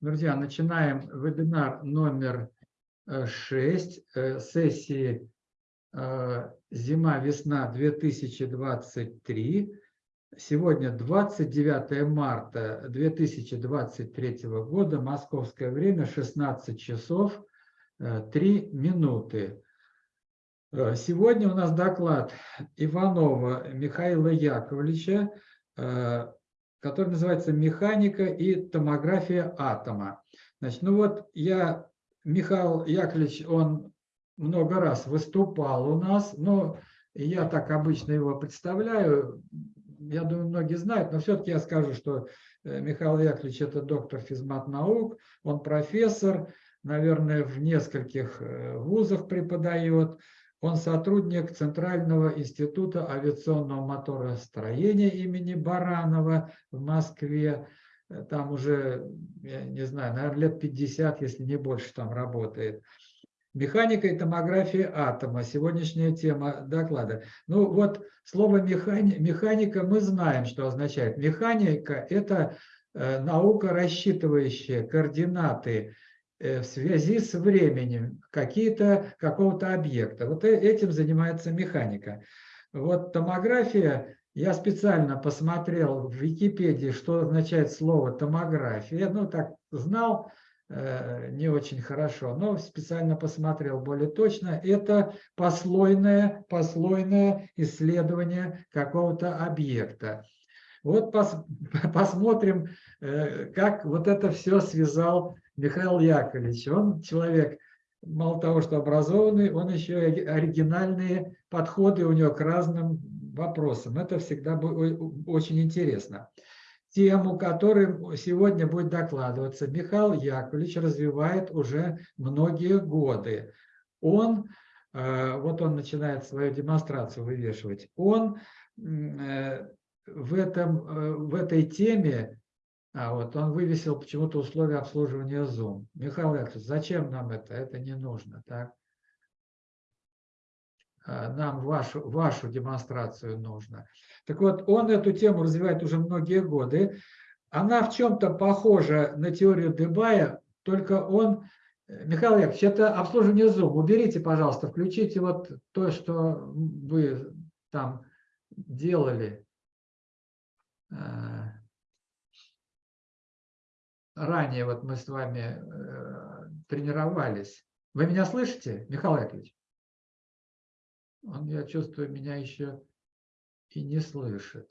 Друзья, начинаем вебинар номер 6 сессии э, «Зима-весна 2023». Сегодня 29 марта 2023 года, московское время, 16 часов 3 минуты. Э, сегодня у нас доклад Иванова Михаила Яковлевича э, который называется «Механика и томография атома». Значит, ну вот я, Михаил Яковлевич, он много раз выступал у нас, но я так обычно его представляю, я думаю, многие знают, но все-таки я скажу, что э, Михаил Яковлевич – это доктор физмат наук, он профессор, наверное, в нескольких э, вузах преподает, он сотрудник Центрального института авиационного моторостроения имени Баранова в Москве. Там уже, я не знаю, наверное, лет 50, если не больше, там работает. Механика и томография атома. Сегодняшняя тема доклада. Ну вот слово механи, механика мы знаем, что означает. Механика – это э, наука, рассчитывающая координаты Э, в связи с временем какого-то объекта. Вот э, этим занимается механика. Вот томография, я специально посмотрел в Википедии, что означает слово томография. Ну, так знал, э, не очень хорошо, но специально посмотрел более точно. Это послойное, послойное исследование какого-то объекта. Вот пос, посмотрим, как вот это все связал Михаил Яковлевич, он человек, мало того, что образованный, он еще и оригинальные подходы у него к разным вопросам. Это всегда очень интересно. Тему, которую сегодня будет докладываться, Михаил Яковлевич развивает уже многие годы. Он, э, вот он начинает свою демонстрацию вывешивать, он э, в, этом, э, в этой теме а вот он вывесил почему-то условия обслуживания Zoom. Михаил Яковлевич, зачем нам это? Это не нужно. Так? А, нам вашу, вашу демонстрацию нужно. Так вот, он эту тему развивает уже многие годы. Она в чем-то похожа на теорию Дебая, только он... Михаил Яковлевич, это обслуживание Zoom. Уберите, пожалуйста, включите вот то, что вы там делали. Ранее вот мы с вами э, тренировались. Вы меня слышите, Михаил Яковлевич? Он, я чувствую, меня еще и не слышит.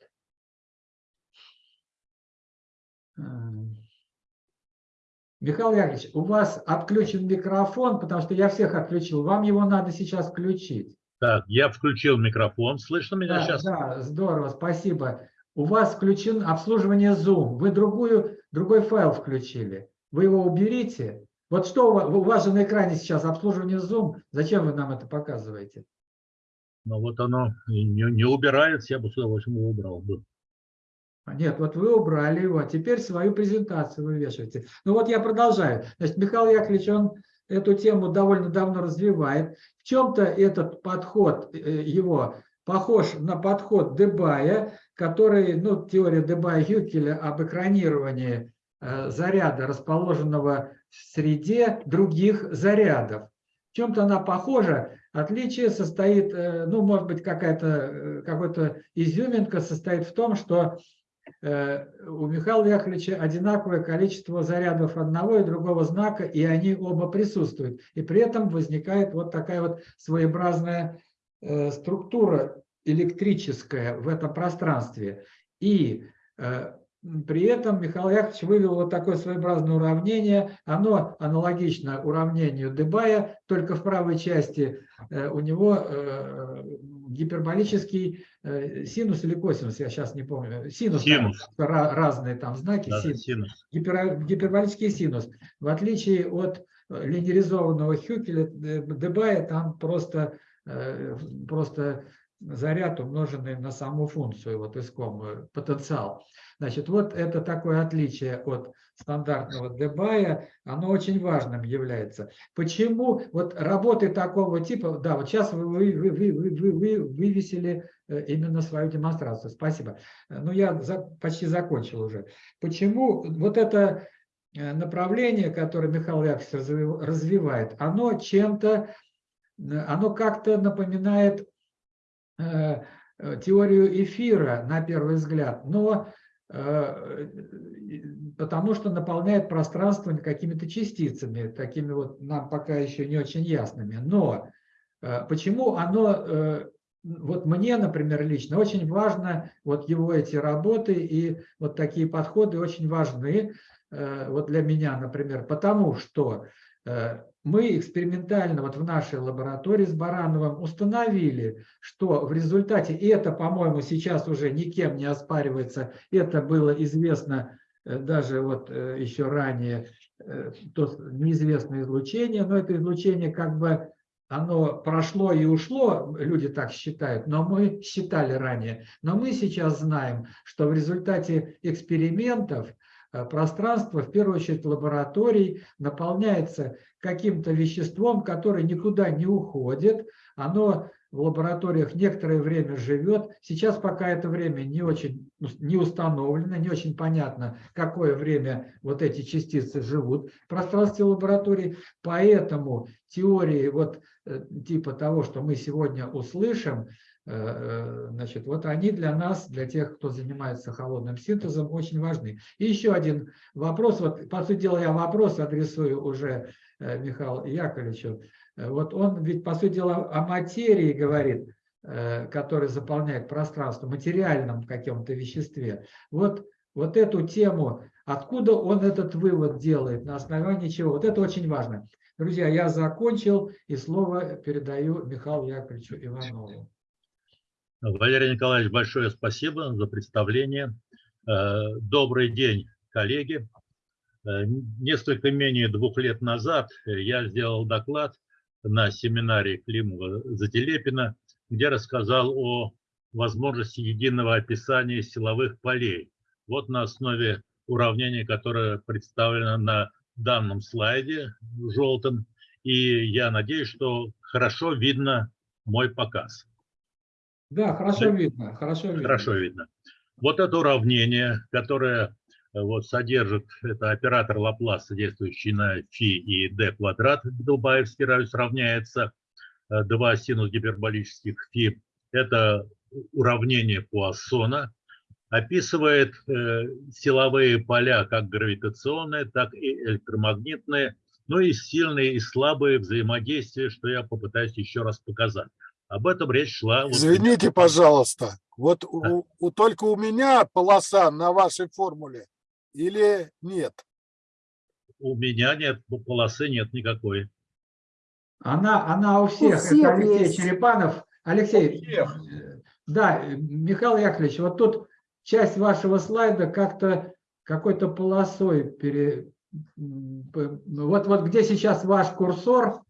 Э, Михаил Яковлевич, у вас отключен микрофон, потому что я всех отключил. Вам его надо сейчас включить. Так, я включил микрофон. Слышно меня да, сейчас? Да, здорово, спасибо. У вас включен обслуживание Zoom. Вы другую другой файл включили. Вы его уберите. Вот что у вас, у вас же на экране сейчас обслуживание Zoom. Зачем вы нам это показываете? Ну вот оно не, не убирается, я бы с удовольствием его убрал бы. А нет, вот вы убрали его, а теперь свою презентацию вы вешаете. Ну вот я продолжаю. Значит, Михаил Яковлевич, он эту тему довольно давно развивает. В чем-то этот подход э, его похож на подход Дебая, который, ну, теория Дебая-Хюкеля об экранировании э, заряда, расположенного в среде других зарядов. В чем-то она похожа. Отличие состоит, э, ну, может быть, какая-то э, какой-то изюминка состоит в том, что у Михаила Яковлевича одинаковое количество зарядов одного и другого знака, и они оба присутствуют. И при этом возникает вот такая вот своеобразная структура электрическое в этом пространстве. И э, при этом Михаил Яковлевич вывел вот такое своеобразное уравнение. Оно аналогично уравнению Дебая, только в правой части э, у него э, гиперболический синус или косинус, я сейчас не помню. Синус, синус. Да, разные там знаки. Да, синус. синус. Гипер, гиперболический синус. В отличие от линеризованного Хюкеля, Дебая, там просто, просто заряд, умноженный на саму функцию, вот искомую, потенциал. Значит, вот это такое отличие от стандартного дебая, оно очень важным является. Почему вот работы такого типа, да, вот сейчас вы, вы, вы, вы, вы, вы вывесили э, именно свою демонстрацию, спасибо. Ну, я за, почти закончил уже. Почему вот это э, направление, которое Михаил Яковлевич разви- развивает, оно чем-то, э, оно как-то напоминает э, э, теорию эфира на первый взгляд, но э, потому что наполняет пространство какими-то частицами, такими вот нам пока еще не очень ясными. Но почему оно, вот мне, например, лично очень важно, вот его эти работы и вот такие подходы очень важны, вот для меня, например, потому что мы экспериментально вот в нашей лаборатории с Барановым установили, что в результате, и это, по-моему, сейчас уже никем не оспаривается, это было известно э, даже вот э, еще ранее, э, то неизвестное излучение, но это излучение как бы оно прошло и ушло, люди так считают, но мы считали ранее. Но мы сейчас знаем, что в результате экспериментов пространство, в первую очередь лабораторий, наполняется каким-то веществом, которое никуда не уходит. Оно в лабораториях некоторое время живет. Сейчас пока это время не очень не установлено, не очень понятно, какое время вот эти частицы живут в пространстве лаборатории. Поэтому теории вот э, типа того, что мы сегодня услышим, э, э, значит, вот они для нас, для тех, кто занимается холодным синтезом, очень важны. И еще один вопрос, вот по сути дела я вопрос адресую уже э, Михаилу Яковлевичу. Э, Вот он ведь по сути дела о материи говорит, э, который заполняет пространство, материальном каком-то веществе. Вот, вот эту тему, откуда он этот вывод делает, на основании чего, вот это очень важно. Друзья, я закончил и слово передаю Михаилу Яковлевичу Иванову. Валерий Николаевич, большое спасибо за представление. Э, Добрый день, коллеги. Э, Несколько менее двух лет назад я сделал доклад на семинаре Климова Зателепина, где рассказал о возможности единого описания силовых полей. Вот на основе уравнения, которое представлено на данном слайде желтым. И я надеюсь, что хорошо видно мой показ. Да, хорошо видно, хорошо видно. Хорошо видно. Вот это уравнение, которое э, вот содержит, это оператор Лапласа, действующий на φ и d квадрат, Долбаевский радиус равняется э, 2 синус гиперболических φ. Это уравнение Пуассона. Описывает э, силовые поля, как гравитационные, так и электромагнитные, ну и сильные и слабые взаимодействия, что я попытаюсь еще раз показать. Об этом речь шла. вот Извините, пожалуйста, вот у, у- только у меня полоса на вашей формуле или нет? У меня нет полосы, нет никакой. Она, она у всех. всех Это Алексей есть. Черепанов. Алексей, У всех. э, да, э, Михаил Яковлевич, вот тут часть вашего слайда как-то какой-то полосой пере... ну, Вот, вот где сейчас ваш курсор,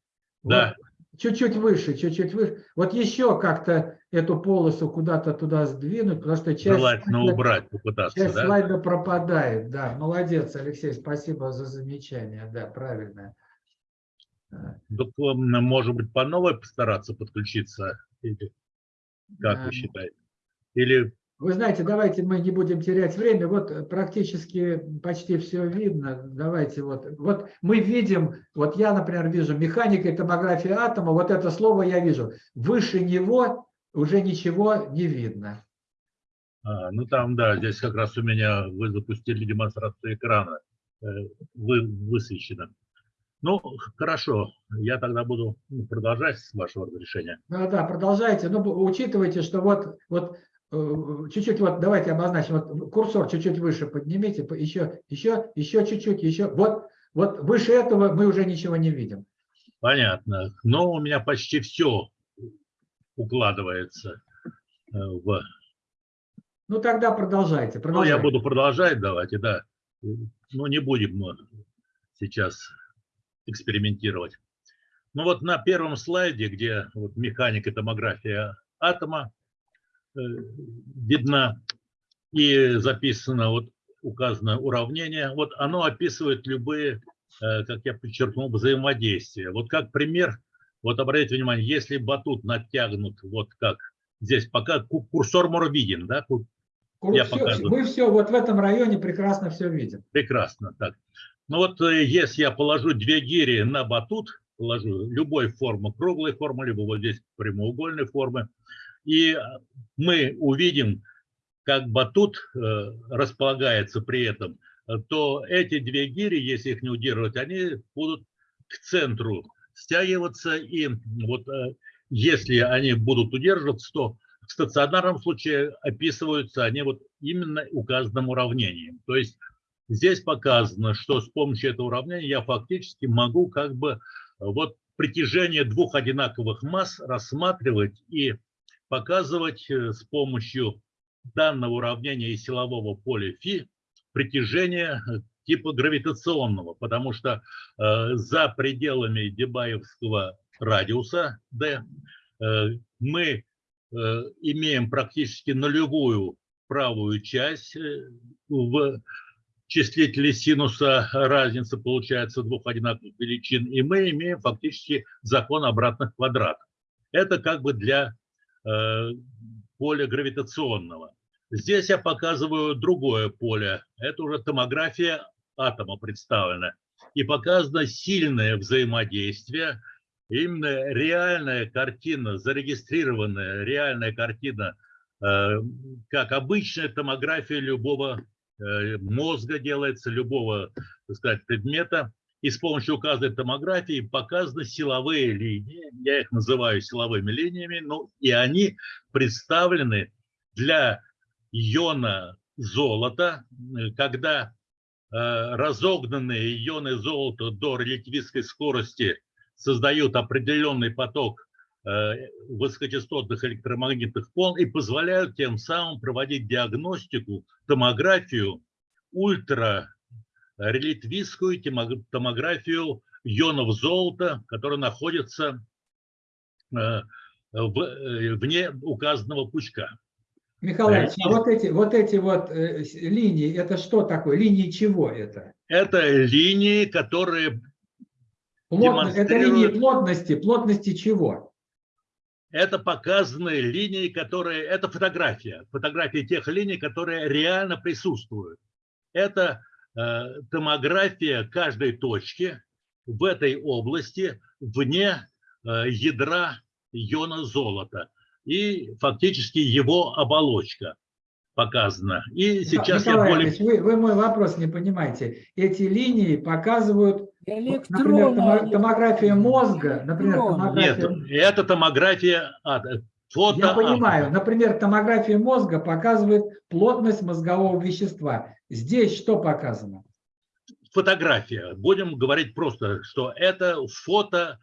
Да. вот чуть-чуть выше, чуть-чуть выше. Вот еще как-то эту полосу куда-то туда сдвинуть, потому что часть, Желательно слайда- убрать, попытаться, часть да? слайда пропадает. Да, молодец, Алексей, спасибо за замечание. Да, правильно. Так, может быть, по новой постараться подключиться? Или как Эм, вы считаете? Или Вы знаете, давайте мы не будем терять время. Вот э, практически почти все видно. Давайте вот. Вот мы видим, вот я, например, вижу механика и томография атома. Вот это слово я вижу. Выше него уже ничего не видно. А, ну там, да, здесь как раз у меня вы запустили демонстрацию экрана, э, вы, высвечено. Ну, хорошо, я тогда буду ну, продолжать с вашего разрешения. Да, да, продолжайте. Но бу- учитывайте, что вот, вот чуть-чуть вот давайте обозначим. Вот курсор чуть-чуть выше поднимите, по- еще, еще, еще чуть-чуть, еще. Вот, вот выше этого мы уже ничего не видим. Понятно. Но у меня почти все укладывается э, в... Ну тогда продолжайте. Ну, продолжайте. я буду продолжать, давайте, да. Ну, не будем мы сейчас экспериментировать. Ну вот на первом слайде, где вот механика и томография атома э, видна и записано, вот указано уравнение, вот оно описывает любые, э, как я подчеркнул, взаимодействия. Вот как пример, вот обратите внимание, если батут натягнут, вот как здесь пока ку- курсор мор виден, да, Я показываю. мы все вот в этом районе прекрасно все видим. Прекрасно. Так. Ну вот э, если я положу две гири на батут, положу любой формы, круглой формы, либо вот здесь прямоугольной формы, и э, мы увидим, как батут э, располагается при этом, э, то эти две гири, если их не удерживать, они будут к центру стягиваться, и вот если они будут удерживаться, то в стационарном случае описываются они вот именно указанным уравнением. То есть здесь показано, что с помощью этого уравнения я фактически могу как бы вот притяжение двух одинаковых масс рассматривать и показывать э, с помощью данного уравнения и силового поля φ притяжение э, типа гравитационного, потому что э, за пределами Дебаевского радиуса d э, мы э, имеем практически нулевую правую часть э, в числителе синуса разница получается двух одинаковых величин, и мы имеем фактически закон обратных квадратов. Это как бы для поля гравитационного. Здесь я показываю другое поле. Это уже томография атома представлена. И показано сильное взаимодействие, именно реальная картина, зарегистрированная реальная картина, э, как обычная томография любого э, мозга делается, любого, так сказать, предмета. И с помощью указанной томографии показаны силовые линии, я их называю силовыми линиями, ну и они представлены для иона золота, э, когда э, разогнанные ионы золота до релятивистской скорости создают определенный поток э, высокочастотных электромагнитных волн и позволяют тем самым проводить диагностику, томографию, ультрарелятивистскую томографию ионов золота, которые находятся вне указанного пучка. Михаил Ильич, а вот эти вот, эти вот э, линии, это что такое? Линии чего это? Это линии, которые Плотно, это линии плотности. Плотности чего? Это показанные линии, которые... Это фотография. Фотография тех линий, которые реально присутствуют. Это э, томография каждой точки в этой области вне э, ядра иона золота и фактически его оболочка показана. И сейчас Николай я более... вы, вы мой вопрос не понимаете. Эти линии показывают, например, томография мозга, например, томография... Нет, это томография а, фото. Я понимаю. Например, томография мозга показывает плотность мозгового вещества. Здесь что показано? Фотография. Будем говорить просто, что это фото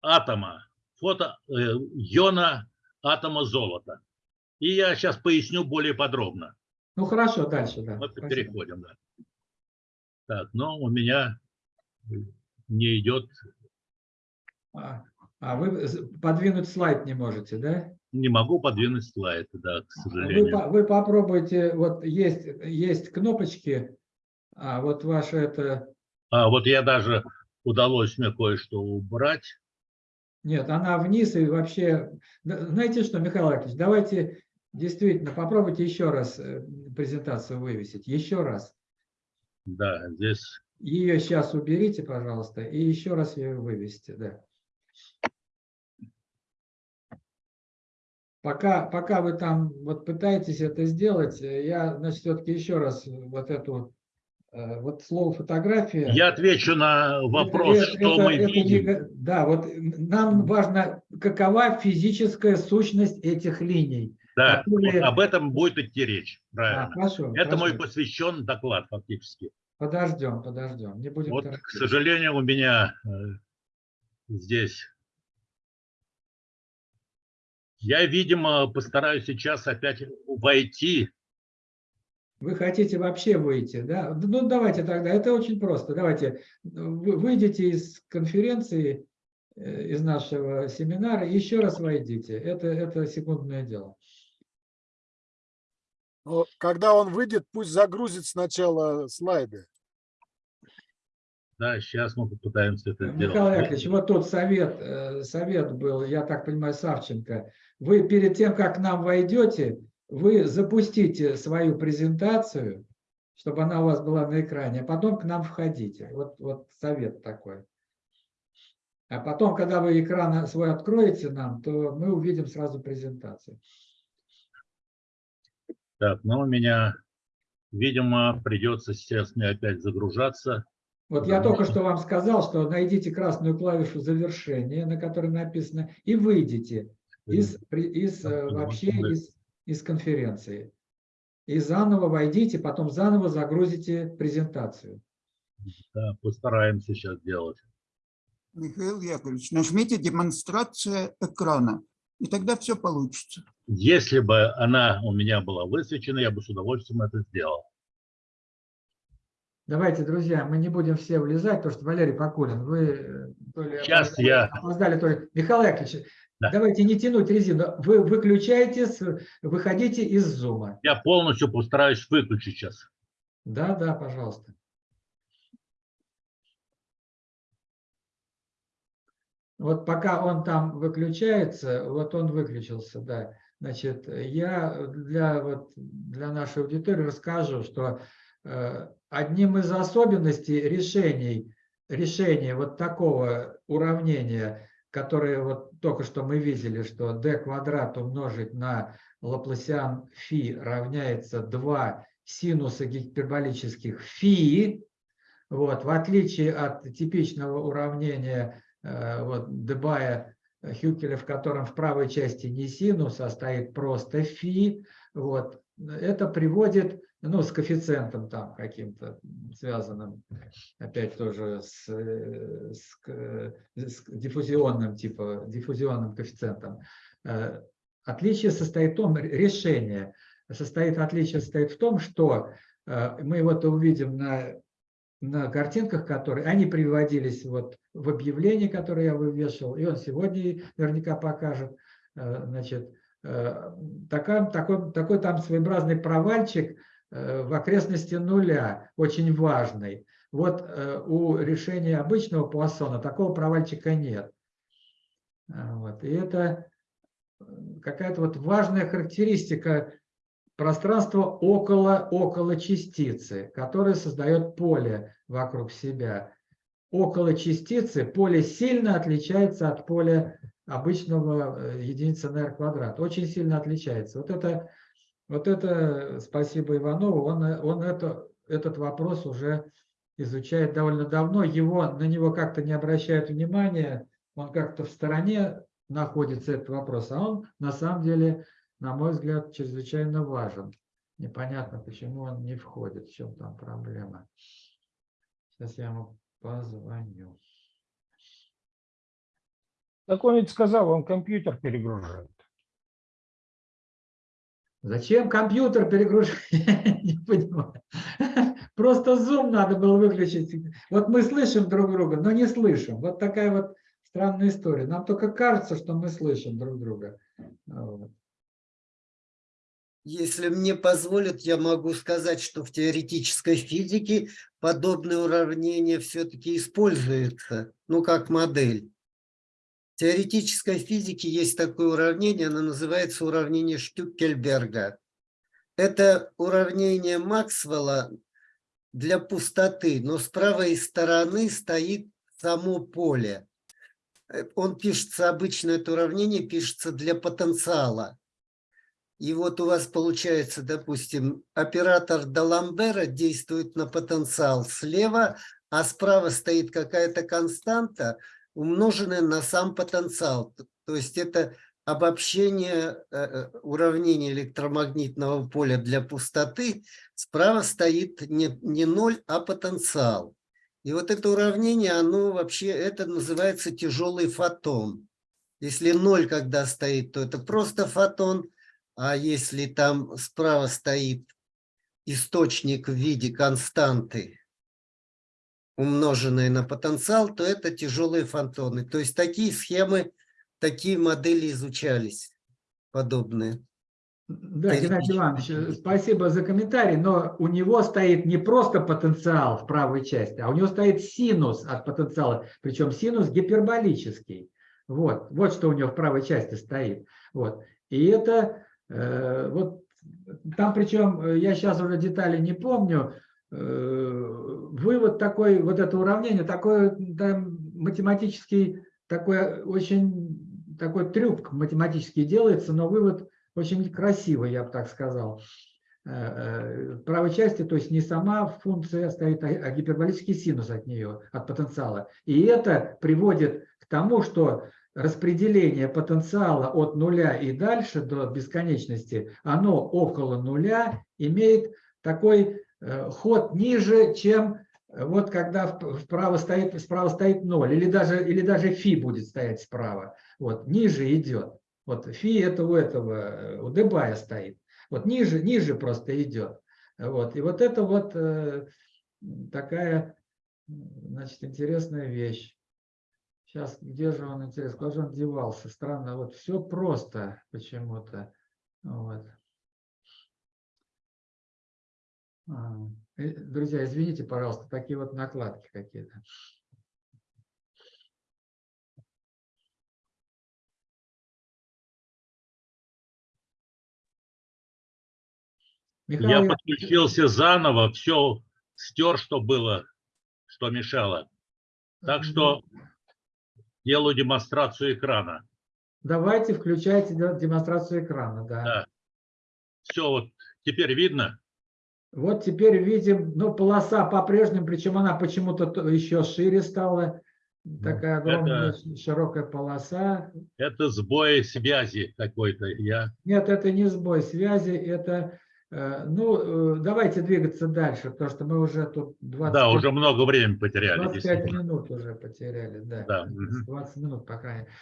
атома, фото э, иона атома золота. И я сейчас поясню более подробно. Ну хорошо, дальше, да. Вот переходим, да. Так, но у меня не идет. А, а вы подвинуть слайд не можете, да? Не могу подвинуть слайд, да, к сожалению. Вы, вы попробуйте, вот есть, есть кнопочки, а вот ваше это... А вот я даже удалось мне кое-что убрать. Нет, она вниз и вообще... Знаете что, Михаил Яковлевич, давайте действительно попробуйте еще раз э, презентацию вывесить. Еще раз. Да, здесь... Ее сейчас уберите, пожалуйста, и еще раз ее вывесите. Да. Пока, пока вы там вот пытаетесь это сделать, э, я, значит, все-таки еще раз вот эту Э, вот слово фотография. Я отвечу на вопрос, это, что это, мы это видим. Не, да, вот нам важно, какова физическая сущность этих линий. Да, которые... вот об этом будет идти речь. Правильно. А, хорошо, это хорошо. мой посвящен доклад фактически. Подождем, подождем. Не будем вот, торопиться. к сожалению, у меня э, здесь. Я, видимо, постараюсь сейчас опять войти вы хотите вообще выйти, да? Ну, давайте тогда, это очень просто. Давайте, вы выйдите из конференции, э, из нашего семинара, еще раз войдите. Это, это секундное дело. Но когда он выйдет, пусть загрузит сначала слайды. Да, сейчас мы попытаемся это Михаил сделать. Михаил Яковлевич, вот тут совет, э, совет был, я так понимаю, Савченко. Вы перед тем, как к нам войдете, вы запустите свою презентацию, чтобы она у вас была на экране, а потом к нам входите. Вот, вот совет такой. А потом, когда вы экран свой откроете нам, то мы увидим сразу презентацию. Так, ну у меня, видимо, придется сейчас мне опять загружаться. Вот я только что вам сказал, что найдите красную клавишу завершения, на которой написано, и выйдите из, из э, вообще из, из конференции. И заново войдите, потом заново загрузите презентацию. Да, постараемся сейчас делать. Михаил Яковлевич, нажмите демонстрация экрана, и тогда все получится. Если бы она у меня была высвечена, я бы с удовольствием это сделал. Давайте, друзья, мы не будем все влезать, потому что Валерий Покулин, вы э, то ли Сейчас опоздали, я... опоздали, то ли... Михаил Яковлевич, Да. давайте не тянуть резину. Вы выключаетесь, выходите из зума. Я полностью постараюсь выключить сейчас. Да, да, пожалуйста. Вот пока он там выключается, вот он выключился, да. Значит, я для, вот, для нашей аудитории расскажу, что э, одним из особенностей решений, решения вот такого уравнения, которое вот только что мы видели, что d квадрат умножить на Лапласиан фи равняется 2 синуса гиперболических фи, вот, в отличие от типичного уравнения э, вот, Дебая Хюкеля, в котором в правой части не синус, а стоит просто фи, вот, это приводит, ну, с коэффициентом там каким-то связанным, опять тоже с, э, с, с диффузионным, типа, диффузионным коэффициентом. Э, Отличие состоит в том, решение состоит, отличие состоит в том, что э, мы вот увидим на, на картинках, которые, они приводились вот в объявлении, которое я вывешивал, и он сегодня наверняка покажет, значит, такая, такой, такой там своеобразный провальчик в окрестности нуля, очень важный. Вот э, у решения обычного Пуассона такого провальчика нет. А, Вот. И это э, какая-то вот важная характеристика пространства около, около частицы, которое создает поле вокруг себя. Около частицы поле сильно отличается от поля обычного э, единицы на r квадрат. Очень сильно отличается. Вот это, вот это спасибо Иванову, он, он это, этот вопрос уже изучает довольно давно. Его, на него как-то не обращают внимания, он как-то в стороне находится этот вопрос, а он на самом деле, на мой взгляд, чрезвычайно важен. Непонятно, почему он не входит, в чем там проблема. Сейчас я ему позвоню. Так он ведь сказал, он компьютер перегружает. Зачем компьютер перегружать? Не понимаю. Просто Zoom надо было выключить. Вот мы слышим друг друга, но не слышим. Вот такая вот странная история. Нам только кажется, что мы слышим друг друга. Если мне позволят, я могу сказать, что в теоретической физике подобное уравнение все-таки используется, ну, как модель. Теоретической физике есть такое уравнение, оно называется уравнение Штюкельберга. Это уравнение Максвелла для пустоты, но с правой стороны стоит само поле. Э, Он пишется, обычно это уравнение пишется для потенциала. И вот у вас получается, допустим, оператор Даламбера действует на потенциал слева, а справа стоит какая-то константа, умноженная на сам потенциал. То есть это обобщение э, э, уравнения электромагнитного поля для пустоты. Справа стоит не, не ноль, а потенциал. И вот это уравнение, оно вообще, это называется тяжелый фотон. Если ноль когда стоит, то это просто фотон, а если там справа стоит источник в виде константы, умноженной на потенциал, то это тяжелые фотоны. То есть такие схемы, такие модели изучались, подобные. Да, Геннадий Иванович, э, спасибо за комментарий, но у него стоит не просто потенциал в правой части, а у него стоит синус от потенциала, причем синус гиперболический. Вот, вот что у него в правой части стоит. Вот. И это э, вот там причем, э, я сейчас уже детали не помню, вывод такой, вот это уравнение, такой там математический, такой очень, такой трюк математический делается, но вывод очень красивый, я бы так сказал. Э, В правой части, то есть не сама функция стоит, а а гиперболический синус от нее, от потенциала. И это приводит к тому, что распределение потенциала от нуля и дальше до бесконечности, оно около нуля имеет такой э, ход ниже, чем э, вот когда вп- вправо стоит, справа стоит ноль, или даже, или даже фи будет стоять справа. Вот, ниже идет. Вот фи это у этого, э, у Дебая стоит. Вот ниже, ниже просто идет. Вот. И вот это вот э, такая, значит, интересная вещь. Сейчас, где же он, интересно, куда же он девался? Странно, вот все просто почему-то. Вот. А, э, Друзья, извините, пожалуйста, такие вот накладки какие-то. Михаил Я подключился заново, все стер, что было, что мешало. Так что делаю демонстрацию экрана. Давайте включайте де- демонстрацию экрана. Да. Да. Все, вот теперь видно? Вот теперь видим, ну, полоса по-прежнему, причем она почему-то то- еще шире стала. Такая огромная ш- широкая полоса. Это сбой связи какой-то. Я Нет, это не сбой связи, это, э, ну, э, давайте двигаться дальше, потому что мы уже тут 20, да, уже много времени потеряли. 25 действительно. минут уже потеряли, да. Да, мгм. 20 минут, по крайней мере.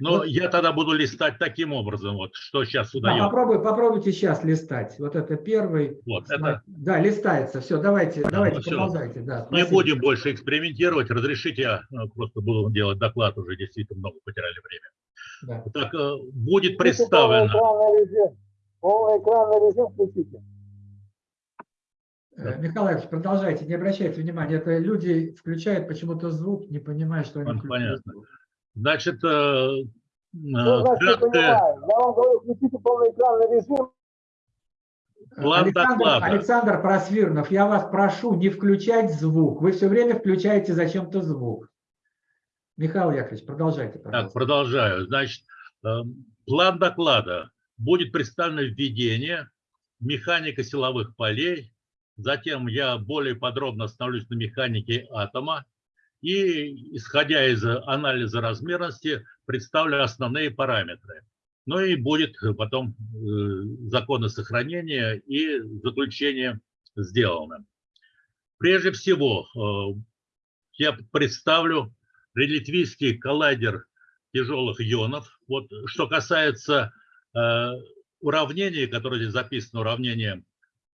Но Вот. я тогда буду листать таким образом, вот что сейчас Да, удается. попробуй, попробуйте сейчас листать. Вот это первый. Вот, это Да, листается. Все, давайте, давайте, ну всё. продолжайте. Да, не спасибо. будем больше экспериментировать. Разрешите, я э, просто буду делать доклад, уже действительно много потеряли время. Да. Так, э, будет представлено. экранный режим. Полный экранный режим включите. Э, Михаил Иванович, продолжайте, не обращайте внимания. Это люди включают почему-то звук, не понимая, что они включают понятно. звук. Значит, э, э, Что значит, краткое-? Я вам говорю, включите полный экранный режим. План Александр, доклада. Александр Просвирнов, я вас прошу не включать звук. Вы все время включаете зачем-то звук. Михаил Яковлевич, продолжайте, Так, пожалуйста. продолжаю. Значит, э, план доклада. Будет представлено введение, механика силовых полей, затем я более подробно остановлюсь на механике атома и, исходя из анализа размерности, представлю основные параметры. Ну и будет потом э, законы сохранения и заключение сделано. Прежде всего, э, я представлю релятивистский коллайдер тяжелых ионов. Вот что касается э, уравнения, которое здесь записано, уравнение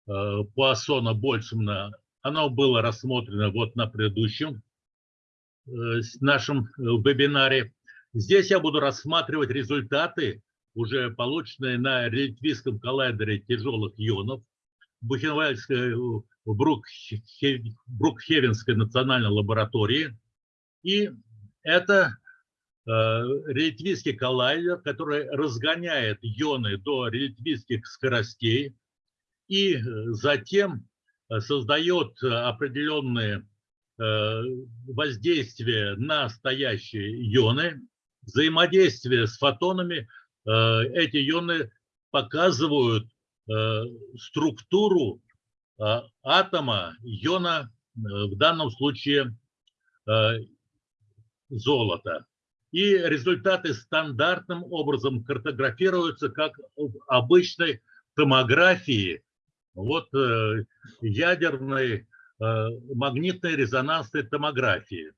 Пуассона-Больцмана, оно было рассмотрено вот на предыдущем нашем э, вебинаре. Здесь я буду рассматривать результаты, уже полученные на релятивистском коллайдере тяжелых ионов Бухенвальдской, э, Брукхе- Брукхевенской национальной лаборатории. И это э, коллайдер, который разгоняет ионы до релятивистских скоростей и э, затем э, создает э, определенные э, воздействия на стоящие ионы, взаимодействие с фотонами. Э, Эти ионы показывают э, структуру атома иона, в данном случае золота. И результаты стандартным образом картографируются как в обычной томографии, вот ядерной э, магнитной резонансной томографии.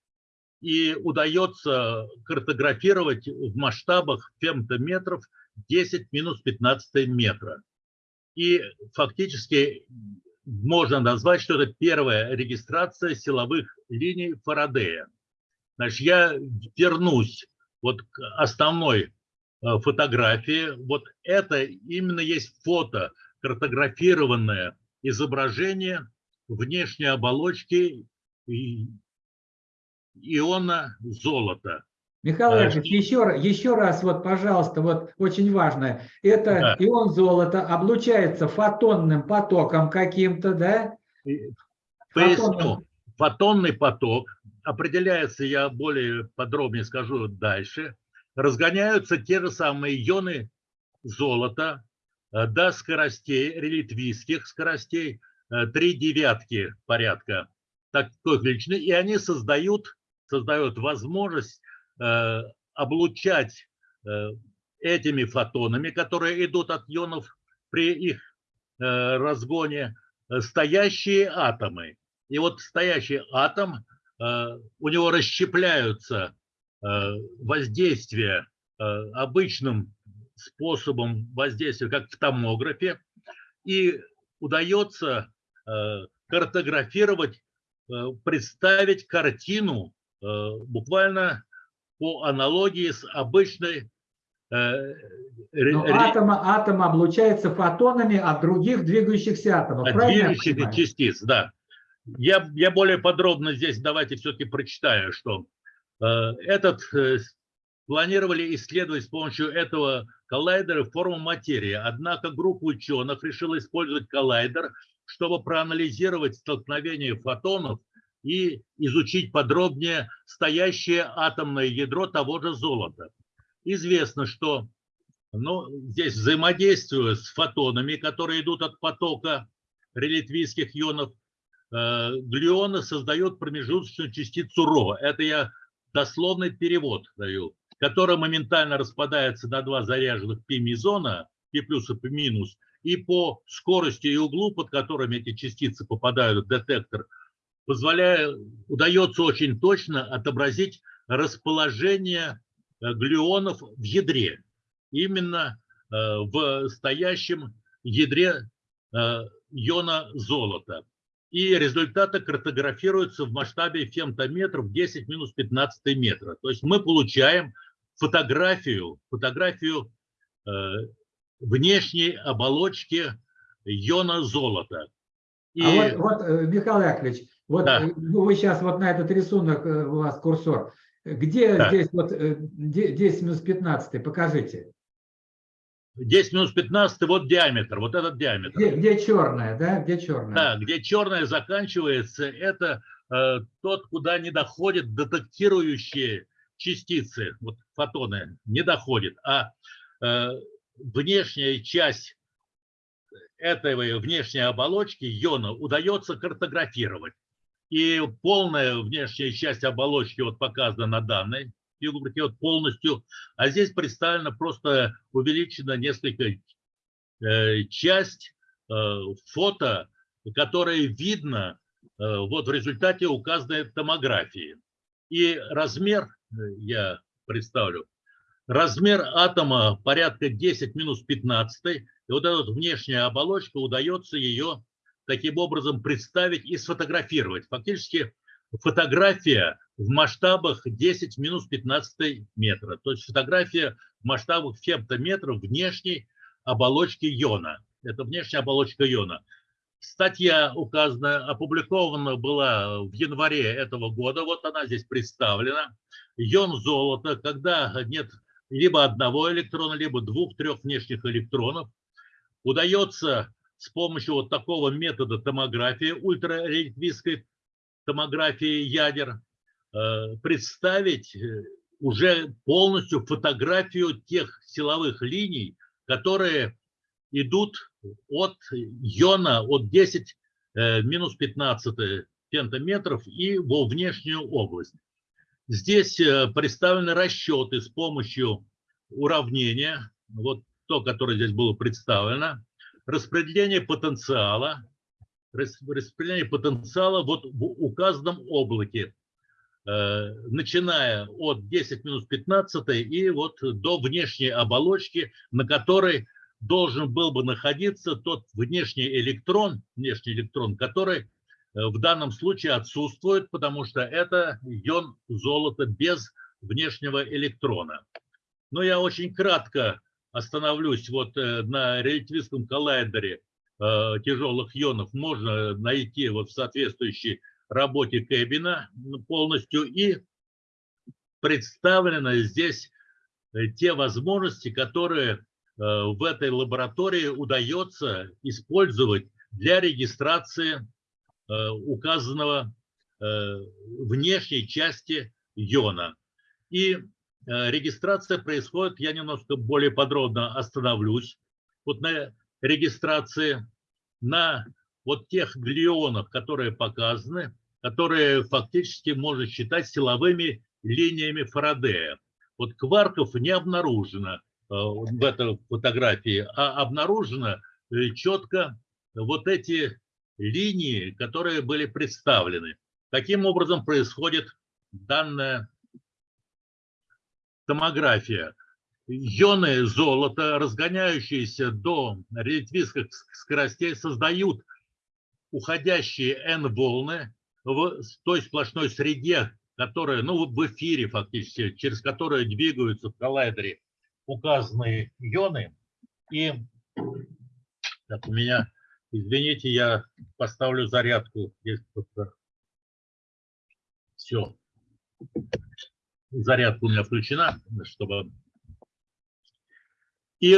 И удается картографировать в масштабах фемтометров 10 минус 15 метра. И фактически можно назвать, что это первая регистрация силовых линий Фарадея. Значит, я вернусь вот к основной э, фотографии. Вот это именно есть фото, картографированное изображение внешней оболочки иона золота. Михаил Яковлевич, еще, еще раз, вот, пожалуйста, вот очень важно. Это Да. ион золота облучается фотонным потоком каким-то, да? Поясню. Фотонный поток определяется, я более подробнее скажу дальше. Разгоняются те же самые ионы золота э, до скоростей, релятивистских скоростей, три девятки порядка такой величины, и они создают, создают возможность э, облучать э, этими фотонами, которые идут от ионов при их э, разгоне, э, стоящие атомы. И вот стоящий атом, э, у него расщепляются э, воздействия э, обычным способом воздействия, как в томографе, и удается э, картографировать, э, представить картину э, буквально по аналогии с обычной э, Но ре- атом, облучается фотонами от других двигающихся атомов. от правильно я движущихся понимаю? частиц, да. Я, я более подробно здесь давайте все-таки прочитаю, что э, этот э, планировали исследовать с помощью этого коллайдера форму материи. Однако группа ученых решила использовать коллайдер, чтобы проанализировать столкновение фотонов и изучить подробнее стоящее атомное ядро того же золота. Известно, что ну, здесь взаимодействуя с фотонами, которые идут от потока релятивистских ионов, э, глюоны создают промежуточную частицу ро. Это я дословный перевод даю, которая моментально распадается на два заряженных пи-мезона, пи плюс и пи минус, и по скорости и углу, под которыми эти частицы попадают в детектор, позволяя, удается очень точно отобразить расположение э, глюонов в ядре. Именно э, в стоящем ядре э, иона золота. И результаты картографируются в масштабе фемтометров 10 минус 15 метра. То есть мы получаем фотографию, фотографию внешней оболочки иона золота. И А вот, вот, э, Михаил Яковлевич, вот Да. э, ну, вы сейчас вот на этот рисунок, э, у вас курсор, где Да. здесь вот э, де- 10 минус 15, покажите. 10 минус 15 вот диаметр, вот этот диаметр. Где, где черная, да, где черная? Да, где черное заканчивается, это э, тот, куда не доходят детектирующие частицы, вот фотоны, не доходят, а э, внешняя часть этой внешней оболочки иона удается картографировать. И полная внешняя часть оболочки вот показана на данной фигурке вот полностью, а здесь представлена просто увеличена несколько э, часть э, фото, которое видно э, вот в результате указанной томографии. И размер, э, я представлю, размер атома порядка 10 минус 15, и вот эта внешняя оболочка, удается ее таким образом представить и сфотографировать. Фактически фотография в масштабах 10 в минус 15 метра. То есть фотография в масштабах фемтометров внешней оболочки иона. Это внешняя оболочка иона. Статья указана, опубликована была в январе этого года. Вот она здесь представлена. Ион золота, когда нет либо одного электрона, либо двух-трех внешних электронов, удается с помощью вот такого метода томографии, ультрарелятивистской томографии ядер, э, представить э, уже полностью фотографию тех силовых линий, которые идут от иона, от 10 э, минус 15 пентаметров и во внешнюю область. Здесь э, представлены расчеты с помощью уравнения, вот то, которое здесь было представлено, распределение потенциала, рас- распределение потенциала вот в указанном облаке, э, начиная от 10 минус 15 и вот до внешней оболочки, на которой должен был бы находиться тот внешний электрон, внешний электрон, который в данном случае отсутствует, потому что это ион золота без внешнего электрона. Но я очень кратко остановлюсь вот э, на релятивистском коллайдере э, тяжелых ионов. Можно найти вот в соответствующей работе Кэббина полностью. И представлены здесь э, те возможности, которые э, в этой лаборатории удается использовать для регистрации э, указанного внешней части иона. И регистрация происходит, я немножко более подробно остановлюсь, вот на регистрации на вот тех глионах, которые показаны, которые фактически можно считать силовыми линиями Фарадея. Вот кварков не обнаружено э, в этой фотографии, а обнаружено э, четко вот эти линии, которые были представлены. Таким образом происходит данная томография. Ионы золота, разгоняющиеся до релятивистских скоростей, создают уходящие N-волны в той сплошной среде, которая, ну, в эфире фактически, через которую двигаются в коллайдере указанные ионы. И так, у меня, извините, я поставлю зарядку. Все. Зарядка у меня включена, чтобы... И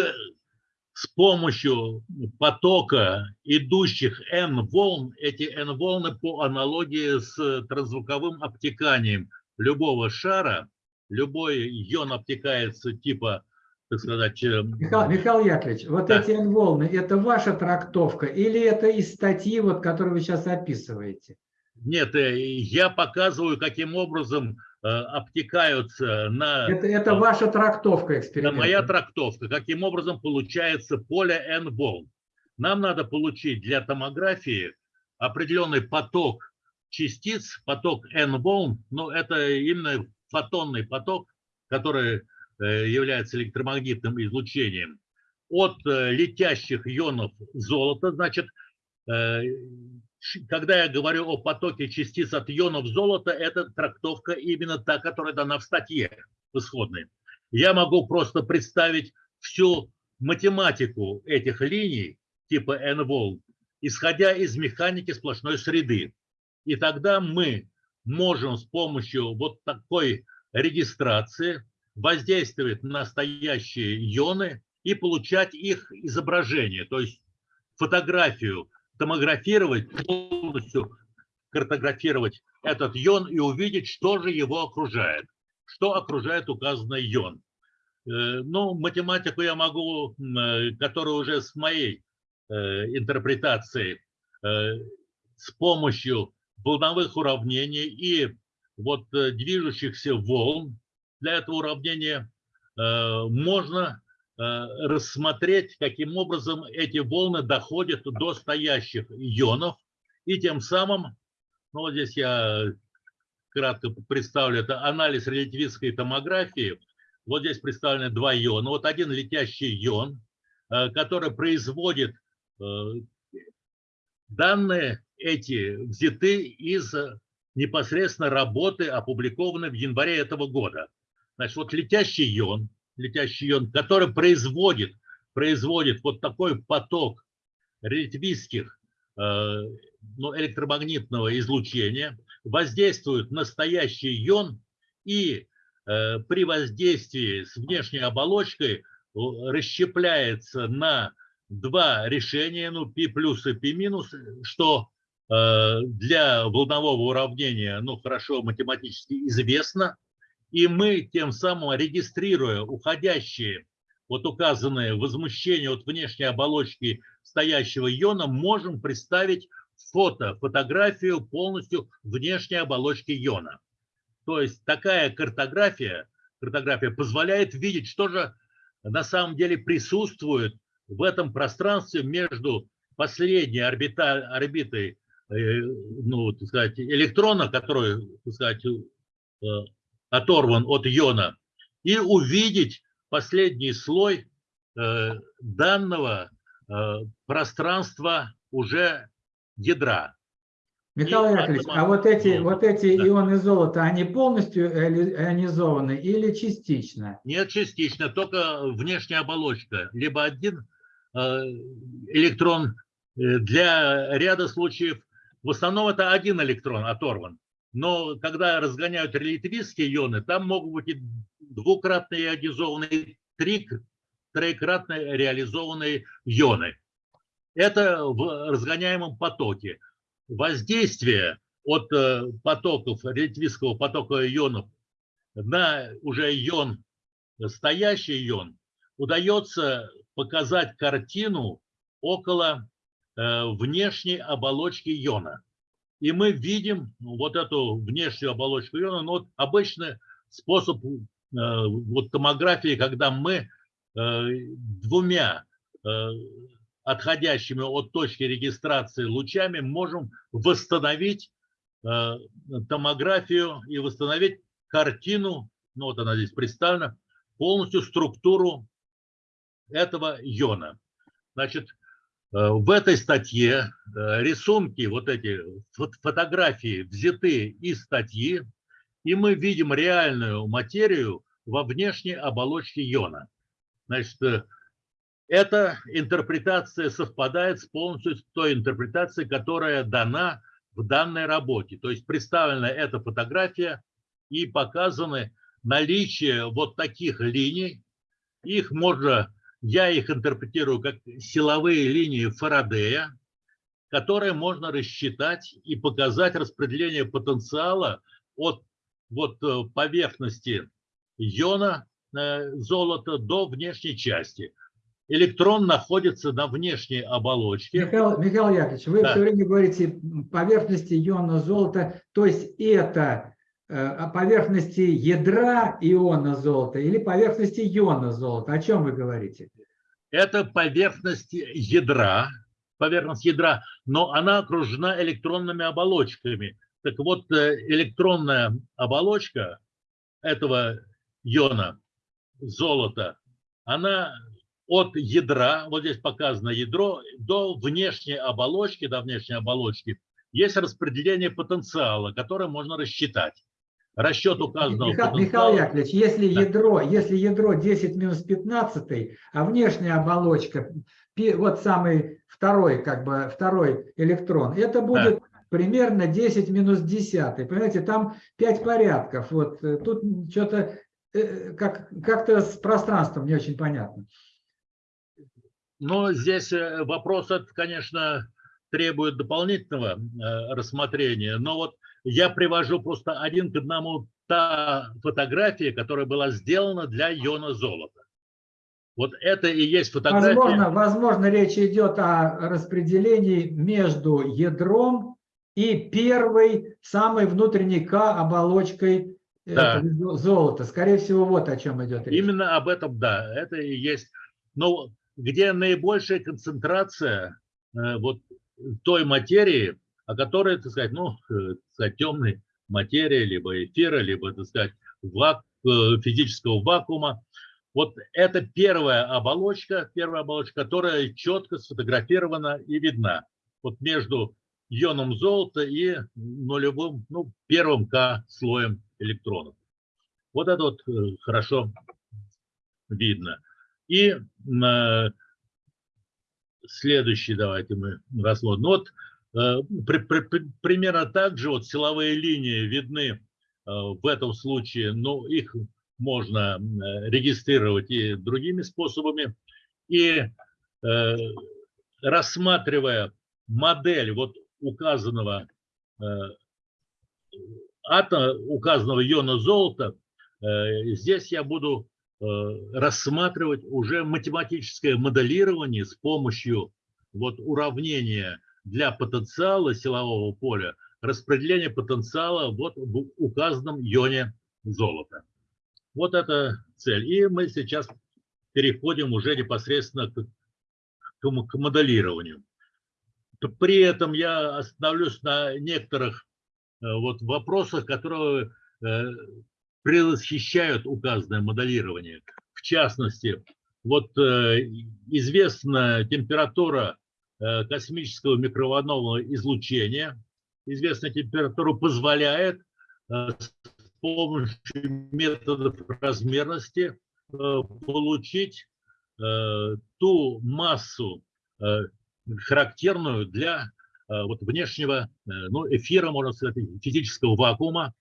с помощью потока идущих N-волн, эти N-волны по аналогии с трансзвуковым обтеканием любого шара, любой ион обтекается типа, так сказать... э, Михаил, Михаил Яковлевич, вот Да. эти волны, это ваша трактовка или это из статьи, вот, которую вы сейчас описываете? Нет, э, я показываю, каким образом э, обтекаются на... Это, это ваша трактовка Это эксперимента. моя трактовка, каким образом получается поле N-волн. Нам надо получить для томографии определенный поток частиц, поток N-волн, но это именно фотонный поток, который является электромагнитным излучением. От э, летящих ионов золота, значит, э, когда я говорю о потоке частиц от ионов золота, это трактовка именно та, которая дана в статье в исходной. Я могу просто представить всю математику этих линий типа N-волн, исходя из механики сплошной среды. И тогда мы можем с помощью вот такой регистрации воздействовать на настоящие ионы и получать их изображение, то есть фотографию, томографировать, полностью картографировать этот ион и увидеть, что же его окружает, что окружает указанный ион. Э, Ну, математику я могу, э, которая уже с моей э, интерпретацией, с помощью волновых уравнений и вот движущихся волн, для этого уравнения э, можно э, рассмотреть, каким образом эти волны доходят до стоящих ионов, и тем самым, ну вот здесь я кратко представлю, это анализ релятивистской томографии. Вот здесь представлены два иона. Вот один летящий ион, э, который производит данные эти взяты из непосредственно работы, опубликованной в январе этого года. Значит, вот летящий ион, летящий ион, который производит, производит вот такой поток релятивистских э, ну, электромагнитного излучения, воздействует на настоящий ион и э, при воздействии с внешней оболочкой расщепляется на два решения, ну, π плюс и π минус, что э, для волнового уравнения, ну, хорошо математически известно, и мы тем самым, регистрируя уходящие, вот указанные возмущения от внешней оболочки стоящего иона, можем представить фото, фотографию полностью внешней оболочки иона. То есть такая картография, картография позволяет видеть, что же на самом деле присутствует в этом пространстве между последней орбита, орбитой э, ну, так сказать, электрона, который так сказать, э, оторван от иона, и увидеть последний слой э, данного э, пространства уже ядра. Михаил И Яковлевич, атома- а вот эти, ну, вот эти да. ионы золота, они полностью иони- ионизованы или частично? Нет, частично, только внешняя оболочка. Либо один э, электрон для ряда случаев, в основном это один электрон оторван. Но когда разгоняют релятивистские ионы, там могут быть и двукратно ионизованные, три, троекратно реализованные ионы. Это в разгоняемом потоке. Воздействие от э, потоков, релятивистского потока ионов на уже ион, стоящий ион, удается показать картину около э, внешней оболочки иона. И мы видим вот эту внешнюю оболочку иона, но вот обычный способ э, вот томографии, когда мы э, двумя э, отходящими от точки регистрации лучами можем восстановить томографию и восстановить картину, ну вот она здесь представлена, полностью структуру этого иона. Значит, в этой статье э, рисунки, вот эти фотографии взяты из статьи, и мы видим реальную материю во внешней оболочке иона. Значит, э, эта интерпретация совпадает с полностью с той интерпретацией, которая дана в данной работе. То есть представлена эта фотография и показаны наличие вот таких линий. Их можно я их интерпретирую как силовые линии Фарадея, которые можно рассчитать и показать распределение потенциала от вот э, поверхности иона э, золота до внешней части. Электрон находится на внешней оболочке. Михаил, Михаил Яковлевич, вы Да. все время говорите поверхности иона золота, то есть это о поверхности ядра иона золота или поверхности иона золота? О чем вы говорите? Это поверхность ядра, поверхность ядра, но она окружена электронными оболочками. Так вот, э, электронная оболочка этого иона золота, она от ядра, вот здесь показано ядро, до внешней оболочки, до внешней оболочки, есть распределение потенциала, которое можно рассчитать. Расчет указанного Миха- Михаил. Яковлевич, если Да. ядро, если ядро 10 минус 15, а внешняя оболочка, вот самый второй, как бы второй электрон, это будет примерно 10 минус 10. Понимаете, там 5 порядков. Вот э, тут что-то э, как, как-то с пространством не очень понятно. Но здесь э, вопрос, конечно, требует дополнительного рассмотрения. Но вот я привожу просто один к одному та фотография, которая была сделана для иона золота. Вот это и есть фотография. Возможно, возможно, речь идет о распределении между ядром и первой, самой внутренней К оболочкой э, Да. золота. Скорее всего, вот о чем идет речь. Именно об этом, да, это и есть. Но где наибольшая концентрация э, вот той материи, о которой, так сказать, ну, э, так сказать, темной материи, либо эфира, либо, так сказать, вак- э, физического вакуума. Вот это первая оболочка, первая оболочка, которая четко сфотографирована и видна. Вот между ионом золота и нулевым, ну, первым К слоем электронов. Вот это вот э, хорошо видно. И следующий давайте мы рассмотрим. Вот при- при- при- примерно так же вот силовые линии видны э, в этом случае, но их можно э, регистрировать и другими способами. И э, рассматривая модель вот указанного э, атома, указанного иона золота, э, здесь я буду э, рассматривать уже математическое моделирование с помощью вот уравнения для потенциала силового поля, распределение потенциала вот в указанном ионе золота. Вот это цель. И мы сейчас переходим уже непосредственно к, к к моделированию. При этом я остановлюсь на некоторых э, вот вопросах, которые э, предвосхищают указанное моделирование. В частности, вот э, известна температура космического микроволнового излучения. Известная температура позволяет э, с помощью методов размерности э, получить э, ту массу, э, характерную для э, вот внешнего, э, ну, эфира, можно сказать, физического вакуума.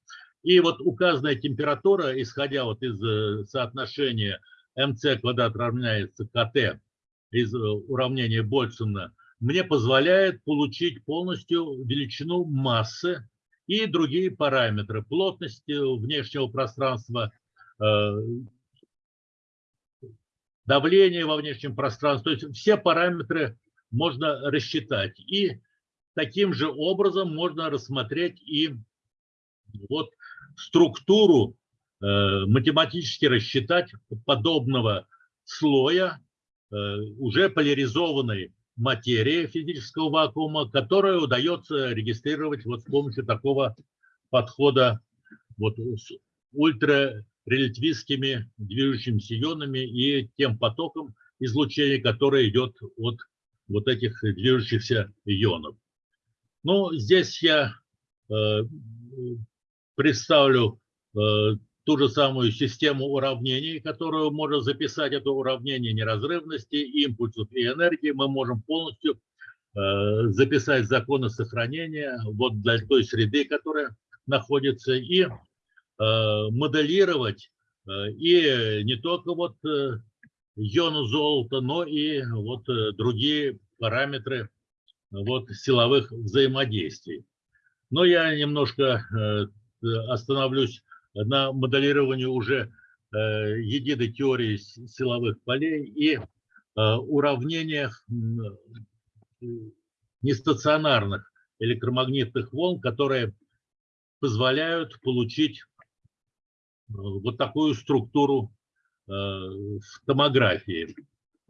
И вот указанная температура, исходя вот из э, соотношения МЦ квадрат равняется КТ из уравнения Больцмана, мне позволяет получить полностью величину массы и другие параметры плотности внешнего пространства, давление во внешнем пространстве. То есть все параметры можно рассчитать. И таким же образом можно рассмотреть и вот структуру, э, математически рассчитать подобного слоя э, уже поляризованной материи физического вакуума, которую удается регистрировать вот с помощью такого подхода вот с ультрарелятивистскими движущимися ионами и тем потоком излучения, которое идет от вот этих движущихся ионов. Ну, здесь я э, представлю э, ту же самую систему уравнений, которую можно записать. Это уравнение неразрывности, импульсов и энергии. Мы можем полностью э, записать законы сохранения вот для той среды, которая находится, и э, моделировать э, и не только вот иону золота, но и вот другие параметры вот силовых взаимодействий. Но я немножко остановлюсь на моделировании уже э, единой теории силовых полей и уравнениях нестационарных электромагнитных волн, которые позволяют получить вот такую структуру в томографии.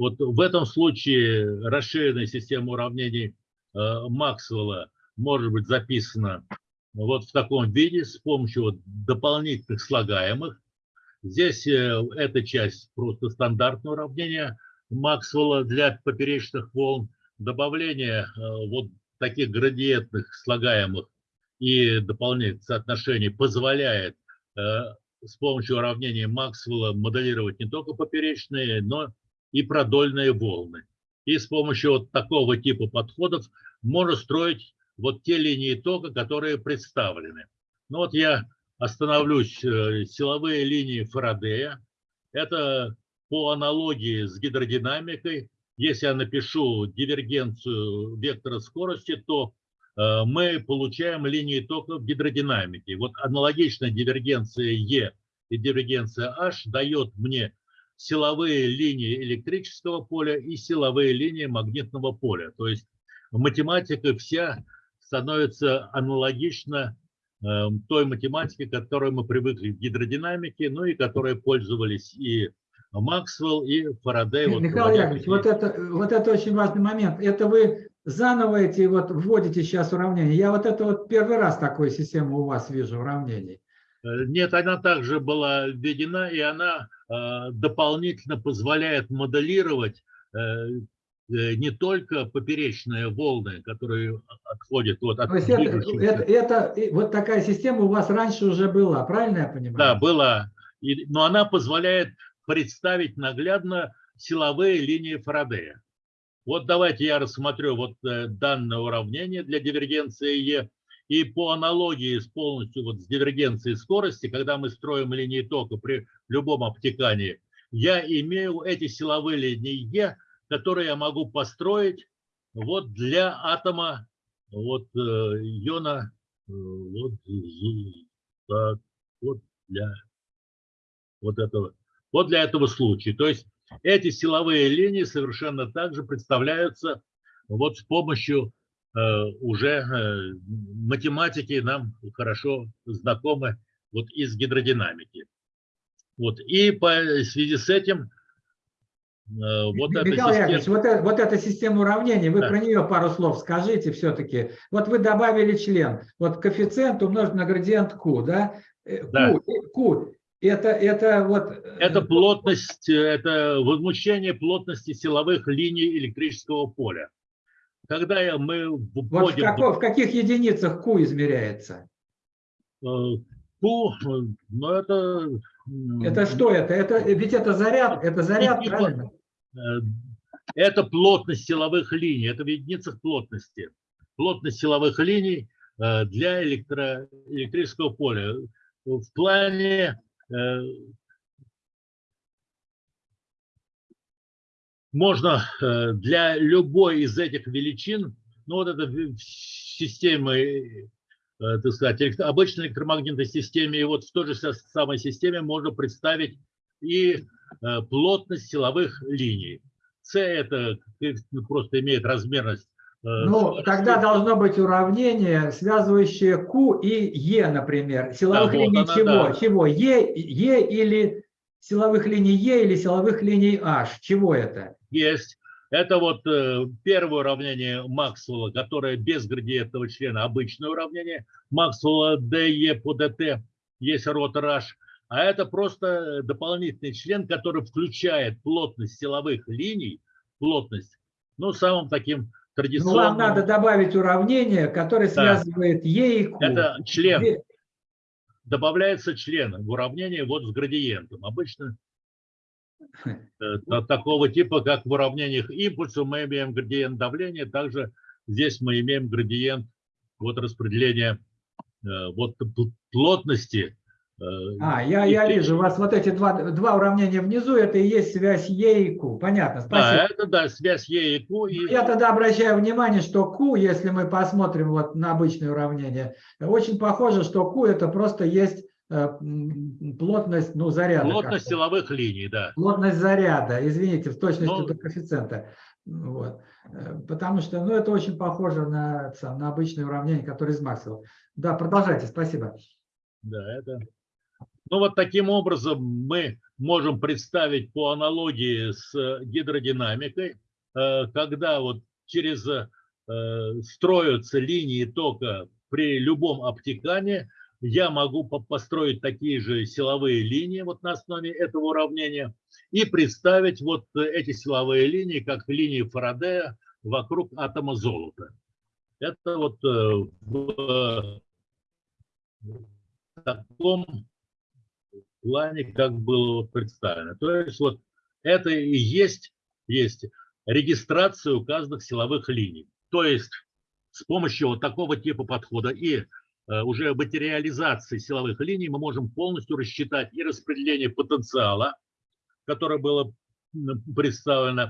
Вот в этом случае расширенная система уравнений э, Максвелла может быть записана вот в таком виде с помощью вот дополнительных слагаемых. Здесь э, эта часть просто стандартное уравнение Максвелла для поперечных волн. Добавление э, вот таких градиентных слагаемых и дополнительных соотношений позволяет с помощью уравнения Максвелла моделировать не только поперечные, но и продольные волны. И с помощью вот такого типа подходов можно строить вот те линии тока, которые представлены. Ну вот я остановлюсь, э, силовые линии Фарадея. Это по аналогии с гидродинамикой. Если я напишу дивергенцию вектора скорости, то э, мы получаем линии тока в гидродинамике. Вот аналогичная дивергенция Е и дивергенция H дает мне силовые линии электрического поля и силовые линии магнитного поля. То есть математика вся становится аналогична э, той математике, к которой мы привыкли в гидродинамике, ну и которой пользовались и Максвелл, и Фарадей. Михаил вот, Яковлевич, вот это, вот это очень важный момент. Это вы заново эти вот вводите сейчас уравнения. Я вот это вот первый раз такую систему у вас вижу уравнений. Э, нет, она также была введена, и она э, дополнительно позволяет моделировать э, не только поперечные волны, которые отходят вот от... То есть это, это, это, вот такая система у вас раньше уже была, правильно я понимаю? Да, была. И, но она позволяет представить наглядно силовые линии Фарадея. Вот давайте я рассмотрю вот данное уравнение для дивергенции Е и по аналогии с полностью вот с дивергенцией скорости, когда мы строим линии тока при любом обтекании, я имею эти силовые линии Е, которые я могу построить вот для атома вот э, иона э, вот, так, вот для вот этого вот для этого случая. То есть эти силовые линии совершенно также представляются вот с помощью Э, уже математики нам хорошо знакомы вот из гидродинамики. Вот. И по связи с этим вот Михаил эта Яковлевич, система... вот, это, вот эта система уравнений, вы да. про нее пару слов скажите все-таки. Вот вы добавили член, вот коэффициент умножить на градиент Q, да? да. Q, Q это, это вот... Это плотность, это возмущение плотности силовых линий электрического поля когда мы вводим... Вот в, какой, в каких единицах Q измеряется? Q, ну это... Это что это? это? Ведь это заряд, это заряд, типа, правильно? Э, это плотность силовых линий, это в единицах плотности. плотность силовых линий э, для электро, электрического поля. В плане э, можно для любой из этих величин, ну вот это системы, так сказать, обычной электромагнитной системе, и вот в той же самой системе можно представить и плотность силовых линий. С это просто имеет размерность. Ну, тогда должно быть уравнение, связывающее Q и E, например. Силовых Да, вот линий она, чего? да. Чего? E, e или силовых линий E или силовых линий H? Чего это? Есть. Это вот э, первое уравнение Максвелла, которое без градиентного члена, обычное уравнение. Максвелла DE по DT есть ротор H. А это просто дополнительный член, который включает плотность силовых линий, плотность, ну, самым таким Ну, традиционным. вам надо добавить уравнение, которое связывает E и Q. Это член. Добавляется член в уравнение вот с градиентом. Обычно э, та- такого типа, как в уравнениях импульса, мы имеем градиент давления, также здесь мы имеем градиент вот распределения э, вот плотности. Э, А, я, я вижу, у вас вот эти два, два уравнения внизу, это и есть связь E и Q. Понятно, Да, спасибо. это да, связь Е и Q. И, Я тогда обращаю внимание, что Q, если мы посмотрим вот на обычное уравнение, очень похоже, что Q это просто есть э, плотность, ну, заряда. плотность силовых линий, да. Плотность заряда, извините, в точности Ну, до коэффициента. Вот. Э, Потому что, ну, это очень похоже на, на обычное уравнение, которое из Максвелла. Да, продолжайте, спасибо. Да, это. Ну вот таким образом мы можем представить по аналогии с э, гидродинамикой, э, когда вот через э, строятся линии тока при любом обтекании, я могу по- построить такие же силовые линии вот на основе этого уравнения и представить вот эти силовые линии как линии Фарадея вокруг атома золота. Это вот в таком плане, как было представлено. То есть вот это и есть, есть регистрация указанных силовых линий. То есть с помощью вот такого типа подхода и э, уже материализации силовых линий мы можем полностью рассчитать и распределение потенциала, которое было представлено, э,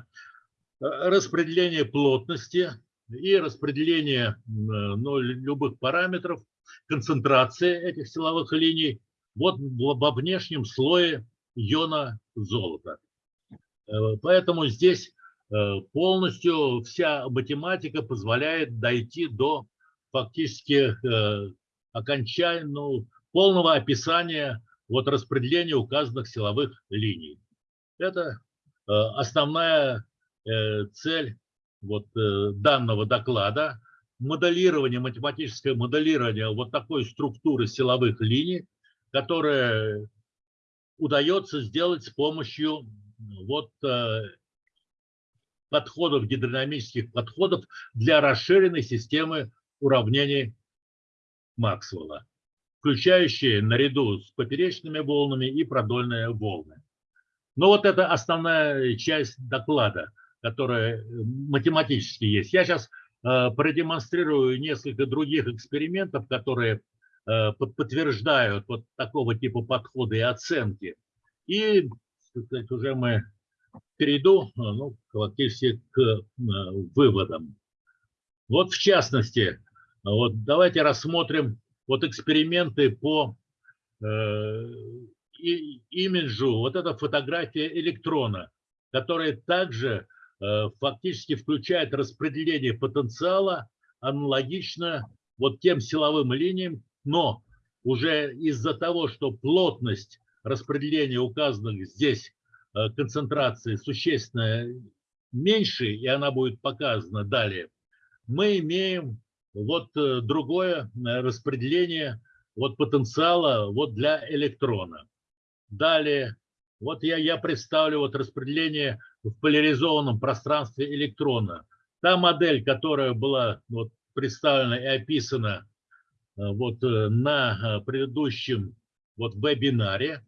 распределение плотности и распределение э, ну, любых параметров, концентрации этих силовых линий вот во внешнем слое иона золота. Э, Поэтому здесь э, полностью вся математика позволяет дойти до фактически ну, полного описания вот распределения указанных силовых линий. Это основная цель вот данного доклада. Моделирование, математическое моделирование вот такой структуры силовых линий, которое удается сделать с помощью вот э, подходов, гидродинамических подходов для расширенной системы уравнений Максвелла, включающие наряду с поперечными волнами и продольные волны. Но вот это основная часть доклада, которая э, математически есть. Я сейчас продемонстрирую несколько других экспериментов, которые э, подтверждают вот такого типа подхода и оценки. И сказать, уже мы перейду э, ну, фактически к э, выводам. Вот в частности, вот давайте рассмотрим вот эксперименты по э, имиджу. Вот эта фотография электрона, которая также э, фактически включает распределение потенциала аналогично вот тем силовым линиям, но уже из-за того, что плотность распределения указанных здесь э, концентрации существенно меньше, и она будет показана далее, мы имеем вот э, другое э, распределение вот потенциала вот для электрона. Далее, вот я, я представлю вот распределение в поляризованном пространстве электрона. Та модель, которая была вот представлена и описана вот э, на э, предыдущем вот вебинаре,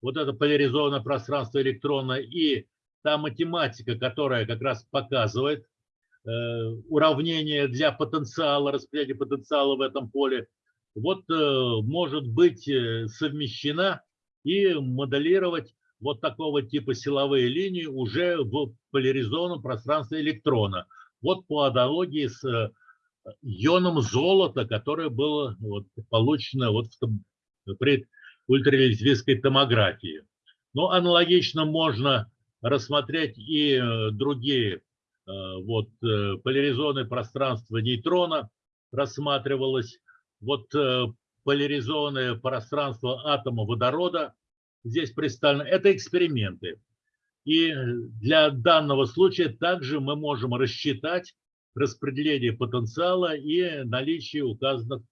вот это поляризованное пространство электрона и та математика, которая как раз показывает уравнение для потенциала, распределения потенциала в этом поле, вот может быть совмещена и моделировать вот такого типа силовые линии уже в поляризованном пространстве электрона. Вот по аналогии с ионом золота, которое было вот, получено вот в, при ультрализвийской томографии. Но аналогично можно рассмотреть и э, другие. Э, вот э, поляризованное пространство нейтрона рассматривалось. Вот поляризованное пространство атома водорода здесь представлено. Это эксперименты. И для данного случая также мы можем рассчитать распределение потенциала и наличие указанных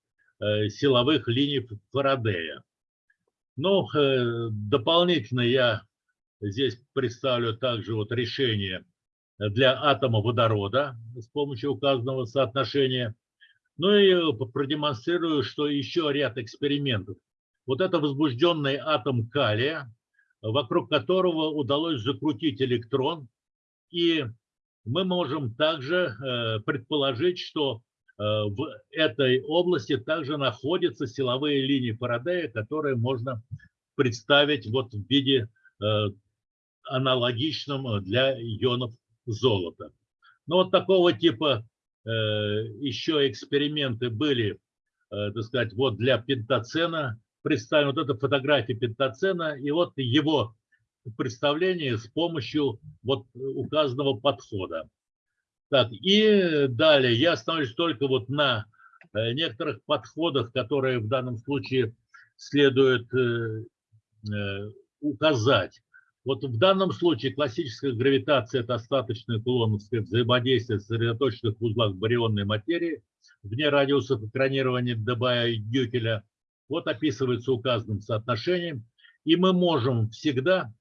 силовых линий Фарадея. Ну, дополнительно я Здесь представлю также вот решение для атома водорода с помощью указанного соотношения. Ну и продемонстрирую, что еще ряд экспериментов. Вот это возбужденный атом калия, вокруг которого удалось закрутить электрон. И мы можем также э, предположить, что э, в этой области также находятся силовые линии Фарадея, которые можно представить вот в виде э, аналогичным э, для ионов золота. Но вот такого типа еще эксперименты были, так сказать, вот для пентацена. Представим вот эта фотография пентацена и вот его представление с помощью вот указанного подхода. Так, и далее я остановлюсь только вот на э, некоторых подходах, которые в данном случае следует э, э, указать. Вот в данном случае классическая гравитация – это остаточное кулоновское взаимодействие сосредоточенных в узлах барионной материи вне радиусов экранирования Дебая и Гюкеля. Вот описывается указанным соотношением. И мы можем всегда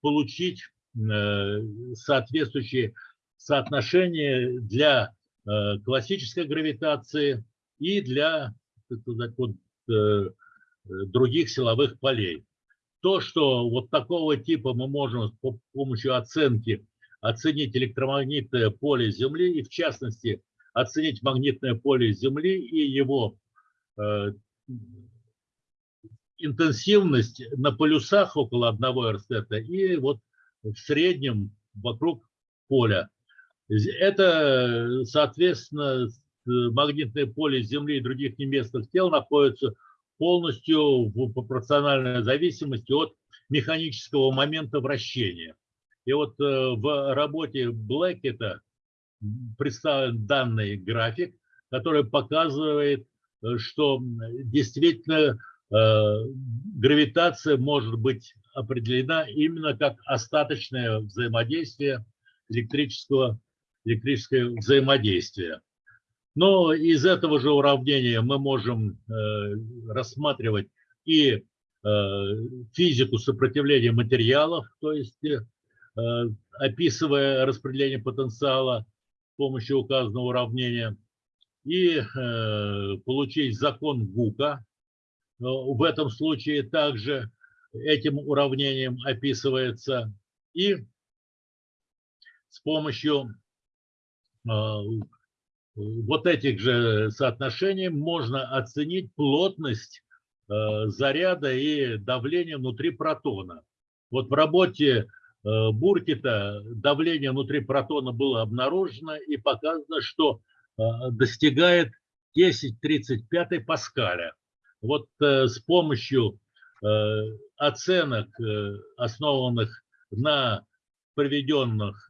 получить э, соответствующие соотношения для э, классической гравитации и для сказать, вот, э, других силовых полей. То, что вот такого типа мы можем с помощью оценки оценить электромагнитное поле Земли и, в частности, оценить магнитное поле Земли и его интенсивность на полюсах около одного эрстета и вот в среднем вокруг поля. Это, соответственно, магнитное поле Земли и других неместных тел находится полностью в пропорциональной зависимости от механического момента вращения. И вот э, в работе Блэкета представлен данный график, который показывает, э, что действительно гравитация может быть определена именно как остаточное взаимодействие электрического, электрическое взаимодействие. Но из этого же уравнения мы можем э, рассматривать и э, физику сопротивления материалов, то есть э, описывая распределение потенциала с помощью указанного уравнения, и получить закон Гука. В этом случае также этим уравнением описывается и с помощью вот этих же соотношений можно оценить плотность э, заряда и давление внутри протона. Вот в работе э, Буркита давление внутри протона было обнаружено и показано, что достигает 10-35 паскаля. Вот с помощью оценок, основанных на приведенных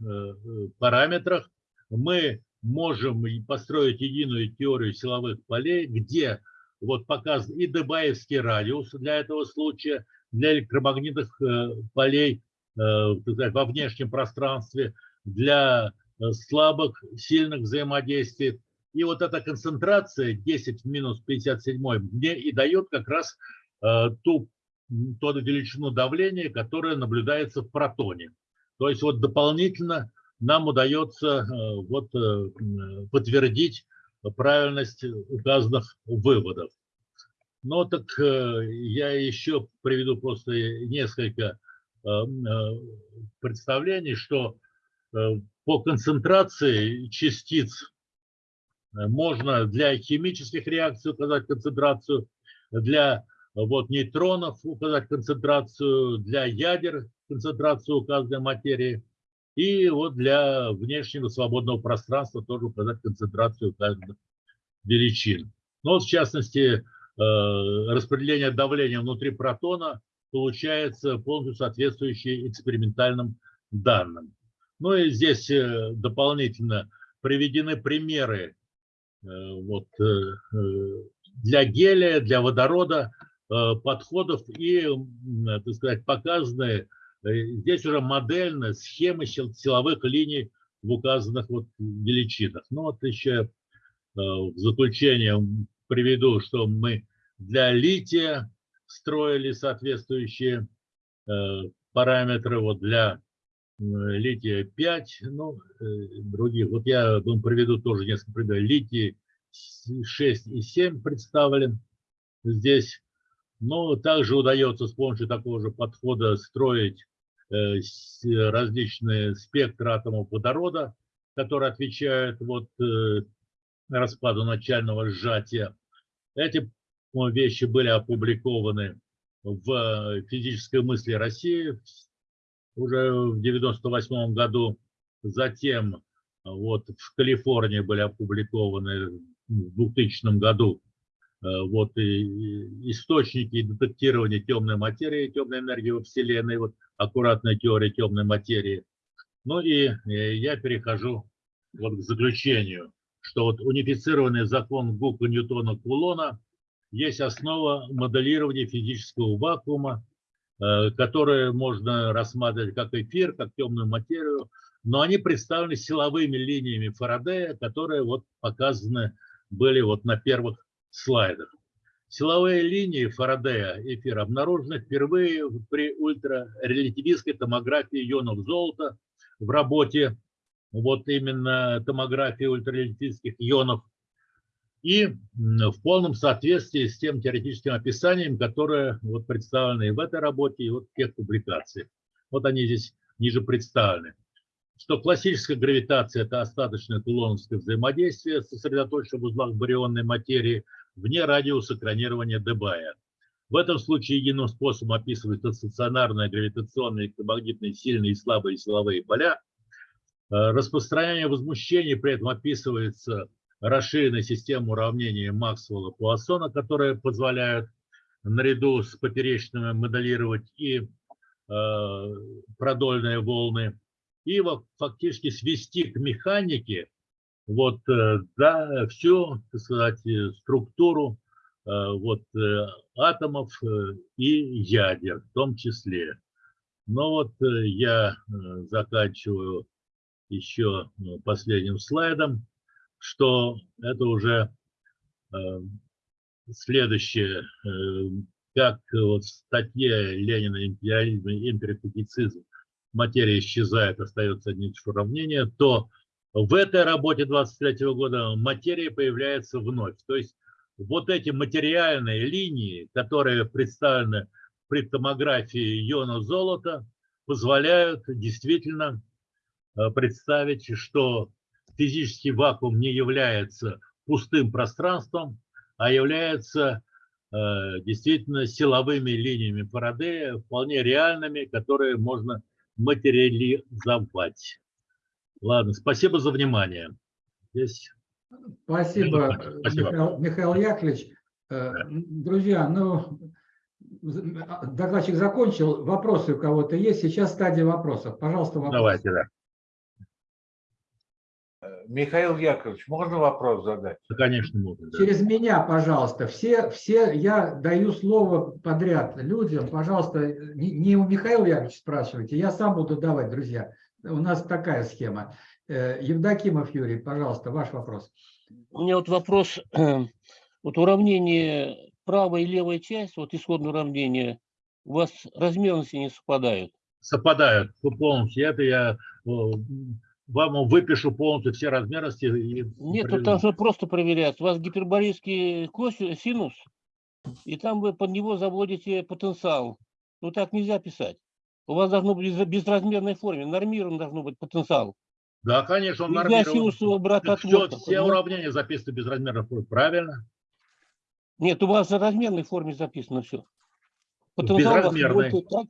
параметрах, мы можем построить единую теорию силовых полей, где вот показан и Дебаевский радиус для этого случая, для электромагнитных э, полей э, сказать, во внешнем пространстве, для э, слабых, сильных взаимодействий. И вот эта концентрация 10 в минус 57 мне и дает как раз ту, ту величину давления, которая наблюдается в протоне. То есть вот дополнительно нам удается э, вот э, подтвердить правильность указанных выводов. Но так э, я еще приведу просто несколько представлений, что э, по концентрации частиц э, можно для химических реакций указать концентрацию, для вот нейтронов указать концентрацию, для ядер концентрацию указанной материи, и вот для внешнего свободного пространства тоже указать концентрацию указанных величин. Ну, вот в частности, э, распределение давления внутри протона получается полностью соответствующее экспериментальным данным. Ну и здесь э, дополнительно приведены примеры э, вот, для гелия, для водорода подходов и, так сказать, показаны здесь уже модельно схемы силовых линий в указанных вот величинах. Ну вот еще в заключение приведу, что мы для лития строили соответствующие э, параметры вот для э, лития 5, ну, э, других. Вот я вам приведу тоже несколько примеров. Литий 6 и 7 представлен здесь. Но также удается с помощью такого же подхода строить различные спектры атомов водорода, которые отвечают вот распаду начального сжатия. Эти вещи были опубликованы в физической мысли России уже в 98 году. Затем вот в Калифорнии были опубликованы в 2000 году вот и источники детектирования темной материи, темной энергии во Вселенной, вот аккуратная теория темной материи. Ну и я перехожу вот к заключению что вот унифицированный закон Гука Ньютона Кулона есть основа моделирования физического вакуума, э, которые можно рассматривать как эфир, как темную материю, но они представлены силовыми линиями Фарадея, которые вот показаны были вот на первых слайдах. Силовые линии Фарадея эфира обнаружены впервые при ультрарелятивистской томографии ионов золота в работе вот именно томографии ультралитических ионов, и в полном соответствии с тем теоретическим описанием, которое вот представлено и в этой работе, и вот в тех публикациях. Вот они здесь ниже представлены. Что классическая гравитация – это остаточное кулоновское взаимодействие, сосредоточенное в узлах барионной материи вне радиуса экранирования Дебая. В этом случае единым способом описываются стационарные гравитационные, электромагнитные, сильные и слабые силовые поля, Э, распространение возмущений при этом описывается расширенной системой уравнений Максвелла-Пуассона, которые позволяют наряду с поперечными моделировать и э, продольные волны, и фактически свести к механике вот, э, да, всю так сказать, структуру э, вот, э, атомов э, и ядер в том числе. Но вот э, я заканчиваю еще ну, последним слайдом, что это уже э, следующее, э, как вот в статье Ленина «Империализм и империализм материя исчезает, остается одни уравнения, то в этой работе 23 года материя появляется вновь. То есть вот эти материальные линии, которые представлены при томографии иона золота, позволяют действительно Э, представить, что физический вакуум не является пустым пространством, а является э, действительно силовыми линиями Фарадея, вполне реальными, которые можно материализовать. Ладно, спасибо за внимание. Здесь... Спасибо, Спасибо. Михаил, Михаил Яковлевич. Э, Друзья, ну, докладчик закончил. Вопросы у кого-то есть? Сейчас стадия вопросов. Пожалуйста, вопросы. Давайте, да. Михаил Яковлевич, можно вопрос задать? Да, Конечно, можно. да. Через меня, пожалуйста. Все, все, я даю слово подряд людям. Пожалуйста, не, не у Михаила Яковлевича спрашивайте, я сам буду давать, друзья. У нас такая схема. Э, Евдокимов Юрий, пожалуйста, ваш вопрос. У меня вот вопрос. Вот уравнение правая и левая часть, вот исходное уравнение, у вас размерности не совпадают. Совпадают полностью. Это я э, вам выпишу полностью все размерности. И Нет, приведу. тут должно просто проверяться. У вас гиперборейский косинус, синус, и там вы под него заводите потенциал. Ну так нельзя писать. У вас должно быть в безразмерной форме, нормирован должно быть потенциал. Да, конечно, он нормирован. синусового брата Все, все уравнения записаны безразмерно. Правильно? Нет, у вас в размерной форме записано все. Потенциал у вас безразмерной. будет так.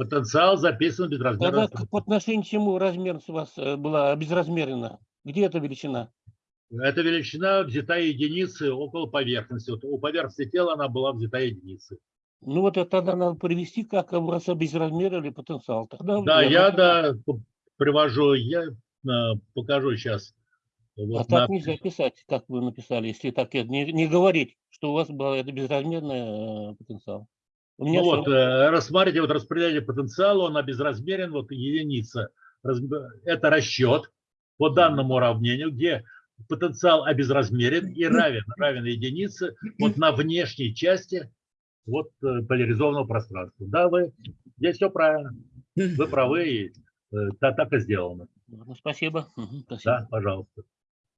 Потенциал записан безразмерно. Тогда по отношению к чему размерность у вас э, была безразмерна? Где эта величина? Эта величина взята единицы около поверхности. Вот у поверхности тела она была взята единицей. Ну вот это тогда надо привести, как у вас обезразмерили потенциал. Тогда Да, я да, привожу, я э, покажу сейчас. А Вот так на- нельзя писать, как вы написали, если так не, не говорить, что у вас был это безразмерный э, потенциал. У меня Ну вот, э, рассмотрите, вот распределение потенциала, он обезразмерен, вот единица. Раз- Это расчет по данному уравнению, где потенциал обезразмерен и равен, равен единице вот на внешней части вот э, поляризованного пространства. Да, вы, здесь все правильно. Вы правы, и э, та- так и сделано. Ну, Спасибо. Спасибо. Да, пожалуйста.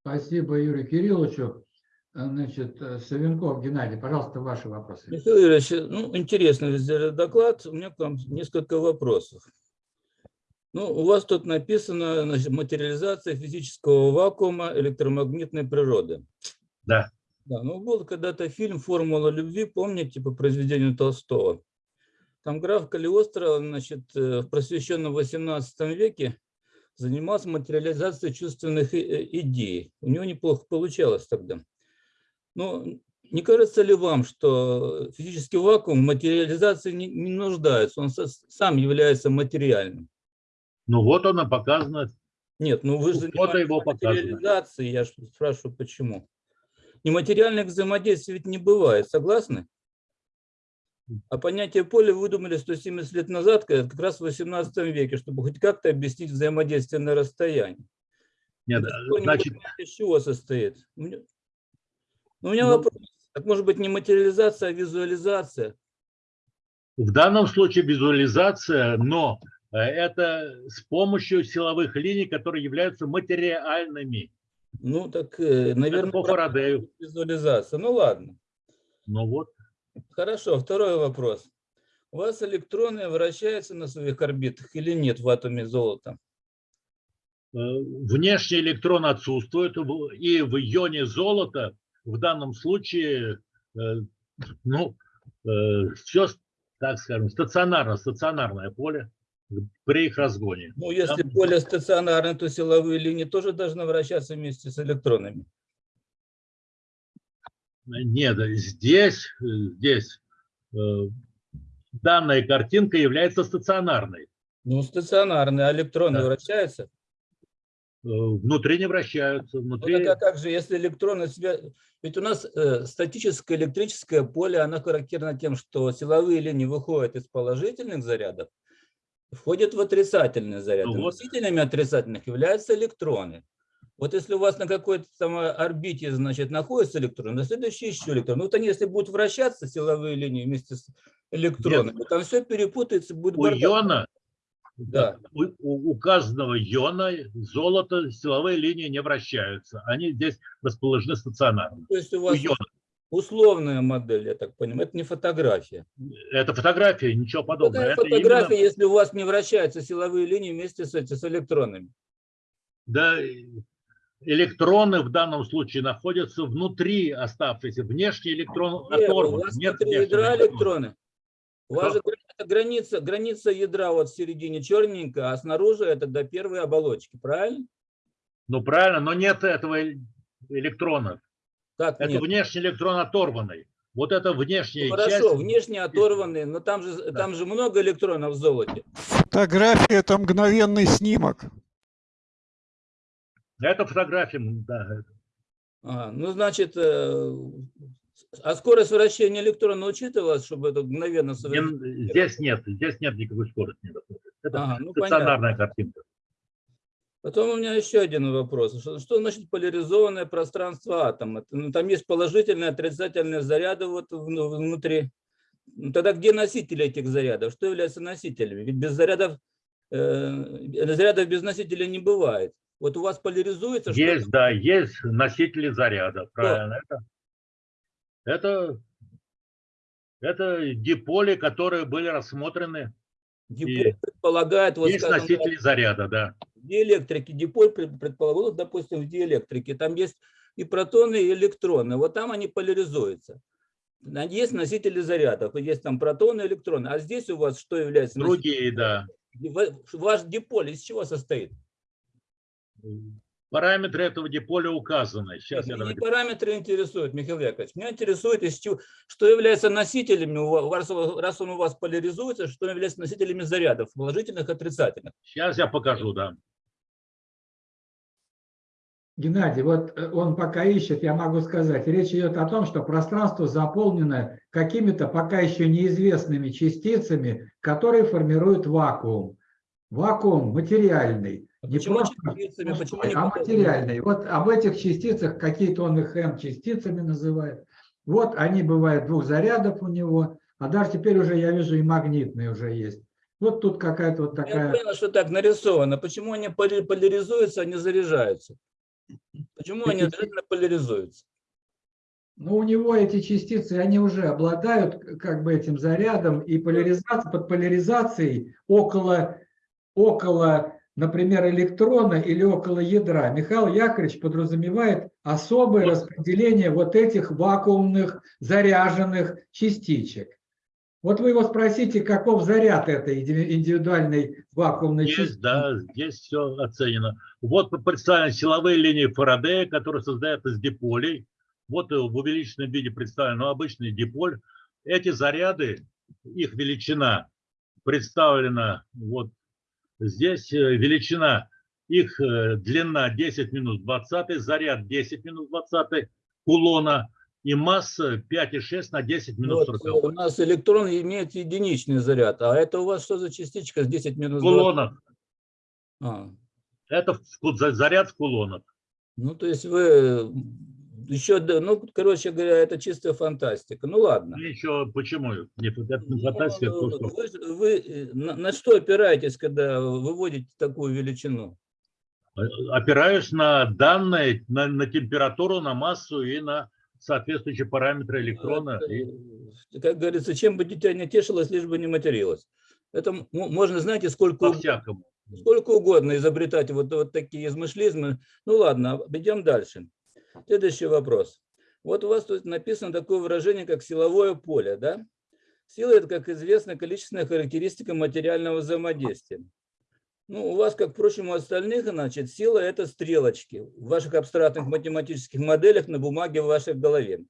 Спасибо Юрию Кирилловичу. Значит, э, Савенков Геннадий, пожалуйста, ваши вопросы. Михаил Юрьевич, ну, интересно вы сделали доклад. У меня к вам несколько вопросов. Ну, у вас тут написано значит, материализация физического вакуума электромагнитной природы. Да. Да, ну был когда-то фильм «Формула любви», помните, по произведению Толстого. Там граф Калиостро, значит, э, в просвещенном 18 веке занимался материализацией чувственных э, идей. У него неплохо получалось тогда. Ну, не кажется ли вам, что физический вакуум в материализации не, не нуждается, он со- сам является материальным? Ну вот она показана. Нет, ну вы же его занимаетесь показано. материализацией, я спрашиваю, почему. Нематериальных взаимодействий ведь не бывает, согласны? А понятие поля выдумали 170 лет назад, как раз в 18 веке, чтобы хоть как-то объяснить взаимодействие на расстоянии. Нет, не значит, из чего состоит. Меня, ну, у меня Ну, вопрос. Так может быть не материализация, а визуализация? В данном случае визуализация, но э, это с помощью силовых линий, которые являются материальными. Ну, так, э, наверное, по Фарадею. визуализация. Ну, ладно. Ну вот. Хорошо, второй вопрос. У вас электроны вращаются на своих орбитах или нет в атоме золота? Э, Внешний электрон отсутствует, и в ионе золота в данном случае, э, ну, все, так скажем, стационарно, стационарное поле при их разгоне. Ну, если Там- поле стационарное, то силовые линии тоже должны вращаться вместе с электронами. Нет, здесь, э, здесь э, данная картинка является стационарной. Ну, стационарные, а электроны Да. вращаются? Э, Внутри не вращаются, Ну, внутри... так а как же, если электроны. Ведь у нас э, статическое электрическое поле, оно характерно тем, что силовые линии выходят из положительных зарядов, входят в отрицательные заряды. Ну вот. Носителями отрицательных являются электроны. Вот если у вас на какой-то там орбите, значит, находится электрон, на следующий еще электрон. Ну, вот они, если будут вращаться, силовые линии вместе с электронами, там все перепутается, будет У бардак. иона, Да. у, у указанного иона золото силовые линии не вращаются. Они здесь расположены стационарно. То есть у У вас иона. условная модель, я так понимаю, это не фотография. Это фотография, ничего подобного. Это фотография, именно- если у вас не вращаются силовые линии вместе с, с электронами? да, электроны в данном случае находятся внутри оставшиеся. Внешний электрон Нет, оторван. у вас Нет внутри ядра электрона. электроны. У вас же граница, граница ядра вот в середине черненькая, а снаружи это до первой оболочки, правильно? Ну правильно, но нет этого электрона. Как Это нет? внешний электрон оторванный. Вот это внешняя Ну, часть. хорошо, внешне оторванные, но там же, там же много электронов в золоте. Фотография – это мгновенный снимок. Это фотография, да. А, ну, значит, э, а скорость вращения электрона учитывалась, чтобы это мгновенно совершить? Не- Здесь нет, здесь нет никакой скорости. Это Ага, ну, стационарная картинка. Потом у меня еще один вопрос. Что, что значит поляризованное пространство атома? Ну, там есть положительные, отрицательные заряды вот вну- внутри. Ну, тогда где носители этих зарядов? Что является носителями? Ведь без зарядов, э, зарядов без носителя не бывает. Вот у вас поляризуется, что Есть, да, есть носители заряда, правильно. Это, это, это диполи, которые были рассмотрены Диполь И предполагает, вот Есть скажем, носители заряда, да. в диэлектрике, диполь пред- предполагал, допустим, в диэлектрике, там есть и протоны, и электроны, вот там они поляризуются. Есть носители зарядов, есть там протоны, электроны, а здесь у вас что является? носителем? Другие, да. Ва- Ваш диполь из чего состоит? Параметры этого диполя указаны. Сейчас я Меня не давайте- параметры интересуют, Михаил Яковлевич. Меня интересует, из чего, что является носителями, раз он у вас поляризуется, что является носителями зарядов, положительных, отрицательных. Сейчас я покажу, да. Геннадий, вот э, он пока ищет, я могу сказать, речь идет о том, что пространство заполнено какими-то пока еще неизвестными частицами, которые формируют вакуум. Вакуум материальный. А Не почему просто частицами, почему не а материальный. Вот об этих частицах, какие-то он их М-частицами называет. Вот они бывают двух зарядов у него, а даже теперь уже я вижу и магнитные уже есть. Вот тут какая-то вот Я такая... понял, что так нарисовано. Почему они поляризуются, а не заряжаются? Почему они обязательно поляризуются? Но у него эти частицы, они уже обладают как бы этим зарядом, и поляризация, под поляризацией около, около, например, электрона или около ядра Михаил Яковлевич подразумевает особое распределение вот этих вакуумных заряженных частичек. Вот вы его спросите, каков заряд этой индивидуальной вакуумной Есть, частицы. да, здесь все оценено. Вот представлены силовые линии Фарадея, которые создают из диполей. Вот э, в увеличенном виде представлен ну, обычный диполь. Эти заряды, их величина представлена вот здесь. э, Величина, их э, длина 10 минус 20, заряд 10 минус 20 кулона и масса 5,6 на 10 минус Вот, 40. э, у нас электрон имеет единичный заряд, а это у вас что за частичка с 10 минус 20? Кулонов. А, Это в заряд в кулонах. ну, то есть вы еще, ну, короче говоря, это чистая фантастика. Ну, ладно. Ну, еще почему? Не, это не Ну, фантастика, это то, что- Вы, вы, э, на, на что опираетесь, когда выводите такую величину? опираюсь на данные, на, на температуру, на массу и на соответствующие параметры электрона. И Это, Как говорится, чем бы дитя не тешилось, лишь бы не материлось. Это можно, знаете, сколько, по-всякому. сколько угодно изобретать вот, вот такие измышлизмы. Ну ладно, идем дальше. Следующий вопрос. Вот у вас тут написано такое выражение, как силовое поле, да? Сила – это, как известно, количественная характеристика материального взаимодействия. Ну, у вас, как, впрочем, у остальных, значит, сила – это стрелочки в ваших абстрактных математических моделях на бумаге в вашей голове.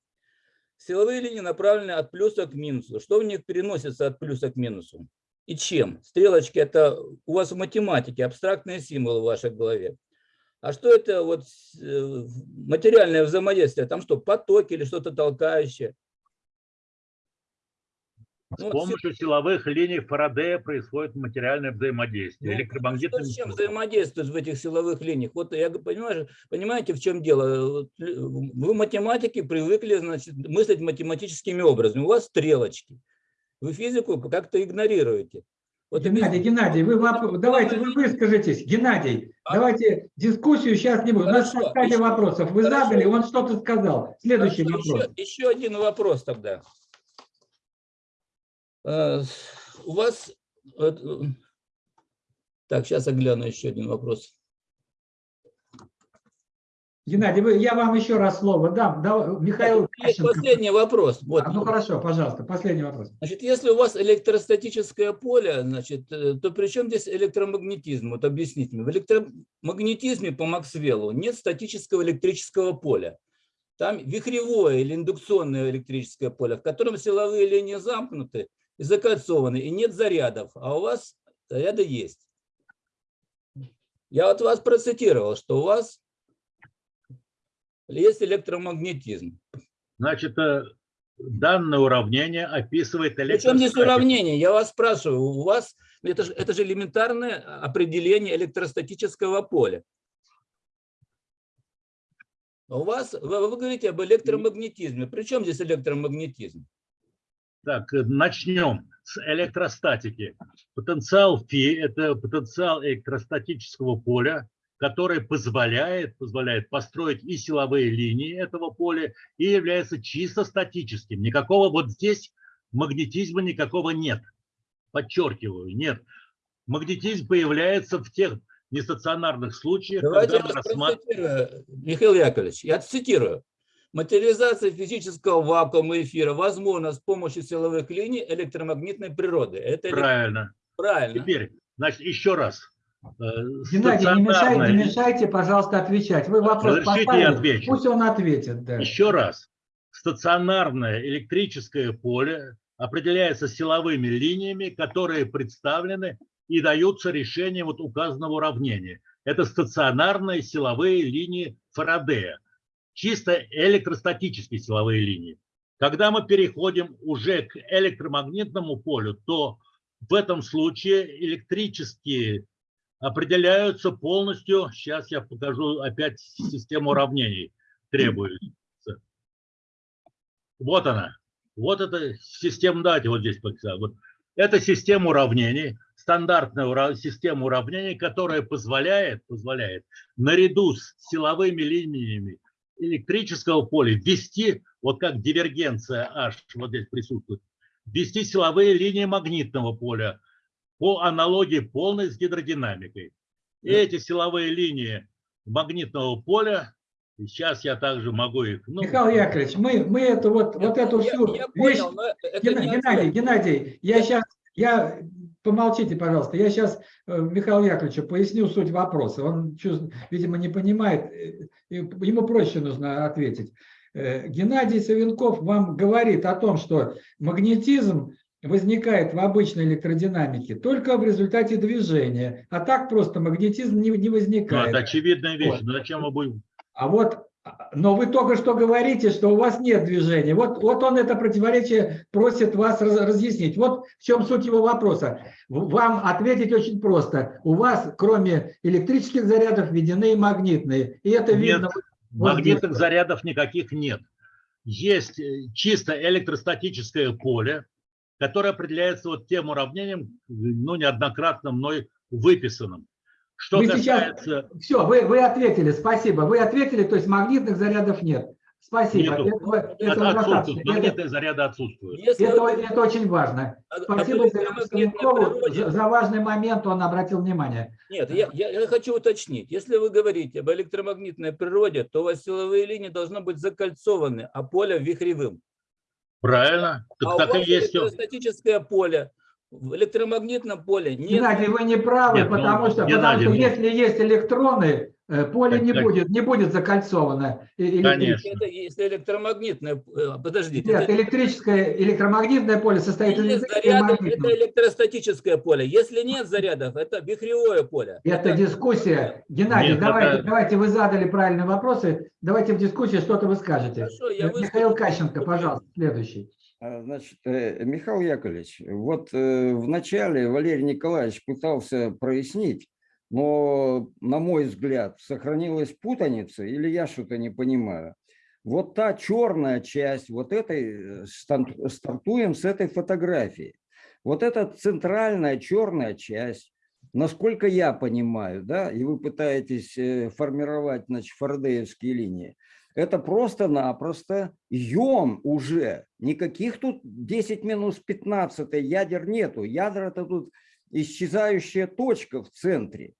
Силовые линии направлены от плюса к минусу. Что в них переносится от плюса к минусу? И чем? Стрелочки – это у вас в математике абстрактные символы в вашей голове. А что это вот э, материальное взаимодействие? Там что, потоки или что-то толкающее? С Ну, помощью силовых линий Фарадея происходит материальное взаимодействие. Ну, электромагнитное Что с чем взаимодействует в этих силовых линиях? Вот я понимаю, понимаете, в чем дело? Э, Вы математики привыкли значит, мыслить математическими образами. У вас стрелочки. Вы физику как-то игнорируете. Вот Геннадий, Геннадий, вы воп- давайте вы выскажитесь. Геннадий, А? давайте дискуссию сейчас не будет. У нас стали вопросов. Вы хорошо. задали, он что-то сказал. Следующий Хорошо, вопрос. Еще, еще один вопрос тогда. Э, У вас... э, Так, сейчас я гляну еще один вопрос. Геннадий, вы, я вам еще раз слово дам. Да, Михаил Есть последний вопрос. Вот. А, ну хорошо, пожалуйста, последний вопрос. Значит, если у вас электростатическое поле, значит, э, то при чем здесь электромагнетизм? Вот объясните мне. В электромагнетизме по Максвеллу нет статического электрического поля. Там вихревое или индукционное электрическое поле, в котором силовые линии замкнуты и закольцованы, и нет зарядов, а у вас заряды есть. Я вот вас процитировал, что у вас есть электромагнетизм. Значит, э, данное уравнение описывает Причем здесь электростатику. уравнение? Я вас спрашиваю, у вас, это же, это же элементарное определение электростатического поля. А У вас, вы, вы говорите об электромагнетизме. Причем здесь электромагнетизм? Так, э, начнем с электростатики. Потенциал φ – это потенциал электростатического поля, который позволяет, позволяет построить и силовые линии этого поля, и является чисто статическим. Никакого вот здесь магнетизма никакого нет. Подчеркиваю, нет. Магнетизм появляется в тех нестационарных случаях, Давайте я когда рассматриваем... Михаил Яковлевич, я цитирую. Материализация физического вакуума эфира возможна с помощью силовых линий электромагнитной природы. Это Правильно. правильно. Теперь, значит, еще раз. Э, Геннадий, не мешайте, не мешайте, пожалуйста, отвечать. Вы вопрос Разрешите, я поставили, отвечу. пусть он ответит. Да. Еще раз. Стационарное электрическое поле определяется силовыми линиями, которые представлены и даются решением вот указанного уравнения. Это стационарные силовые линии Фарадея, чисто электростатические силовые линии. Когда мы переходим уже к электромагнитному полю, то в этом случае электрические определяются полностью. Сейчас я покажу опять систему уравнений требуется. Вот она. Вот эта система, давайте вот здесь показать. Вот. Это система уравнений, стандартная ура- система уравнений, которая позволяет, позволяет наряду с силовыми линиями электрического поля ввести, вот как дивергенция H вот здесь присутствует, ввести силовые линии магнитного поля по аналогии полной с гидродинамикой. И эти силовые линии магнитного поля, сейчас я также могу их... ну, Михаил Яковлевич, мы, мы эту вот, вот эту Я- всю я вещь... понял, но это не Геннадий, ответ. Геннадий, я сейчас, я, помолчите, пожалуйста, я сейчас Михаилу Яковлевичу поясню суть вопроса. Он, видимо, не понимает, э, ему проще нужно ответить. Э, Геннадий Савенков вам говорит о том, что магнетизм возникает в обычной электродинамике только в результате движения, а так просто магнетизм не, не ну, возникает. это очевидная вещь. Вот. Зачем мы будем... А вот, но вы только что говорите, что у вас нет движения. Вот, вот он это противоречие просит вас раз- разъяснить. Вот в чем суть его вопроса. Вам ответить очень просто. У вас, кроме электрических зарядов, введены и магнитные. И это Нет, видно. вот магнитных здесь. зарядов никаких нет. Есть э, чисто электростатическое поле, которое определяется вот тем уравнением, ну, неоднократно мной выписанным. Что Вы сейчас- касается... Все, вы, вы ответили, спасибо. Вы ответили, то есть магнитных зарядов нет. Спасибо. Нету. Этого, Это этого отсутствует, достаточно. Это- магнитные заряды отсутствуют. Если Это, это очень важно. об Спасибо Савенкову природе- за, за важный момент, он обратил внимание. Нет, я, я- я хочу уточнить. Если вы говорите об электромагнитной природе, то у вас силовые линии должны быть закольцованы, а поле вихревым. Правильно? Так, а у так и вас есть. всё. электростатическое поле. В электромагнитном поле нет. Геннадий, вы не правы, Нет, ну, потому что, Геннадий, потому что ну- если есть электроны, э, поле не Так, так. будет, не будет закольцовано. Конечно. Это если электромагнитное, э, подождите, Нет, это, электрическое, электромагнитное поле состоит из заряды, это электростатическое поле. Если нет зарядов, это вихревое поле. Это дискуссия. Геннадий, Нет, давайте, это- давайте вы задали правильные вопросы, давайте в дискуссии что-то вы скажете. Хорошо, я Э, Михаил выскажу. Кащенко, пожалуйста, следующий. А, Значит, Михаил Яковлевич, вот э, вначале Валерий Николаевич пытался прояснить, но, на мой взгляд, сохранилась путаница или я что-то не понимаю. Вот та черная часть, вот этой, э, стартуем с этой фотографии. Вот эта центральная черная часть, насколько я понимаю, да, и вы пытаетесь э, формировать, значит, фарадеевские линии, это просто-напросто йон уже. Никаких тут 10 минус 15 ядер нету. Ядра это тут исчезающая точка в центре.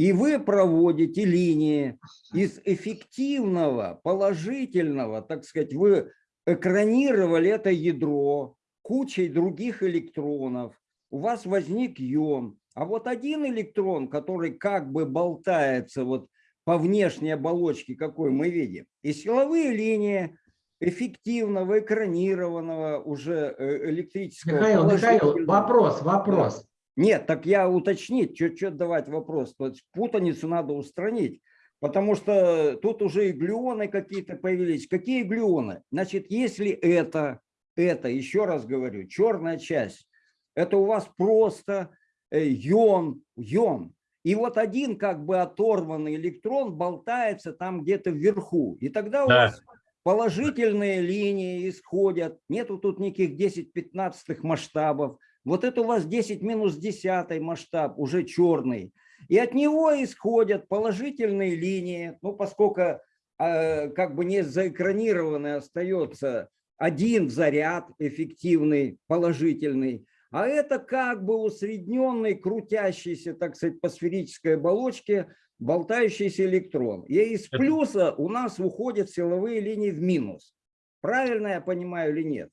И вы проводите линии из эффективного, положительного, так сказать, вы экранировали это ядро кучей других электронов. У вас возник йон. А вот один электрон, который как бы болтается вот по внешней оболочке, какой мы видим, и силовые линии эффективного, экранированного уже э, электрического. Михаил, Михаил, вопрос, вопрос. Нет, так я уточнить, что давать вопрос. То есть путаницу надо устранить, потому что тут уже и глюоны какие-то появились. Какие глюоны? Значит, если это, это, еще раз говорю, черная часть, это у вас просто э, йон, йон. И вот один как бы оторванный электрон болтается там где-то вверху. И тогда у Да. вас положительные линии исходят. Нету тут никаких 10-15 масштабов. Вот это у вас 10 минус 10 масштаб, уже черный. И от него исходят положительные линии, ну, поскольку э, как бы не заэкранированный остается один заряд эффективный, положительный, А это как бы усредненный, крутящийся, так сказать, по сферической оболочке, болтающийся электрон. И из плюса у нас уходят силовые линии в минус. Правильно я понимаю или нет?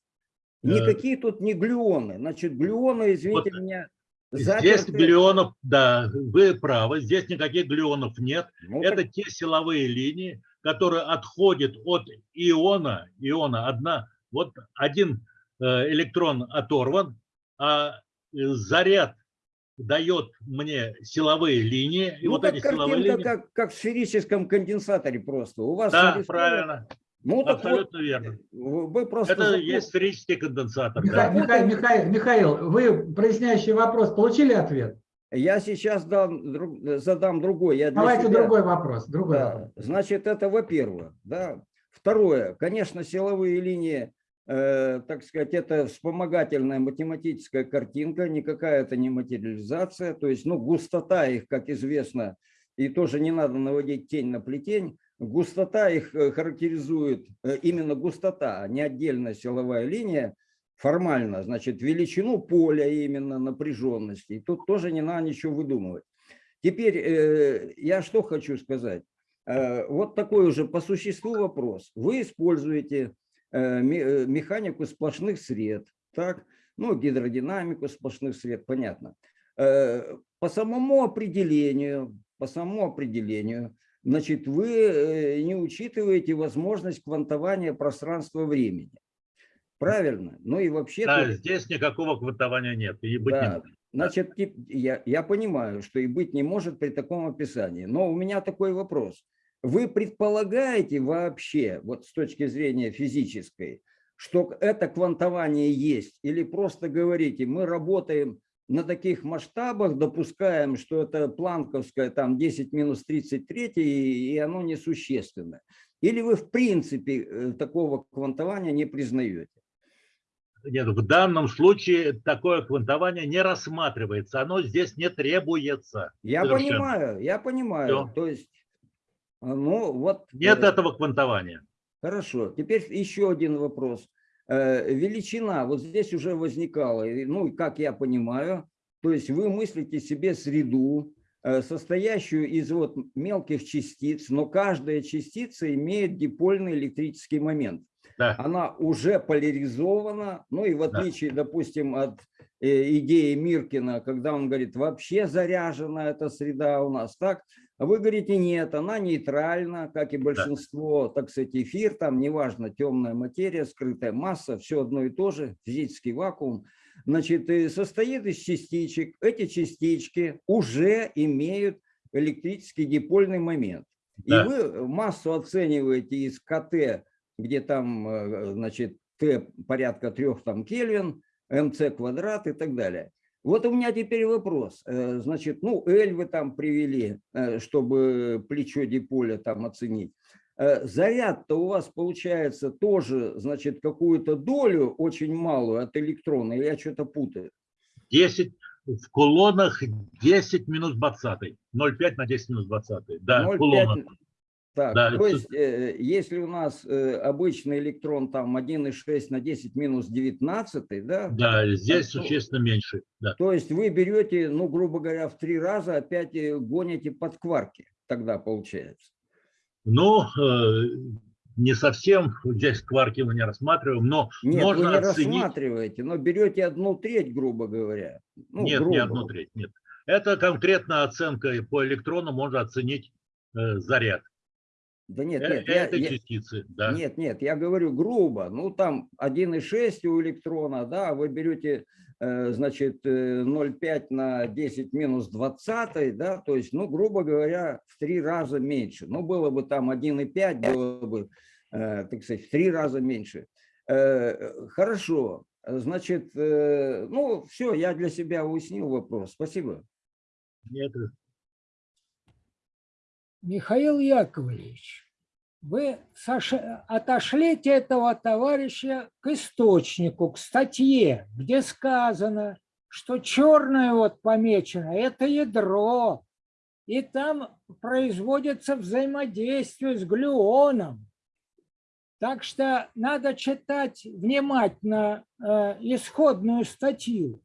Э. Никакие тут не глюоны. Значит, глюоны, извините Вот меня, Здесь заперты. глюонов, да, вы правы, здесь никаких глюонов нет. Ну, Это так те силовые линии, которые отходят от иона, иона одна, вот один э, электрон оторван, а э, заряд дает мне силовые линии, и ну, вот так эти силовые линии. как, как в сферическом конденсаторе просто. У вас Да, правильно, Ну, так вот, абсолютно верно. вы просто... Это запом- есть сферический конденсатор. Миха- да. Миха- Михаил, Михаил, вы проясняющий вопрос получили ответ? Я сейчас дам, друг- задам другой. Я Давайте себя- другой вопрос. Другой Да, вопрос. значит, это во-первых. Да. Второе, конечно, силовые линии, э, так сказать, это вспомогательная математическая картинка, никакая это не материализация. То есть, ну, густота их, как известно, и тоже не надо наводить тень на плетень, густота их э, характеризует э, именно густота, а не отдельная силовая линия, формально, значит, величину поля именно напряженности. И тут тоже не надо ничего выдумывать. Теперь э, я что хочу сказать. Вот такой уже по существу вопрос. Вы используете ме- механику сплошных сред, так? Ну, гидродинамику сплошных сред, понятно. По самому определению, по самому определению, значит, вы э, не учитываете возможность квантования пространства-времени. Правильно? Ну и вообще... Да, здесь никакого квантования нет, и быть не Да, может. значит, я, я понимаю, что и быть не может при таком описании. Но у меня такой вопрос. Вы предполагаете вообще, вот с точки зрения физической, что это квантование есть? Или просто говорите, мы работаем на таких масштабах, допускаем, что это планковское там 10 минус 33, и, и оно несущественно? Или вы в принципе э, такого квантования не признаете? Нет, в данном случае такое квантование не рассматривается, оно здесь не требуется. Я Совершенно. понимаю, я понимаю. Всё. То есть, ну вот. Нет э, этого квантования. Хорошо. Теперь еще один вопрос. Э, Величина, вот здесь уже возникала, ну, как я понимаю, то есть вы мыслите себе среду, э, состоящую из вот мелких частиц, но каждая частица имеет дипольный электрический момент. Да. Она уже поляризована, ну и в Да. отличие, допустим, от э, идеи Миркина, когда он говорит, вообще заряжена эта среда у нас, так? А вы говорите, нет, она нейтральна, как и большинство, так сказать, эфир, там неважно, темная материя, скрытая масса, все одно и то же, физический вакуум. Значит, и состоит из частичек. Эти частички уже имеют электрический дипольный момент. Да. И вы массу оцениваете из КТ, где там, э, значит, Т порядка трех там Кельвин, МЦ квадрат и так далее. Вот у меня теперь вопрос. Э, Значит, ну, L вы там привели, э, чтобы плечо диполя там оценить. Э, Заряд-то у вас получается тоже, значит, какую-то долю очень малую от электрона, или я что-то путаю? 10 в кулонах 10 минус 20. 0,5 на 10 минус 20. Да, в 0,5. кулонах. Так, Да, то есть, э, если у нас э, обычный электрон там 1,6 на 10 минус 19, да, Да, здесь Ну, существенно меньше. Да. то есть вы берете, ну, грубо говоря, в три раза опять э, гоните под кварки, тогда получается. Ну, э, не совсем здесь кварки мы не рассматриваем, но Нет, можно вы не оценить. рассматриваете, но берете одну треть, грубо говоря. Ну, нет, грубо. не одну треть, нет. Это конкретно оценка по электрону можно оценить э, заряд Да нет, э, нет, я- этой я- частицы. Да. Нет, нет, я говорю грубо. Ну, там 1,6 у электрона, да, вы берете, э, значит, э, 0,5 на 10 минус 20, да, то есть, ну, грубо говоря, в три раза меньше. Ну, было бы там 1,5, было бы, э, так сказать, в три раза меньше. Э, Хорошо, значит, э, ну, все, я для себя уяснил вопрос. Спасибо. Нет, Михаил Яковлевич, вы отошлите этого товарища к источнику, к статье, где сказано, что черное вот помечено – это ядро, и там производится взаимодействие с глюоном. Так что надо читать внимательно э, исходную статью.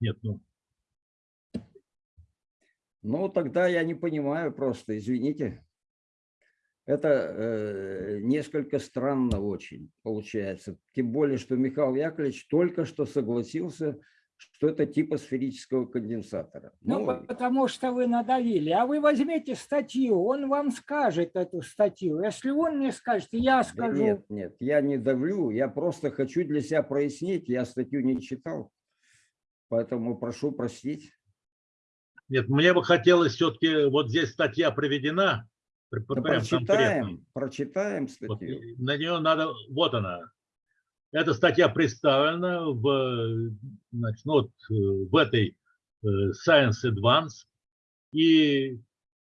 Нет, ну, ну, тогда я не понимаю просто, извините. Это э, несколько странно очень получается. Тем более, что Михаил Яковлевич только что согласился, что это типа сферического конденсатора. Ну, Ну, потому что вы надавили. А вы возьмите статью, он вам скажет эту статью. Если он не скажет, я да скажу. нет, нет, я не давлю, я просто хочу для себя прояснить, я статью не читал, поэтому прошу простить. Нет, мне бы хотелось все-таки, вот здесь статья приведена, Да конкретно. прочитаем, прочитаем Вот, статью. и на нее надо, вот она. Эта статья представлена в, значит, ну вот, э, в этой э, Science Advance и э,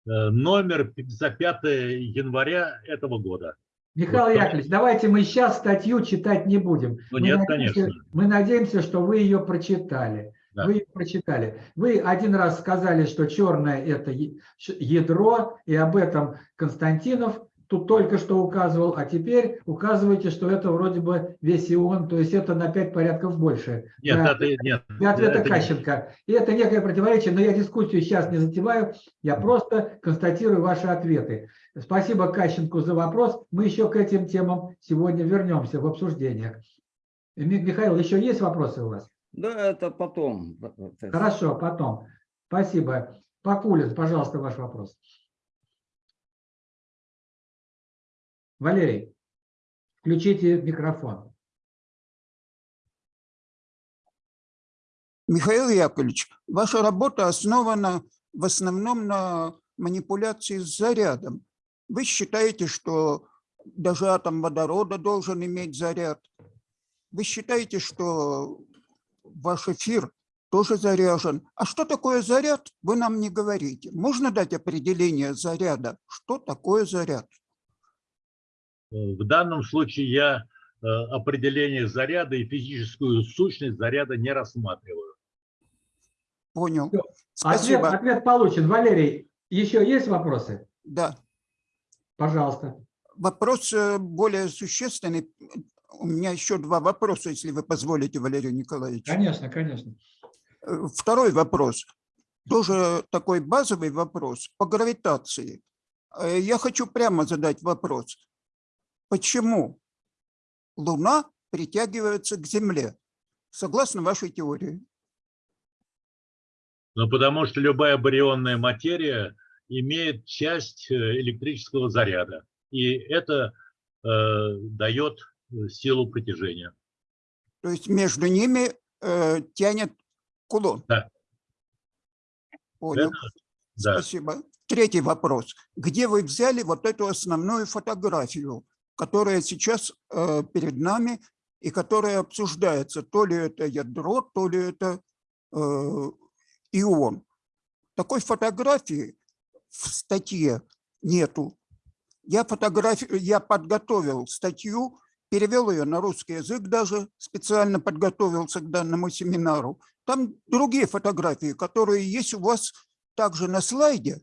номер за 5 января этого года. Михаил Вот, Яковлевич, давайте мы сейчас статью читать не будем. Ну, Мы нет, надеемся- конечно. Мы надеемся, что вы ее прочитали. Да. Вы прочитали. Вы один раз сказали, что черное – это ядро, и об этом Константинов тут только что указывал, а теперь указываете, что это вроде бы весь ион, то есть это на 5 порядков больше. Нет, Да. это нет. Для ответа это Кащенко. И это некое противоречие, но я дискуссию сейчас не затеваю, я просто констатирую ваши ответы. Спасибо Кащенку за вопрос. Мы еще к этим темам сегодня вернемся в обсуждениях. Ми- Михаил, еще есть вопросы у вас? Да, это потом. Хорошо, потом. Спасибо. Пакулин, пожалуйста, ваш вопрос. Валерий, включите микрофон. Михаил Яковлевич, ваша работа основана в основном на манипуляции с зарядом. Вы считаете, что даже атом водорода должен иметь заряд. Вы считаете, что ваш эфир тоже заряжен. А что такое заряд, вы нам не говорите. Можно дать определение заряда? Что такое заряд? В данном случае я э, определение заряда и физическую сущность заряда не рассматриваю. Понял. Ответ, Спасибо. ответ получен. Валерий, еще есть вопросы? Да. Пожалуйста. Вопрос э, более существенный. У меня еще два вопроса, если вы позволите, Валерий Николаевич. Конечно, конечно. Э, Второй вопрос. Тоже такой базовый вопрос по гравитации. Э, Я хочу прямо задать вопрос. Почему Луна притягивается к Земле? Согласно вашей теории. Ну, потому что любая барионная материя имеет часть э, электрического заряда. И это э, дает силу притяжения. То есть между ними э, тянет кулон. Да. Понял. Это- да. Спасибо. Третий вопрос. Где вы взяли вот эту основную фотографию, которая сейчас э, перед нами и которая обсуждается? То ли это ядро, то ли это э, ион. Такой фотографии в статье нету. Я, фотографию, я подготовил статью, перевел ее на русский язык даже, специально подготовился к данному семинару. Там другие фотографии, которые есть у вас также на слайде.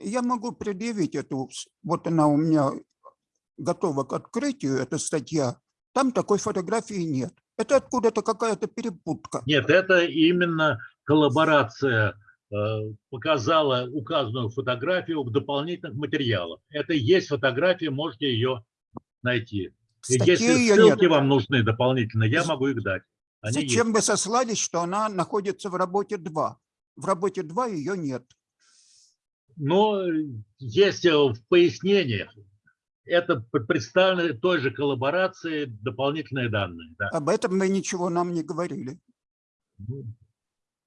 Я могу предъявить эту, вот она у меня готова к открытию, эта статья. Там такой фотографии нет. Это откуда-то какая-то перепутка. Нет, это именно коллаборация э, показала указанную фотографию в дополнительных материалах. Это есть фотография, можете ее найти. Если ее ссылки нет. вам нужны дополнительно, я могу их дать. Они есть. Зачем вы сослались, что она находится в работе 2? В работе 2 ее нет. Но есть э, в пояснениях. Это представлены той же коллаборации дополнительные данные. Да. Об этом вы ничего нам не говорили.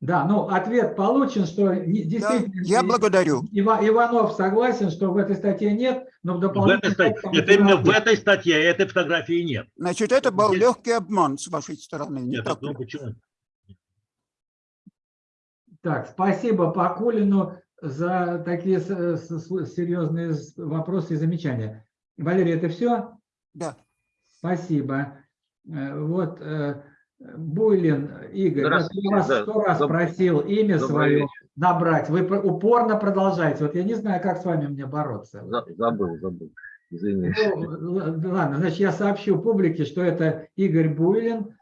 Да, ну ответ получен, что действительно... я благодарю. Ива- Иванов согласен, что в этой статье нет, но в В этой дополнительной... статье, там нет, именно в этой статье этой фотографии нет. Значит, это был Есть. легкий обман с вашей стороны. Не Нет, так ну почему? Так, спасибо Пакулину за такие серьезные вопросы и замечания. Валерий, это все? Да. Спасибо. Э, Вот э, Буйлин Игорь, вот я вас да, сто раз доб- просил имя добрый свое вечер. набрать. Вы упорно продолжаете. Вот я не знаю, как с вами мне бороться. За- Забыл, забыл. Извини. Ну, ладно, значит, я сообщу публике, что это Игорь Буйлин,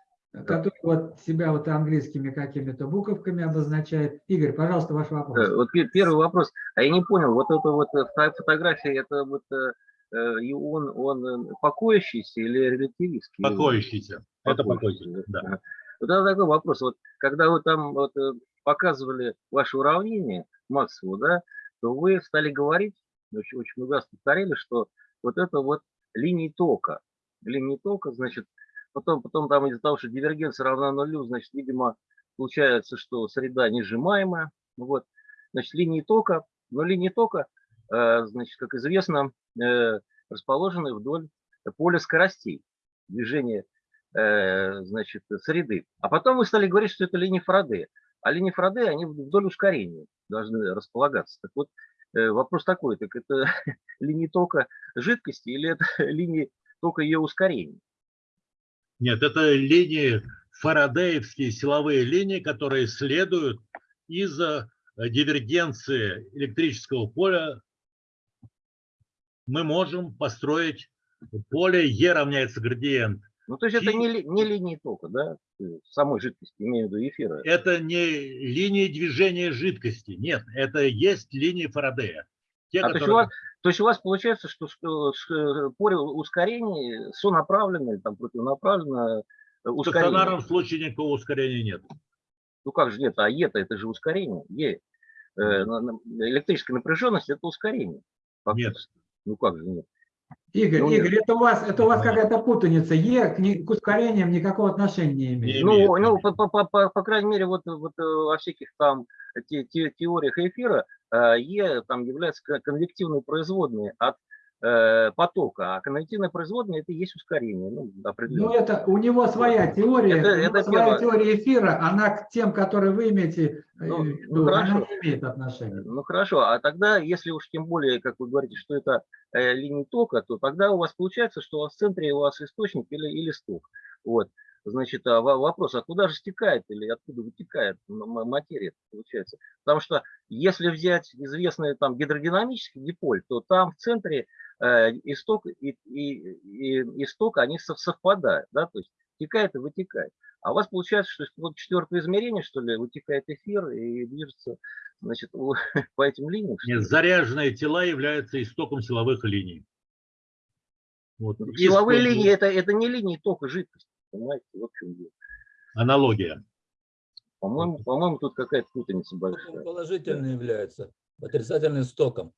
который вот себя вот английскими какими-то буковками обозначает. Игорь, пожалуйста, ваш Э, вопрос. Вот пе- первый вопрос. А я не понял, вот это вот э, фото- фотография, это вот э, э, и он, он э, покоящийся или релятивистский? Покоящийся. Это покоящийся, да. Ага. Вот такой вопрос. Вот когда вы там вот, э, показывали ваше уравнение Максвеллу, да, то вы стали говорить, очень, очень много раз повторили, что вот это вот линии тока. Линии тока, значит, потом, потом там из-за того, что дивергенция равна нулю, значит, видимо, получается, что среда несжимаемая. Ну Вот. Значит, линии тока, но линии тока, э, значит, как известно, э, расположены вдоль поля скоростей движения значит, среды. А потом вы стали говорить, что это линии Фарадея. А линии Фарадея, они вдоль ускорения должны располагаться. Так вот, э, вопрос такой, так это линии тока жидкости или это линии тока ее ускорения? Нет, это линии, фарадеевские силовые линии, которые следуют из-за дивергенции электрического поля. Мы можем построить поле Е равняется градиент. Ну, то есть это не, не линии тока, да, э, самой жидкости, имею в виду эфира. Это не линии движения жидкости. Нет, это есть линии Фарадея. Те, А то, есть у которые- вас, то есть у вас получается, что, что, что поле ускорения сонаправленно или там противонаправленно э, в ускорение. стационарном случае никакого ускорения нет. Ну как же нет, а Е-то это же ускорение. Е. Э, электрическая напряженность это ускорение. Нет. Ну как же нет? Игорь, ну, Игорь, это у вас, это у вас какая-то путаница. Е к, к ускорениям никакого отношения не имеет. Ну, имеет. ну по, по, по, по- по крайней мере, вот, вот э, во всяких там те- те- теориях эфира э, Е там является кон- конвективной производной от э, потока, а конвективная производная это и есть ускорение. Ну, Ну, это у него своя теория, Это- это своя первое. теория эфира, она к тем, которые вы имеете, э, Ну, в ну, виду, она хорошо. не имеет отношения. Ну хорошо, а тогда, если уж тем более, как вы говорите, что это э, линии тока, то тогда у вас получается, что у вас в центре у вас источник или, или сток. Вот. Значит, а во- вопрос, а куда же стекает или откуда вытекает материя, получается? Потому что если взять известный там гидродинамический диполь, то там в центре э, исток и, и, и исток, они со- совпадают, да, то есть текает и вытекает. А у вас получается, что вот четвертое измерение, что ли, вытекает эфир и движется, значит, по этим линиям. Нет, заряженные тела являются истоком силовых линий. Вот. Силовые Исток- линии это, это не линии тока жидкости, понимаете, вот в чем дело. Аналогия. По-моему, по-моему, тут какая-то путаница большая. положительный является, отрицательный стоком.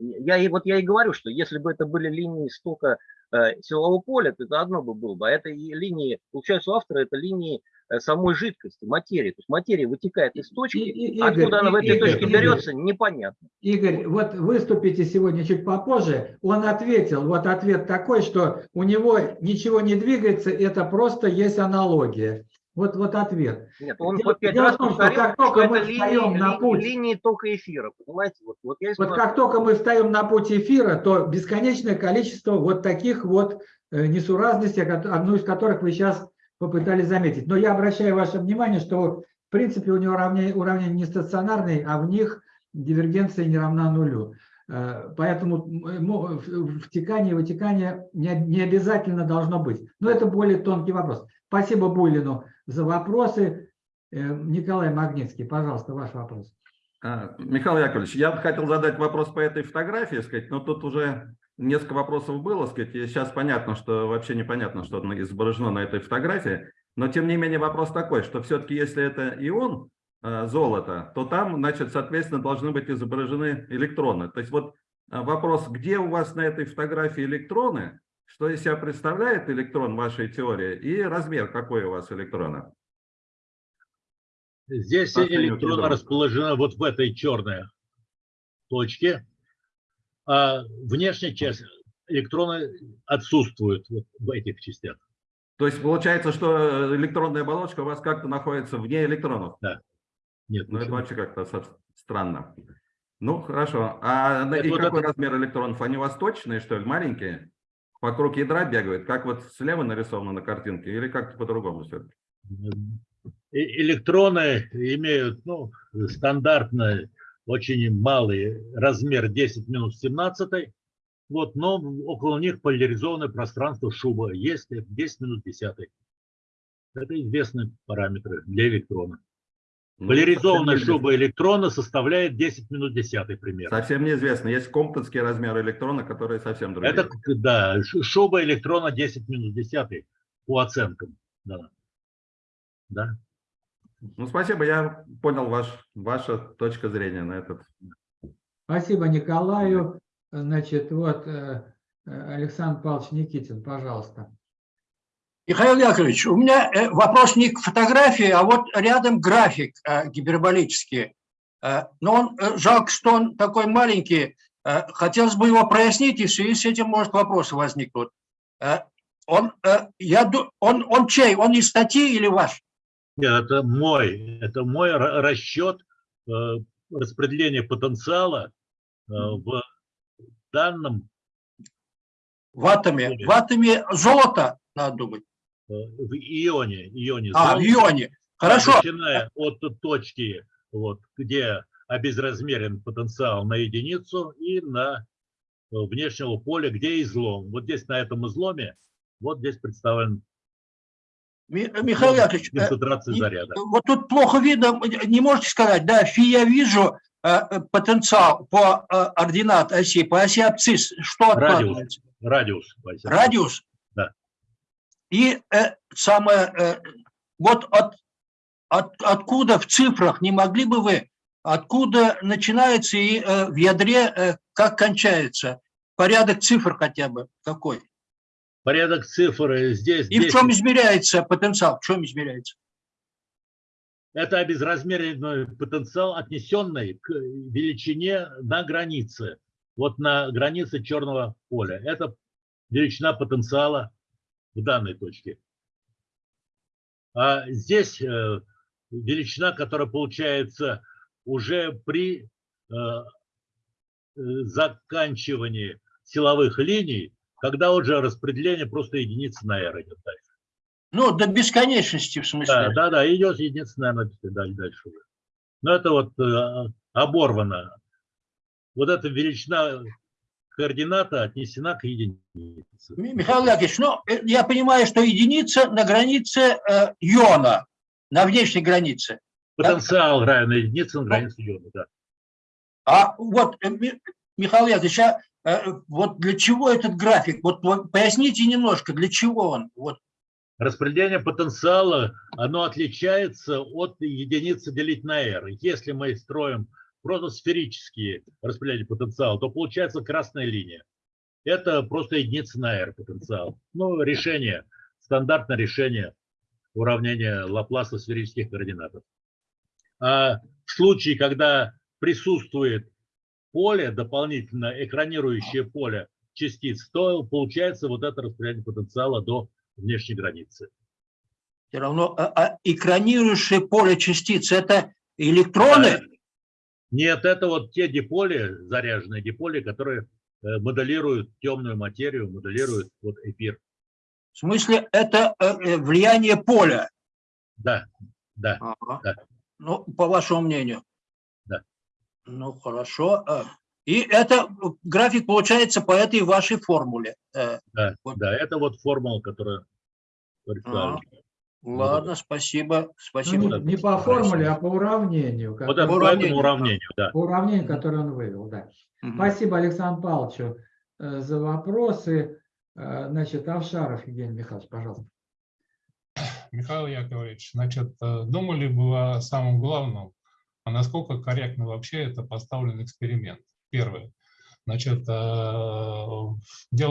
Я, и- вот я и говорю, что если бы это были линии стока э, силового поля, то это одно бы было бы. А это и линии, получается, у автора это линии э, самой жидкости, материи. То есть материя вытекает из точки, И- и- Игорь, откуда она в и- этой Игорь, точке Игорь. берется, непонятно. Игорь, вот выступите сегодня чуть попозже, он ответил, вот ответ такой, что у него ничего не двигается, это просто есть аналогия. Вот, вот ответ. Нет, он Дело- по пять дело раз том, что повторил, как только что мы это встаем линии, на путь- линии тока эфира, понимаете? Вот, вот я Вот как только мы встаем на путь эфира, то бесконечное количество вот таких вот э, несуразностей, одну из которых вы сейчас попытались заметить. Но я обращаю ваше внимание, что в принципе у него уравнение, уравнение не стационарные, а в них дивергенция не равна нулю. Э, Поэтому в- втекание и вытекание не обязательно должно быть. Но это более тонкий вопрос. Спасибо Буйлину за вопросы. Э, Николай Магнитский, пожалуйста, ваш вопрос. А, Михаил Яковлевич, я бы хотел задать вопрос по этой фотографии, сказать, но тут уже несколько вопросов было, сказать, и сейчас понятно, что вообще непонятно, что изображено на этой фотографии, но тем не менее вопрос такой, что все-таки если это ион э, золото, то там, значит, соответственно, должны быть изображены электроны. То есть вот э, вопрос, где у вас на этой фотографии электроны, что из себя представляет электрон вашей теории и размер какой у вас электрона? Здесь ядру. расположены вот в этой черной точке, а внешняя часть электроны отсутствуют вот в этих частях. То есть получается, что электронная оболочка у вас как-то находится вне электронов? Да. Нет, Ну, это вообще как-то странно. Ну, хорошо. А Это и вот какой это- размер электронов? Они у вас точные, что ли, маленькие? Вокруг ядра бегают, как вот слева нарисовано на картинке, или как-то по-другому все? Электроны имеют ну, стандартный, очень малый размер 10 минус 17, вот, но около них поляризованное пространство шуба есть 10 минус 10. Это известные параметры для электрона. Ну, Поляризованная шуба электрона составляет 10 минут 10 примерно. Совсем неизвестно. Есть комптонские размеры электрона, которые совсем другие. Это, да, шуба электрона 10 минус 10 по оценкам. Да. Да. Ну, спасибо, я понял ваш, ваша точка зрения на этот. Спасибо Николаю. Значит, вот э, э, Александр Павлович Никитин, пожалуйста. Михаил Яковлевич, у меня э, вопрос не к фотографии, а вот рядом график э, гиперболический. Э, Но он, жалко, что он такой маленький. Хотелось бы его прояснить, и в связи с этим, может, вопросы возникнут. Он, я, он, он чей? Он из статьи или ваш? Нет, это мой, это мой ра- расчет распределения потенциала в данном В атоме. В атоме золото, надо думать. Э, в ионе, ионе А, в ионе. Хорошо. Начиная от точки, вот, где обезразмерен потенциал на единицу и на э, внешнего поля, где излом. Вот здесь на этом изломе, вот здесь представлен Ми- Михаил Яковлевич, э, концентрация заряда. вот тут плохо видно, не можете сказать, да, фи я вижу потенциал по ординат оси, по оси абсцисс, что Радиус. Радиус. Радиус? И э, самое, э, вот от, от, откуда в цифрах, не могли бы вы, откуда начинается и э, в ядре э, как кончается? Порядок цифр хотя бы какой? Порядок цифр э, здесь. И в 10. чем измеряется потенциал? В чем измеряется? Это обезразмеренный потенциал, отнесенный к величине на границе. Вот на границе черного поля. Это величина потенциала в данной точке. А здесь э, величина, которая получается уже при э, э, заканчивании силовых линий, когда уже распределение просто единицы на r идет дальше. Ну, до бесконечности, в смысле. Да, да, да, идет единица, наверное, дальше, дальше уже. Но это вот э, оборвано. Вот эта величина координата отнесена к единице. Ми- Михаил Яковлевич, ну, э, я понимаю, что единица на границе э, иона, на внешней границе. Потенциал равен единице на границе иона, да. А вот, э, Ми- Михаил Яковлевич, а, э, вот для чего этот график? Вот вот поясните немножко, для чего он? Вот. Распределение потенциала, оно отличается от единицы делить на r. Если мы строим просто сферические распределения потенциала, то получается красная линия. Это просто единица на r потенциал. Ну, решение, стандартное решение уравнения Лапласа сферических координатов. А в случае, когда присутствует поле, дополнительно экранирующее поле частиц, то получается вот это распределение потенциала до внешней границы. Все равно а, а экранирующее поле частиц – это электроны? Нет, это вот те диполи, заряженные диполи, которые э, моделируют темную материю, моделируют вот эфир. В смысле, это э, э, влияние поля? Да, да, Ага. да. Ну, по вашему мнению. Да. Ну, хорошо. И это график получается по этой вашей формуле. Да, да, это вот формула, которая представлена. Ладно, спасибо. Ну, Спасибо. не, не по формуле, а по уравнению. Вот это по этому уравнению, да. По уравнению, которое он вывел, да. Спасибо Александру Павловичу э, за вопросы. Э, Значит, Авшаров Евгений Михайлович, пожалуйста. Михаил Яковлевич, значит, э, думали бы вы о самом главном, а насколько корректно вообще это поставлен эксперимент? Первое. Значит, дело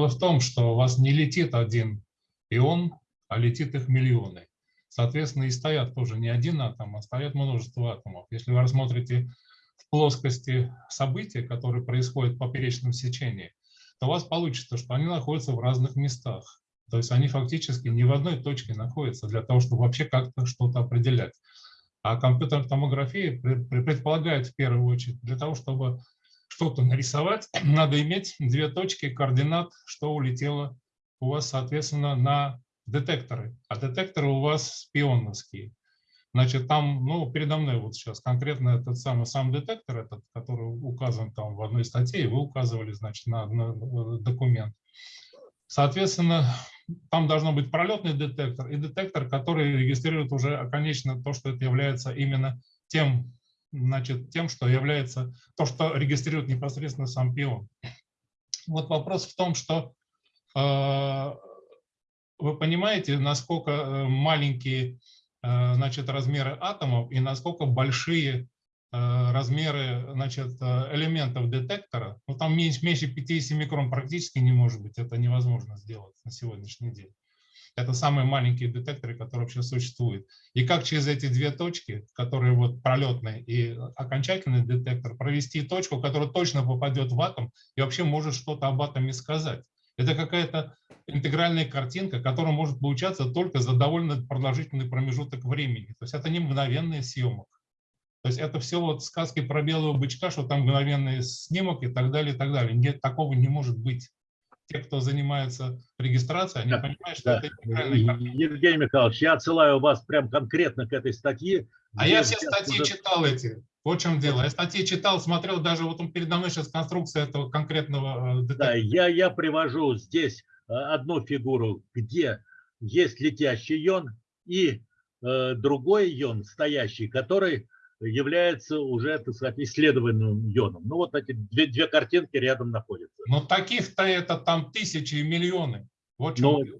в том, что у вас не летит один ион, а летит их миллионы. Соответственно, и стоят тоже не один атом, а стоят множество атомов. Если вы рассмотрите в плоскости события, которые происходят в поперечном сечении, то у вас получится, что они находятся в разных местах. То есть они фактически не в одной точке находятся для того, чтобы вообще как-то что-то определять. А компьютерная томография пре- пре- предполагает в первую очередь для того, чтобы что-то нарисовать, надо иметь две точки координат, что улетело у вас, соответственно, на детекторы. А детекторы у вас спионовские. Значит, там, ну, передо мной вот сейчас конкретно этот самый сам детектор, этот, который указан там в одной статье, и вы указывали, значит, на, на, э, документ. Соответственно, там должно быть пролетный детектор и детектор, который регистрирует уже конечно то, что это является именно тем, значит, тем, что является то, что регистрирует непосредственно сам пион. Вот вопрос в том, что э, вы понимаете, насколько э, маленькие э, значит, размеры атомов и насколько большие э, размеры значит, элементов детектора. Ну, там меньше, меньше 50 микрон практически не может быть. Это невозможно сделать на сегодняшний день. Это самые маленькие детекторы, которые вообще существуют. И как через эти две точки, которые вот пролетный и окончательный детектор, провести точку, которая точно попадет в атом и вообще может что-то об атоме сказать. Это какая-то интегральная картинка, которая может получаться только за довольно продолжительный промежуток времени. То есть это не мгновенный съемок. То есть это все вот сказки про белого бычка, что там мгновенный снимок и так далее, и так далее. Нет, такого не может быть. Те, кто занимается регистрацией, они Да, понимают, что да. это интегральная картинка. Евгений Михайлович, я отсылаю вас прям конкретно к этой статье. А я все статьи уже- читал эти. Вот в чем дело. Я статьи читал, смотрел, даже вот он передо мной сейчас конструкция этого конкретного э, Да, детектора. я, я привожу здесь э, одну фигуру, где есть летящий ион и э, другой ион стоящий, который является уже, так сказать, исследованным ионом. Ну вот эти две, две картинки рядом находятся. Но таких-то это там тысячи и миллионы. Вот Но, дело.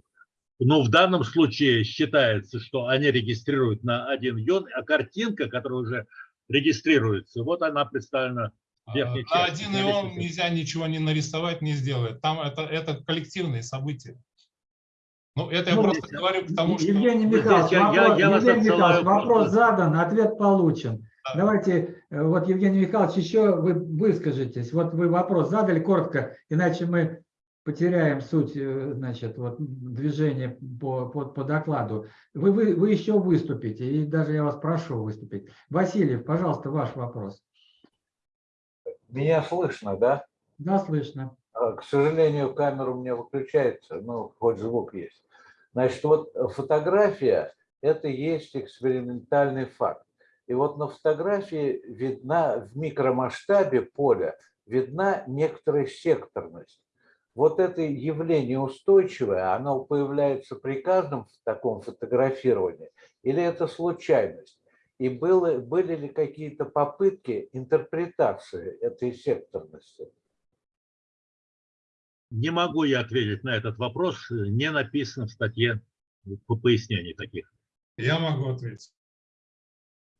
но в данном случае считается, что они регистрируют на один ион, а картинка, которая уже регистрируется, вот она представлена в верхней На части. один ион нельзя ничего не нарисовать, не сделать. Там это, это коллективные события. Ну, это я Ну, просто говорю к тому, что... Евгений Ну, Михайлович, я- я- вопрос, я вас Евгений Михайлович, вопрос задан, ответ получен. Давайте, э, вот, Евгений Михайлович, еще вы выскажитесь. Вот вы вопрос задали коротко, иначе мы потеряем суть, э, значит, вот, движения по, по, по докладу. Вы, вы, вы еще выступите, и даже я вас прошу выступить. Васильев, пожалуйста, ваш вопрос. Меня слышно, да? Да, слышно. А, К сожалению, камера у меня выключается, но хоть звук есть. Значит, вот фотография – это есть экспериментальный факт. И вот на фотографии видна в микромасштабе поля, видна некоторая секторность. Вот это явление устойчивое, оно появляется при каждом таком фотографировании, или это случайность? И было, были ли какие-то попытки интерпретации этой секторности? Не могу я ответить на этот вопрос, не написано в статье по пояснений таких. Я могу ответить.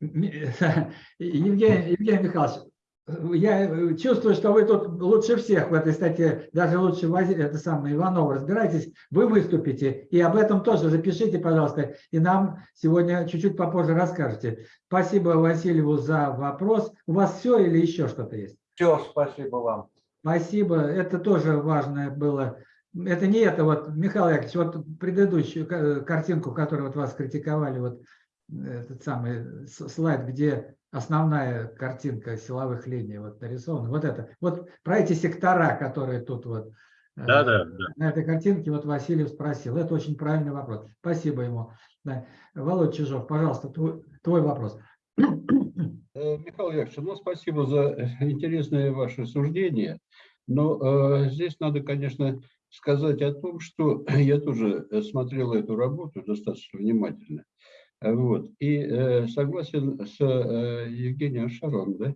Евгений, Евгений Михайлович, я чувствую, что вы тут лучше всех в этой статье, даже лучше это самое Иванова разбираетесь, вы выступите, и об этом тоже запишите, пожалуйста, и нам сегодня чуть-чуть попозже расскажете. Спасибо Васильеву за вопрос. У вас все или еще что-то есть? Все, спасибо вам. Спасибо, это тоже важное было. Это не это, вот, Михаил Яковлевич, вот предыдущую ка- картинку, которую вот вас критиковали, вот этот самый слайд, где основная картинка силовых линий вот нарисована, вот это, вот про эти сектора, которые тут вот э, Да, да, да. на этой картинке вот Васильев спросил. Это очень правильный вопрос. Спасибо ему. Да. Володь Чижов, пожалуйста, твой, твой вопрос. Э, Михаил Яковлевич, ну, спасибо за интересное ваше суждение. Но э, здесь надо, конечно, сказать о том, что я тоже э, смотрел эту работу достаточно внимательно. Вот, и э, согласен с э, Евгением Шаровым, да?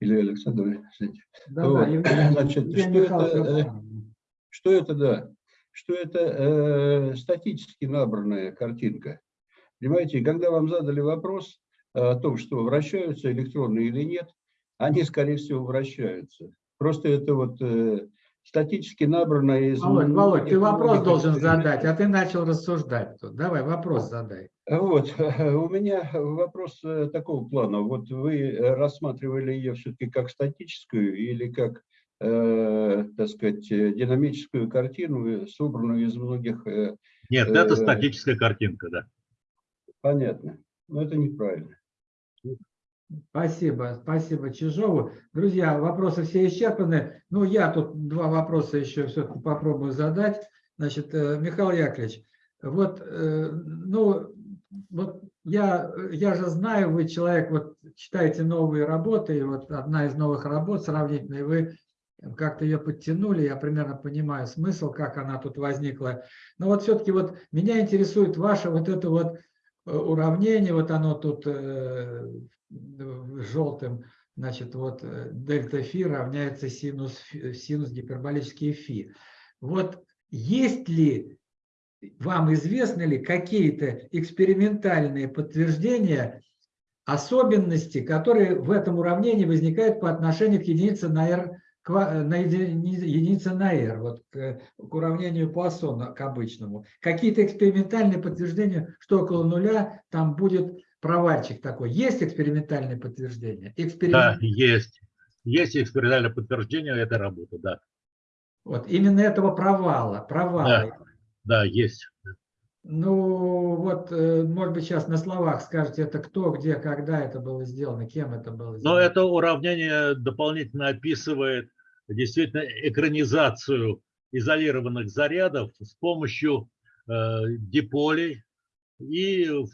Или Александром? извините. Да, да, Вот, Евгений- Значит, Евгений что Михайлович это, э, что это, да, что это э, статически набранная картинка. Понимаете, когда вам задали вопрос о том, что вращаются электроны или нет, они, скорее всего, вращаются. Просто это вот э, статически набранная из... Володь, Володь, ты вопрос должен задать, а ты начал рассуждать тут. Давай, вопрос задай. Вот, у меня вопрос э, такого плана. Вот вы э, рассматривали ее все-таки как статическую или как, э, так сказать, э, динамическую картину, собранную из многих... э, Нет, это э, статическая картинка, да. Понятно. Но это неправильно. Спасибо, спасибо Чижову. Друзья, вопросы все исчерпаны. Ну, я тут два вопроса еще все-таки попробую задать. Значит, э, Михаил Яковлевич, вот, э, ну, вот я, я же знаю, вы человек, вот читаете новые работы, и вот одна из новых работ сравнительной, вы как-то ее подтянули, я примерно понимаю смысл, как она тут возникла. Но вот все-таки вот меня интересует ваше вот это вот уравнение, вот оно тут э, желтым, значит, вот э, дельта фи равняется синус, синус гиперболический фи. Вот есть ли, вам известны ли какие-то экспериментальные подтверждения особенности, которые в этом уравнении возникают по отношению к единице на r, на единице на r, вот к, к уравнению Пуассона, к обычному. Какие-то экспериментальные подтверждения, что около нуля там будет провальчик такой. Есть экспериментальные подтверждения? Эксперимент... Да, есть. Есть экспериментальное подтверждение этой работы, да. Вот именно этого провала, провала. Да, да есть. Ну, вот, э, может быть, сейчас на словах скажете, это кто, где, когда это было сделано, кем это было сделано. Но это уравнение дополнительно описывает действительно экранизацию изолированных зарядов с помощью э, диполей и в, э,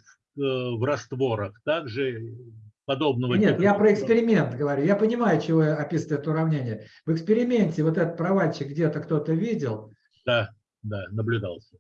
в растворах. Также подобного Нет, типа. я про эксперимент говорю. Я понимаю, чего описывает это уравнение. В эксперименте вот этот провальчик где-то кто-то видел. Да, да, наблюдался.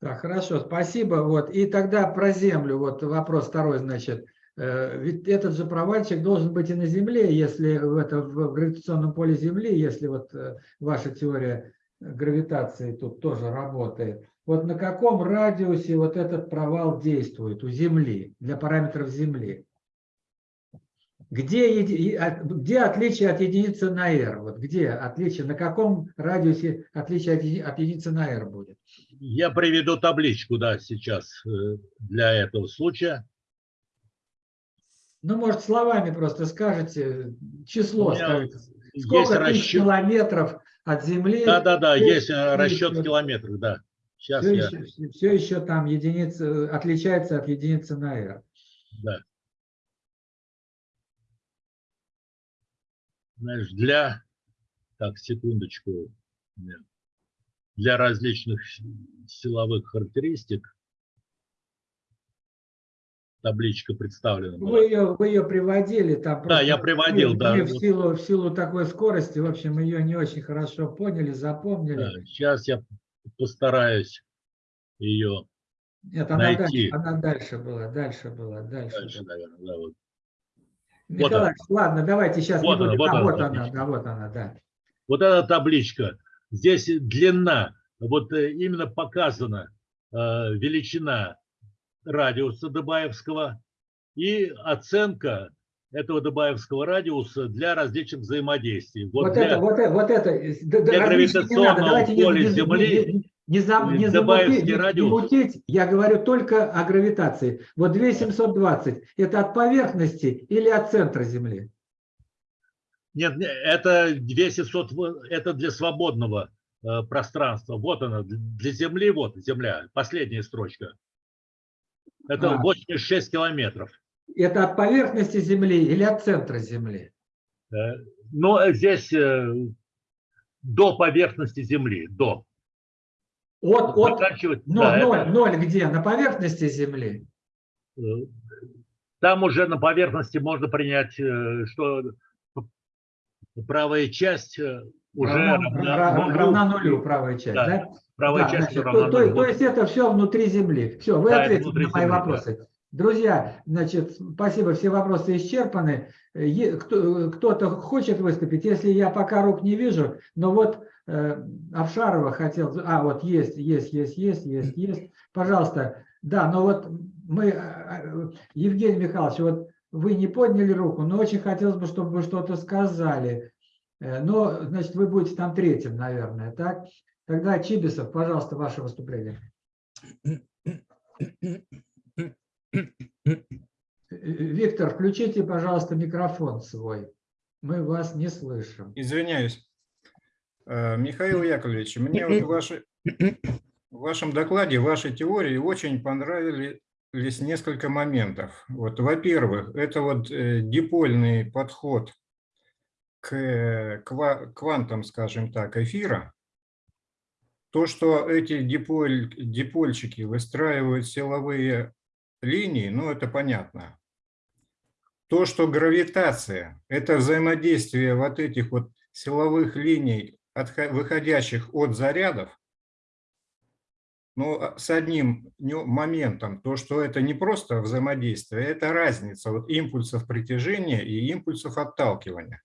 Так, хорошо, спасибо. Вот. И тогда про Землю, вот вопрос второй, значит. Э, ведь этот же провальчик должен быть и на Земле, если в, это, в гравитационном поле Земли, если вот э, ваша теория гравитации тут тоже работает. Вот на каком радиусе вот этот провал действует у Земли, для параметров Земли? Где, где отличие от единицы на r? Вот где отличие, на каком радиусе отличие от, от единицы на r будет? Я приведу табличку, да, сейчас э, для этого случая. Ну, может, словами просто скажете, число скажите. Сколько тысяч расчет... километров от Земли? Да, да, да, есть э, расчет в километрах, да. Сейчас все, я... еще, все еще там единица отличается от единицы на r. Да. Знаешь, для, так, секундочку, для различных силовых характеристик табличка представлена. Вы ее, вы ее приводили там. Да, я приводил, мы, да. Мы в силу, в силу такой скорости, в общем, ее не очень хорошо поняли, запомнили. Да, сейчас я постараюсь ее Нет, она найти. Дальше, она дальше была, дальше была, дальше. Дальше, была. наверное, да, вот. Николай, вот ладно, давайте сейчас вот. Она, вот, а, она, вот она, да, вот она, да. Вот эта табличка. Здесь длина, вот э, именно показана э, величина радиуса Дебаевского и оценка этого Дебаевского радиуса для различных взаимодействий. Вот, вот для, это, вот это, вот это. Для гравитационного поля Земли не, зам, не, замутить, не мутить, я говорю только о гравитации. Вот 2720 – это от поверхности или от центра Земли? Нет, это 2700, это для свободного э, пространства. Вот она, для Земли, вот Земля, последняя строчка. Это а. 86 километров. Это от поверхности Земли или от центра Земли? Э, ну, здесь э, до поверхности Земли, до. От, от, но, да, ноль, это... ноль где? На поверхности Земли? Э, там уже на поверхности можно принять, э, что правая часть э, уже равна, равна, нулю. равна нулю, правая часть, да? да? Правая да, часть значит, равна то, нулю. То, есть это все внутри Земли. Все, вы да, ответили на мои земли, вопросы. Да. Друзья, значит, спасибо, все вопросы исчерпаны. Кто-то хочет выступить, если я пока рук не вижу, но вот э, Авшарова хотел, а вот есть, есть, есть, есть, есть, есть, пожалуйста, да, но вот мы, э, э, Евгений Михайлович, вот вы не подняли руку, но очень хотелось бы, чтобы вы что-то сказали, но, значит, вы будете там третьим, наверное, так? Тогда Чибисов, пожалуйста, ваше выступление. Виктор, включите, пожалуйста, микрофон свой. Мы вас не слышим. Извиняюсь. Э, Михаил Яковлевич, мне вот в, вашей, в вашем докладе, в вашей теории очень понравились несколько моментов. Вот, во-первых, это вот э, дипольный подход к квантам, скажем так, эфира. То, что эти диполь, дипольчики выстраивают силовые линии, ну это понятно. То, что гравитация – это взаимодействие вот этих вот силовых линий, отхо- выходящих от зарядов, но а, с одним моментом, то, что это не просто взаимодействие, это разница вот импульсов притяжения и импульсов отталкивания.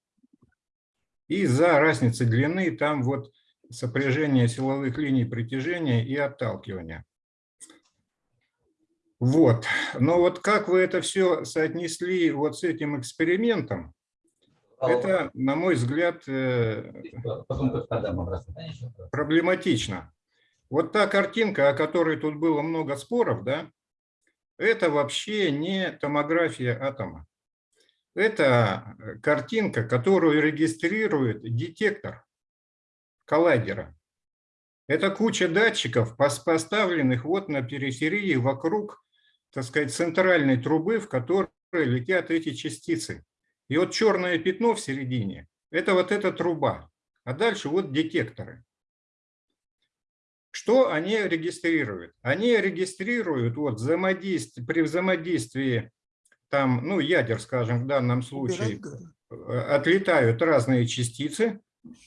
И за разницей длины там вот сопряжение силовых линий притяжения и отталкивания. Вот. Но вот как вы это все соотнесли вот с этим экспериментом, это, на мой взгляд, э, проблематично. Вот та картинка, о которой тут было много споров, да, это вообще не томография атома. Это э, картинка, которую регистрирует детектор коллайдера. Это куча датчиков, пос- поставленных вот на периферии вокруг, так сказать, центральной трубы, в которой летят эти частицы. И вот черное пятно в середине – это вот эта труба. А дальше вот детекторы. Что они регистрируют? Они регистрируют вот взаимодействие, при взаимодействии там, ну, ядер, скажем, в данном случае, э, отлетают разные частицы,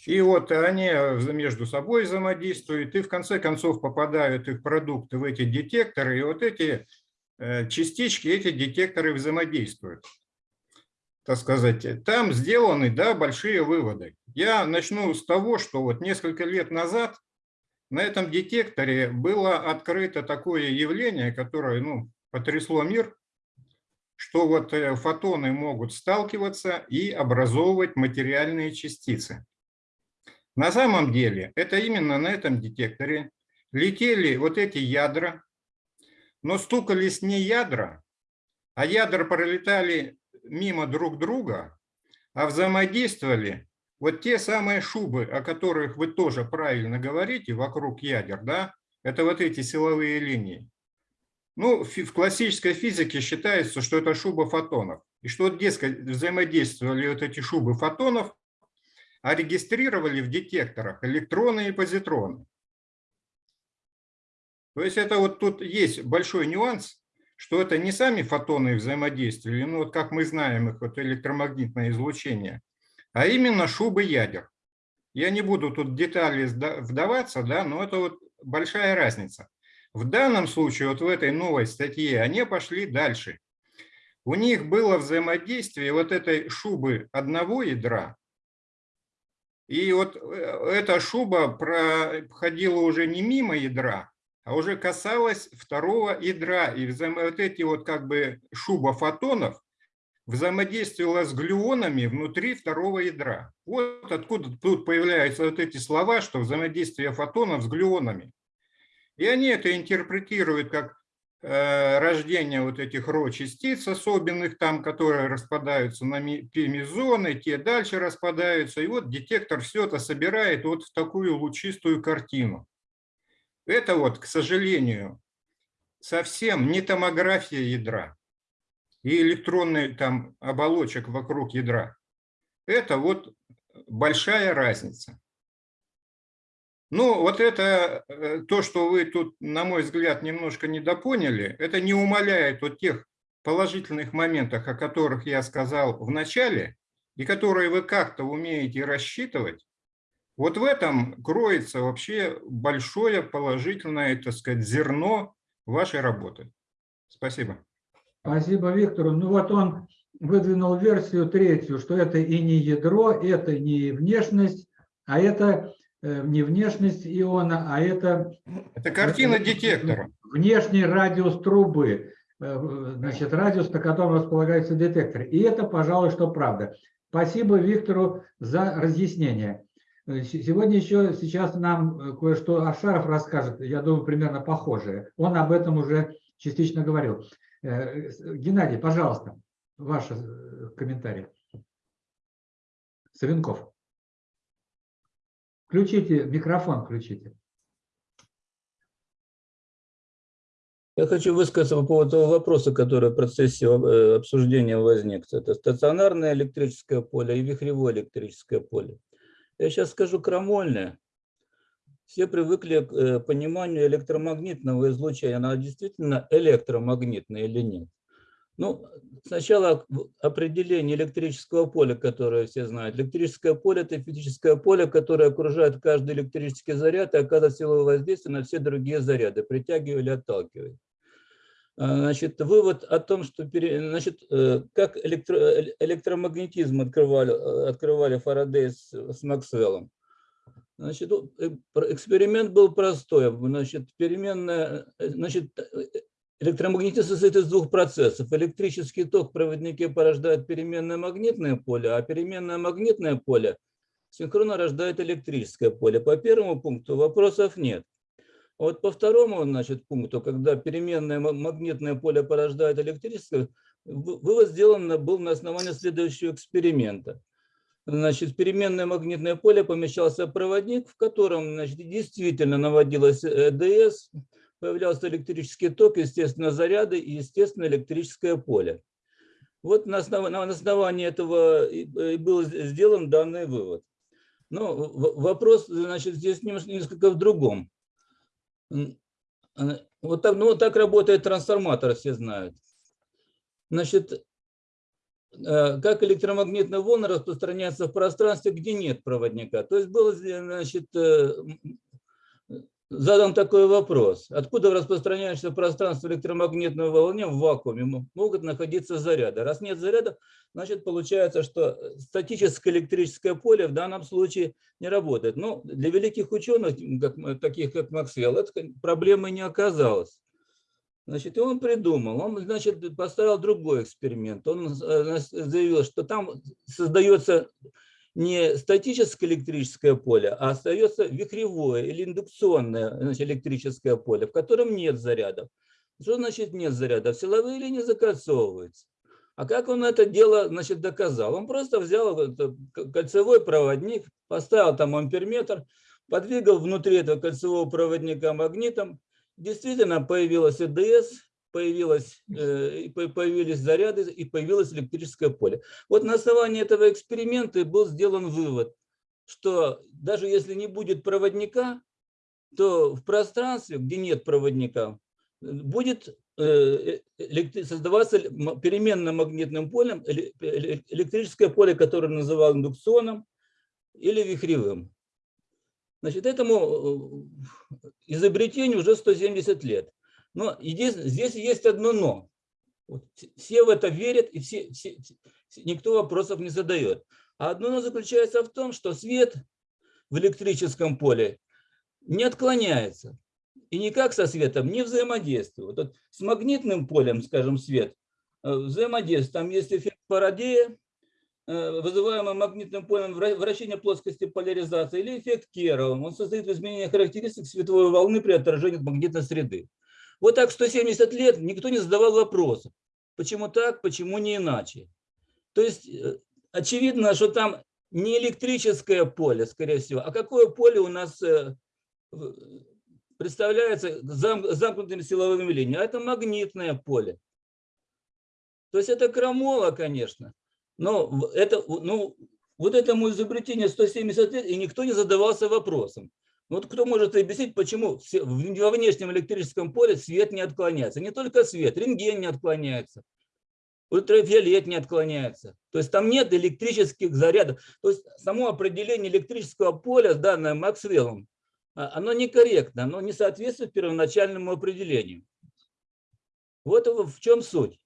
и вот они между собой взаимодействуют, и в конце концов попадают их продукты в эти детекторы, и вот эти э, частички, эти детекторы взаимодействуют. Так сказать, там сделаны, да, большие выводы. Я начну с того, что вот несколько лет назад на этом детекторе было открыто такое явление, которое, ну, потрясло мир, что вот э, фотоны могут сталкиваться и образовывать материальные частицы. На самом деле это именно на этом детекторе летели вот эти ядра, но стукались не ядра, а ядра пролетали мимо друг друга, а взаимодействовали вот те самые шубы, о которых вы тоже правильно говорите, вокруг ядер, да, это вот эти силовые линии. Ну, в классической физике считается, что это шуба фотонов. И что, дескать, взаимодействовали вот эти шубы фотонов, а регистрировали в детекторах электроны и позитроны. То есть это вот тут есть большой нюанс, что это не сами фотоны взаимодействовали, ну вот как мы знаем их, вот электромагнитное излучение, а именно шубы ядер. Я не буду тут в детали вдаваться, да, но это вот большая разница. В данном случае, вот в этой новой статье, они пошли дальше. У них было взаимодействие вот этой шубы одного ядра, и вот э, эта шуба проходила уже не мимо ядра, а уже касалась второго ядра. И вот эти вот как бы шуба фотонов взаимодействовала с глюонами внутри второго ядра. Вот откуда тут появляются вот эти слова, что взаимодействие фотонов с глюонами. И они это интерпретируют как э, рождение вот этих ро-частиц особенных там, которые распадаются на пи-мезоны, те дальше распадаются. И вот детектор все это собирает вот в такую лучистую картину. Это вот, к сожалению, совсем не томография ядра и электронный там оболочек вокруг ядра. Это вот большая разница. Ну, вот это э, то, что вы тут, на мой взгляд, немножко недопоняли, это не умаляет вот тех положительных моментах, о которых я сказал в начале, и которые вы как-то умеете рассчитывать. Вот в этом кроется вообще большое положительное, так сказать, зерно вашей работы. Спасибо. Спасибо Виктору. Ну вот он выдвинул версию третью, что это и не ядро, это не внешность, а это э, не внешность иона, а это... Это картина детектора. Внешний радиус трубы, э, значит, радиус, на котором располагается детектор. И это, пожалуй, что правда. Спасибо Виктору за разъяснение. Э, Сегодня еще сейчас нам э, кое-что Ашаров расскажет, я думаю, примерно похожее. Он об этом уже частично говорил. Э, Геннадий, пожалуйста, ваш э, комментарий. Савенков. Включите, микрофон включите. Я хочу высказаться по поводу того вопроса, который в процессе обсуждения возник. Это стационарное электрическое поле и вихревое электрическое поле. Я сейчас скажу крамольное. Все привыкли к э, пониманию электромагнитного излучения. Оно действительно электромагнитное или нет? Ну, сначала определение электрического поля, которое все знают. Электрическое поле – это физическое поле, которое окружает каждый электрический заряд и оказывает силовое воздействие на все другие заряды, притягивая или отталкивая. А, Значит, вывод о том, что значит, э, как электро- э, электромагнетизм открывали, э, открывали Фарадей с, с Максвеллом. Значит, ну, эксперимент был простой. Значит, переменная, значит, электромагнетизм состоит из двух процессов. Электрический ток в проводнике порождает переменное магнитное поле, а переменное магнитное поле синхронно рождает электрическое поле. По первому пункту вопросов нет. А Вот по второму значит, пункту, когда переменное ма- магнитное поле порождает электрическое, вы- вывод сделан был на основании следующего эксперимента. Значит, переменное магнитное поле помещался проводник, в котором значит, действительно наводилась ЭДС, появлялся электрический ток, естественно, заряды и, естественно, электрическое поле. Вот на основ- на основании этого и был сделан данный вывод. Но вопрос, значит, здесь немножко- несколько в другом. А, Вот так, ну, вот так работает трансформатор, все знают. Значит, э, как электромагнитные волны распространяются в пространстве, где нет проводника. То есть был э, значит, э, задан такой вопрос. Откуда в распространяющемся пространстве электромагнитной волне в вакууме могут находиться заряды? Раз нет заряда, значит получается, что статическое электрическое поле в данном случае не работает. Но для великих ученых, как, таких как Максвелл, это проблемой не оказалось. Значит, и он придумал, он, значит, поставил другой эксперимент. Он э, нас- заявил, что там создается не статическое электрическое поле, а остается вихревое или индукционное значит, электрическое поле, в котором нет зарядов. Что значит нет зарядов? Силовые линии закольцовываются. А как он это дело значит, доказал? Он просто взял кольцевой проводник, поставил там амперметр, подвигал внутри этого кольцевого проводника магнитом, действительно появилась ЭДС, появилась, э, появились заряды и появилось электрическое поле. Вот на основании этого эксперимента был сделан вывод, что даже если не будет проводника, то в пространстве, где нет проводника, э, будет э, электри- создаваться переменным магнитным полем эле- эле- электрическое поле, которое называл индукционным или вихревым. Значит, этому э, изобретению уже 170 лет. Но здесь есть одно но. Вот все- в это верят, и все, все- никто вопросов не задает. А одно но заключается в том, что свет в электрическом поле не отклоняется. И никак со светом не взаимодействует. Вот с магнитным полем, скажем, свет э, взаимодействует. Там есть эффект Фарадея, э, вызываемый магнитным полем вра- вращения плоскости поляризации, или эффект Керова. Он состоит в изменении характеристик световой волны при отражении от магнитной среды. Вот так 170 лет никто не задавал вопросов. Почему так, почему не иначе? То есть э, очевидно, что там не электрическое поле, скорее всего, а какое поле у нас э, представляется зам- замкнутыми силовыми линиями, а это магнитное поле. То есть это крамола, конечно, но это, ну, вот этому изобретению 170 лет, и никто не задавался вопросом. Вот кто может объяснить, почему во внешнем электрическом поле свет не отклоняется? Не только свет, рентген не отклоняется, ультрафиолет не отклоняется. То есть там нет электрических зарядов. То есть само определение электрического поля, данное Максвеллом, а, оно некорректно, оно не соответствует первоначальному определению. Вот в в чем суть.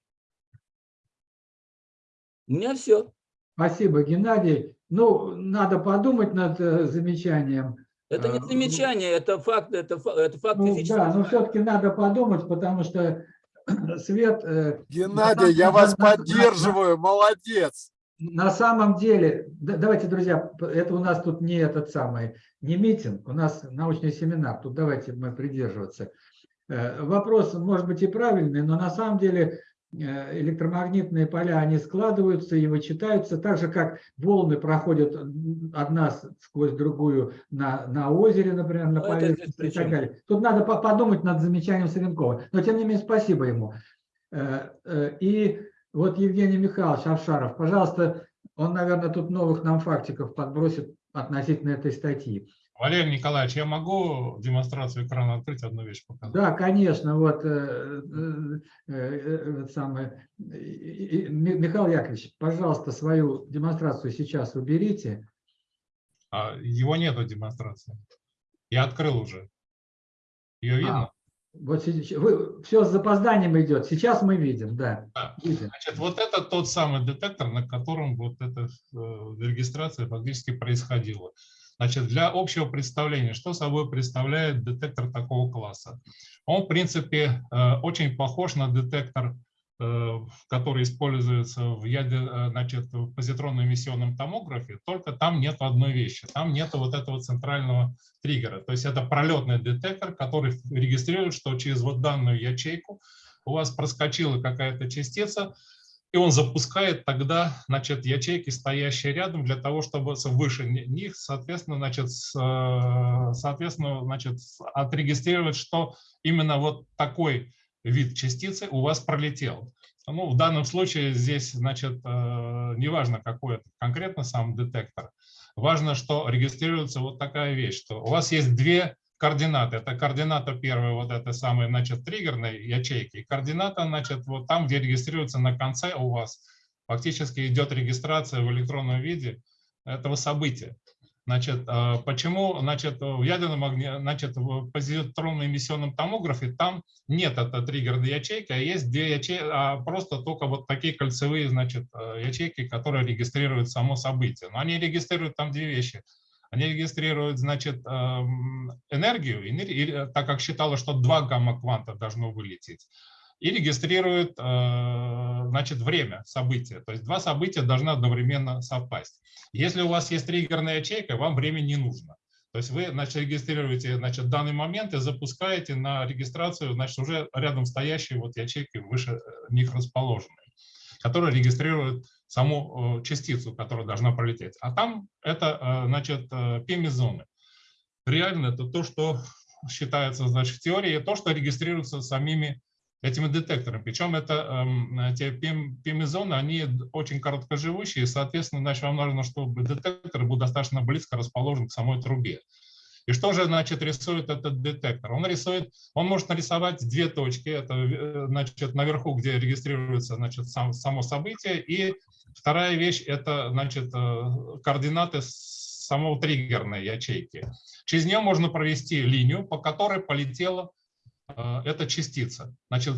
У меня все. Спасибо, Геннадий. Ну, надо подумать над э, замечанием. Это не А, замечание, это факт, это, это факт Ну, физического. да, но все-таки надо подумать, потому что свет... э, Геннадий, я вас поддерживаю, молодец. На самом деле, да- давайте, друзья, это у нас тут не этот самый, не митинг, у нас научный семинар, тут давайте мы придерживаться. Э, Вопрос может быть и правильный, но на самом деле э, электромагнитные поля, они складываются и вычитаются, так же, как волны проходят одна сквозь другую на, на озере, например, на Ну, поверхности и так далее. Тут надо по- подумать над замечанием Савенкова. Но, тем не менее, спасибо ему. Э, э, И вот Евгений Михайлович Авшаров, пожалуйста, он, наверное, тут новых нам фактиков подбросит относительно этой статьи. Валерий Николаевич, я могу демонстрацию экрана открыть, одну вещь показать? Да, конечно, вот э, э, э, самое, Михаил Яковлевич, пожалуйста, свою демонстрацию сейчас уберите. А, его нету демонстрации. Я открыл уже. Ее видно? Вот все с запозданием идет. Сейчас мы видим, да. Да. видим. Значит, вот это тот самый детектор, на котором вот эта э, регистрация фактически происходила. Значит, для общего представления, что собой представляет детектор такого класса? Он, в принципе, э, очень похож на детектор, э, который используется в, яде, э, значит, в позитронно-эмиссионном томографе, только там нет одной вещи. Там нет вот этого центрального триггера. То есть это пролетный детектор, который регистрирует, что через вот данную ячейку у вас проскочила какая-то частица, и он запускает тогда, значит, ячейки, стоящие рядом, для того, чтобы выше ни- них, соответственно, значит, э, соответственно, значит, отрегистрировать, что именно вот такой вид частицы у вас пролетел. Ну, в данном случае здесь, значит, э, неважно, какой это конкретно сам детектор, важно, что регистрируется вот такая вещь, что у вас есть две координаты. Это координата первая, вот это самая, значит, триггерной ячейки. Координата, значит, вот там, где регистрируется на конце у вас, фактически идет регистрация в электронном виде этого события. Значит, э, почему, значит, в ядерном огне, значит, в позитронно-эмиссионном томографе там нет этой триггерной ячейки, а есть две ячейки, а просто только вот такие кольцевые, значит, э, ячейки, которые регистрируют само событие. Но они регистрируют там две вещи. Они регистрируют, значит, эм, энергию, энер- и, так как считалось, что два гамма-кванта должно вылететь, и регистрируют, э, значит, время события. То есть два события должны одновременно совпасть. Если у вас есть триггерная ячейка, вам время не нужно. То есть вы значит, регистрируете значит, данный момент и запускаете на регистрацию значит, уже рядом стоящие вот ячейки выше э, них расположенные, которые регистрируют саму э, частицу, которая должна пролететь. А там это э, значит, пеми-зоны. Реально это то, что считается значит, в теории, то, что регистрируется самими этими детекторами. Причем это эм, те пеми-зоны, они очень короткоживущие, соответственно, значит, вам нужно, чтобы детектор был достаточно близко расположен к самой трубе. И что же, значит, рисует этот детектор? Он рисует, он может нарисовать две точки. Это, э, значит, наверху, где регистрируется, значит, сам, само событие. И вторая вещь – это, значит, э, координаты самого триггерной ячейки. Через нее можно провести линию, по которой полетела э, эта частица. Значит,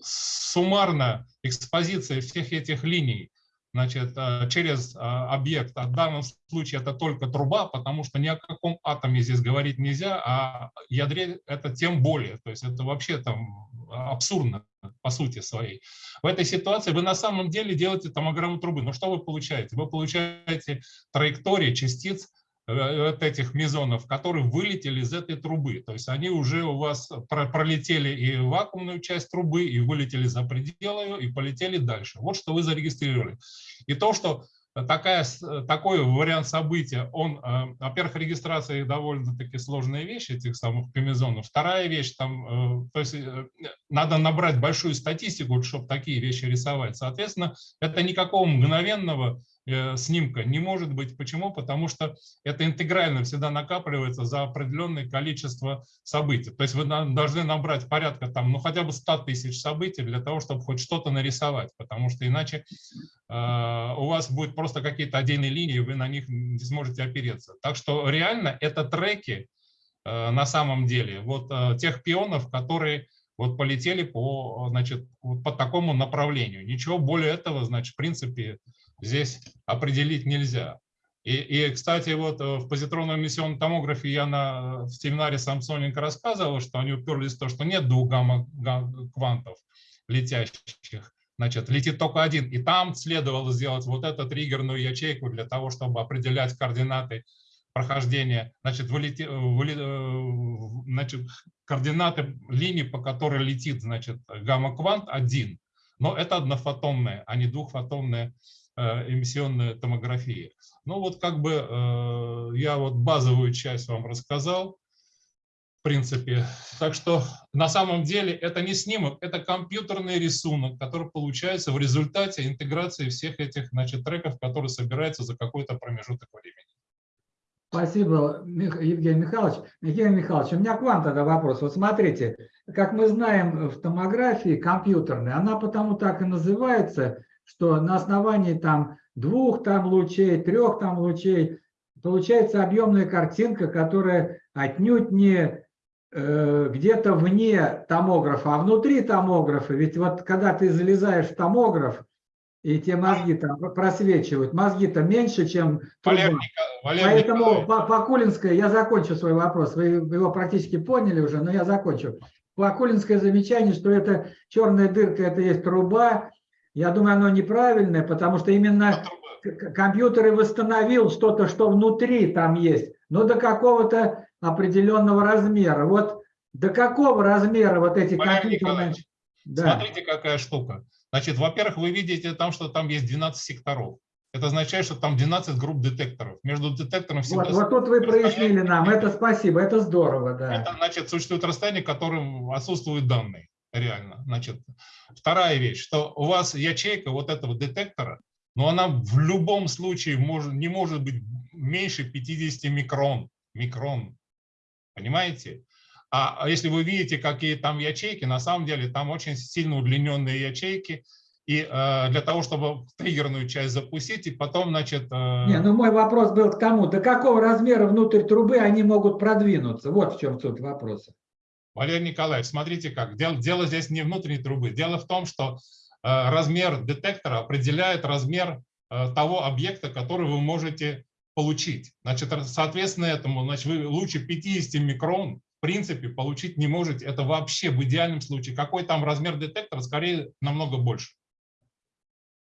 суммарная экспозиция всех этих линий значит, э, через э, объект, а в данном случае это только труба, потому что ни о каком атоме здесь говорить нельзя, а ядре это тем более. То есть это вообще там абсурдно по сути своей. В этой ситуации вы на самом деле делаете томограмму трубы. Но что вы получаете? Вы получаете траектории частиц э, вот этих мезонов, которые вылетели из этой трубы. То есть они уже у вас про- пролетели и вакуумную часть трубы, и вылетели за пределы ее, и полетели дальше. Вот что вы зарегистрировали. И то, что такая, такой вариант события, он, э, во-первых, регистрация довольно-таки сложная вещь этих самых комизонов. Вторая вещь, там, э, то есть надо набрать большую статистику, чтобы такие вещи рисовать. Соответственно, это никакого мгновенного снимка не может быть. Почему? Потому что это интегрально всегда накапливается за определенное количество событий. То есть вы должны набрать порядка там, ну хотя бы 100 тысяч событий для того, чтобы хоть что-то нарисовать, потому что иначе э, у вас будет просто какие-то отдельные линии, вы на них не сможете опереться. Так что реально это треки э, на самом деле вот э, тех пионов, которые вот полетели по, значит, вот по такому направлению. Ничего более этого, значит, в принципе, здесь определить нельзя. И, и, кстати, вот э, в позитронном эмиссионном томографе я на, в семинаре Самсоненко рассказывал, что они уперлись в то, что нет двух гамма-квантов летящих, значит, летит только один. И там следовало сделать вот эту триггерную ячейку для того, чтобы определять координаты прохождения, значит, вылети, э, значит, координаты линии, по которой летит, значит, гамма-квант один, но это однофотонная, а не двухфотонная э, эмиссионная томография. Ну вот как бы э, я вот базовую часть вам рассказал, в принципе. Так что на самом деле это не снимок, это компьютерный рисунок, который получается в результате интеграции всех этих значит, треков, которые собираются за какой-то промежуток времени. Спасибо, Евгений Михайлович. Евгений Михайлович, у меня к вам тогда вопрос. Вот смотрите, как мы знаем в томографии компьютерной, она потому так и называется, что на основании там двух там лучей, трех там лучей получается объемная картинка, которая отнюдь не э, где-то вне томографа, а внутри томографа. Ведь вот когда ты залезаешь в томограф, и те мозги там просвечивают, мозги-то меньше, чем. Валерий, Валерий Поэтому Николаевич, по, по Кулинской, я закончу свой вопрос, вы его практически поняли уже, но я закончу. По Кулинское замечание, что это черная дырка, это есть труба, я думаю, оно неправильное, потому что именно к- компьютер и восстановил что-то, что внутри там есть, но до какого-то определенного размера. Вот до какого размера вот эти Валерий компьютерные... Николаевич, Да. Смотрите, какая штука. Значит, во-первых, вы видите там, что там есть 12 секторов. Это означает, что там 12 групп детекторов. Между детектором всегда... Вот, вот тут вы прояснили нам, это спасибо, это здорово, да. Это значит, существует расстояние, которым отсутствуют данные. Реально. Значит, вторая вещь, что у вас ячейка вот этого детектора, но она в любом случае может, не может быть меньше 50 микрон. Микрон. Понимаете? А а если вы видите, какие там ячейки, на самом деле там очень сильно удлиненные ячейки. И э, для того, чтобы триггерную часть запустить, и потом, значит... э, Не, ну мой вопрос был к тому, до какого размера внутрь трубы они могут продвинуться? Вот в чем суть вопроса. Валерий Николаевич, смотрите как. Дело, дело здесь не внутренней трубы. Дело в том, что э, размер детектора определяет размер э, того объекта, который вы можете получить. Значит, соответственно этому, значит, вы лучше 50 микрон в принципе получить не можете. Это вообще в идеальном случае. Какой там размер детектора? Скорее, намного больше.